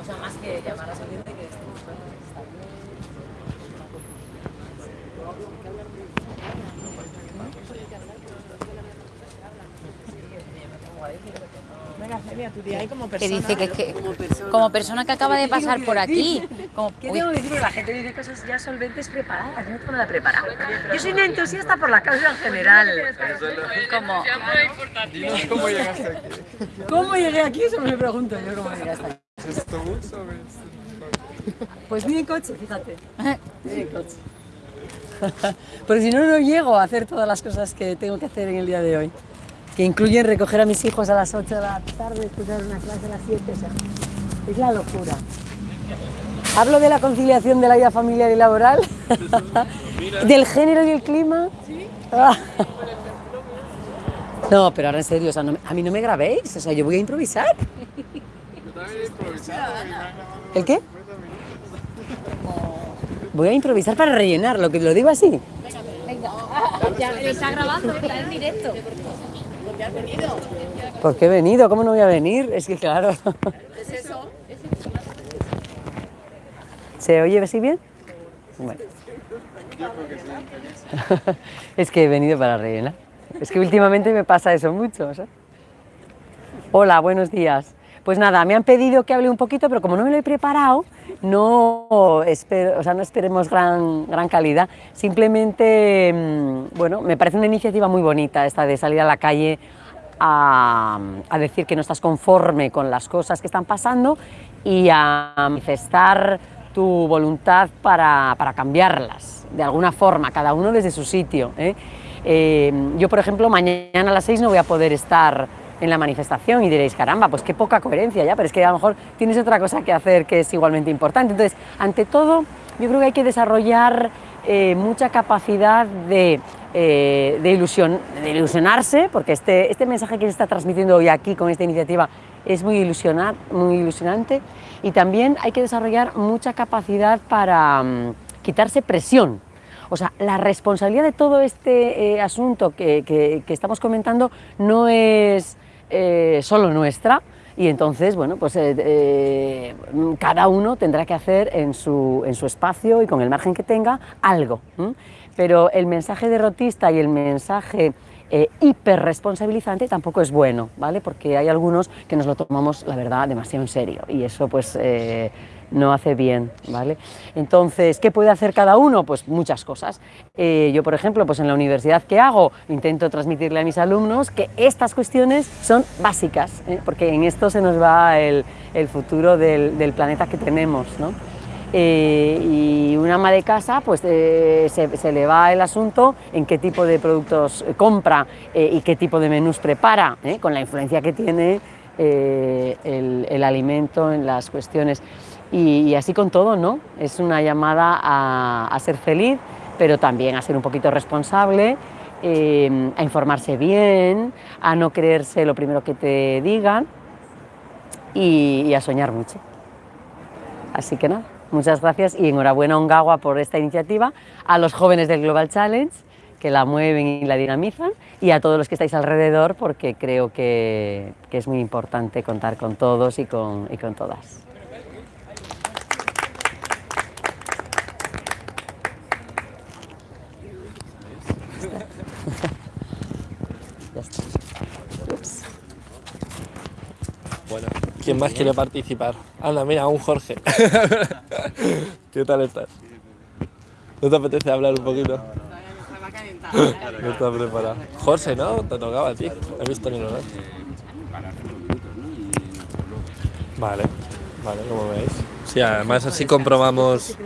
O sea, más que llamar a salir de que estemos Tu día ahí como persona. Que dice que, que Como persona. como persona que acaba de pasar por aquí. Como, ¿Qué uy, tengo que decir? Porque La gente dice cosas ya solventes preparadas, yo no tengo nada preparado. Yo soy una entusiasta por la causa en general. como, cómo llegaste aquí. ¿Cómo llegué aquí? Eso me pregunto yo, ¿cómo llegué hasta aquí? ¿Es tu bus o es- Pues vine en coche, fíjate. Vine en coche. Porque si no, no llego a hacer todas las cosas que tengo que hacer en el día de hoy. Que incluyen recoger a mis hijos a las 8 de la tarde, escuchar una clase a las 7. O sea, es la locura. Hablo de la conciliación de la vida familiar y laboral, del género y el clima. No, pero ahora en serio, o sea, a mí no me grabéis, o sea, yo voy a improvisar. ¿El qué? Voy a improvisar para rellenar, lo que lo digo así. Venga, ya está grabando, está en directo. ¿Dónde has venido? ¿Por qué he venido? ¿Cómo no voy a venir? Es que claro. ¿Es eso? ¿Se oye así bien? Bueno. es que he venido para rellenar. Es que últimamente me pasa eso mucho. Hola, buenos días. Pues nada, me han pedido que hable un poquito, pero como no me lo he preparado, no, espero, o sea, no esperemos gran, gran calidad. Simplemente, mm, bueno, me parece una iniciativa muy bonita esta de salir a la calle a, a decir que no estás conforme con las cosas que están pasando y a manifestar tu voluntad para, para cambiarlas, de alguna forma, cada uno desde su sitio. ¿eh? Eh, yo, por ejemplo, mañana a las 6 no voy a poder estar en la manifestación y diréis, caramba, pues qué poca coherencia ya, pero es que a lo mejor tienes otra cosa que hacer que es igualmente importante. Entonces, ante todo, yo creo que hay que desarrollar eh, mucha capacidad de, eh, de, ilusión, de ilusionarse, porque este, este mensaje que se está transmitiendo hoy aquí con esta iniciativa es muy, ilusionar, muy ilusionante y también hay que desarrollar mucha capacidad para um, quitarse presión. O sea, la responsabilidad de todo este eh, asunto que, que, estamos comentando no es eh, solo nuestra y entonces, bueno, pues eh, eh, cada uno tendrá que hacer en su, en su, espacio y con el margen que tenga algo. Pero el mensaje derrotista y el mensaje hiperresponsabilizante tampoco es bueno, ¿vale? Porque hay algunos que nos lo tomamos, la verdad, demasiado en serio y eso pues no hace bien, ¿vale? Entonces, ¿qué puede hacer cada uno? Pues muchas cosas. Eh, yo, por ejemplo, pues en la universidad que hago, intento transmitirle a mis alumnos que estas cuestiones son básicas, ¿eh? porque en esto se nos va el, futuro del, planeta que tenemos, ¿no? Eh, y una ama de casa pues se, le va el asunto en qué tipo de productos compra y qué tipo de menús prepara, con la influencia que tiene el, alimento en las cuestiones. Y, así con todo, ¿no? Es una llamada a, ser feliz, pero también a ser un poquito responsable, eh, a informarse bien, a no creerse lo primero que te digan y, a soñar mucho. Así que nada. Muchas gracias y enhorabuena Ongawa por esta iniciativa, a los jóvenes del Global Challenge que la mueven y la dinamizan y a todos los que estáis alrededor porque creo que, que es muy importante contar con todos y con, y con todas. ya está. Ups. Bueno, ¿quién más quiere participar? Anda, mira, un Jorge. ¿Qué tal estás? ¿No te apetece hablar un poquito? No está preparado. Jorge, ¿no? Te tocaba a ti. He visto ni nada. Vale, vale, como veis. Sí, además así comprobamos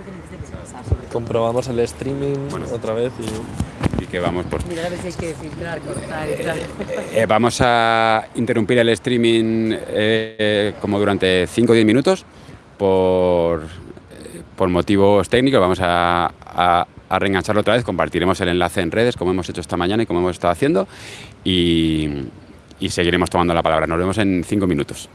comprobamos el streaming bueno. otra vez y que vamos por... Mira, a ver si hay que filtrar, cortar y tal. Eh, vamos a interrumpir el streaming eh, como durante 5 o 10 minutos por, eh, por motivos técnicos. Vamos a, a, a, reengancharlo otra vez. Compartiremos el enlace en redes como hemos hecho esta mañana y como hemos estado haciendo y, y seguiremos tomando la palabra. Nos vemos en 5 minutos.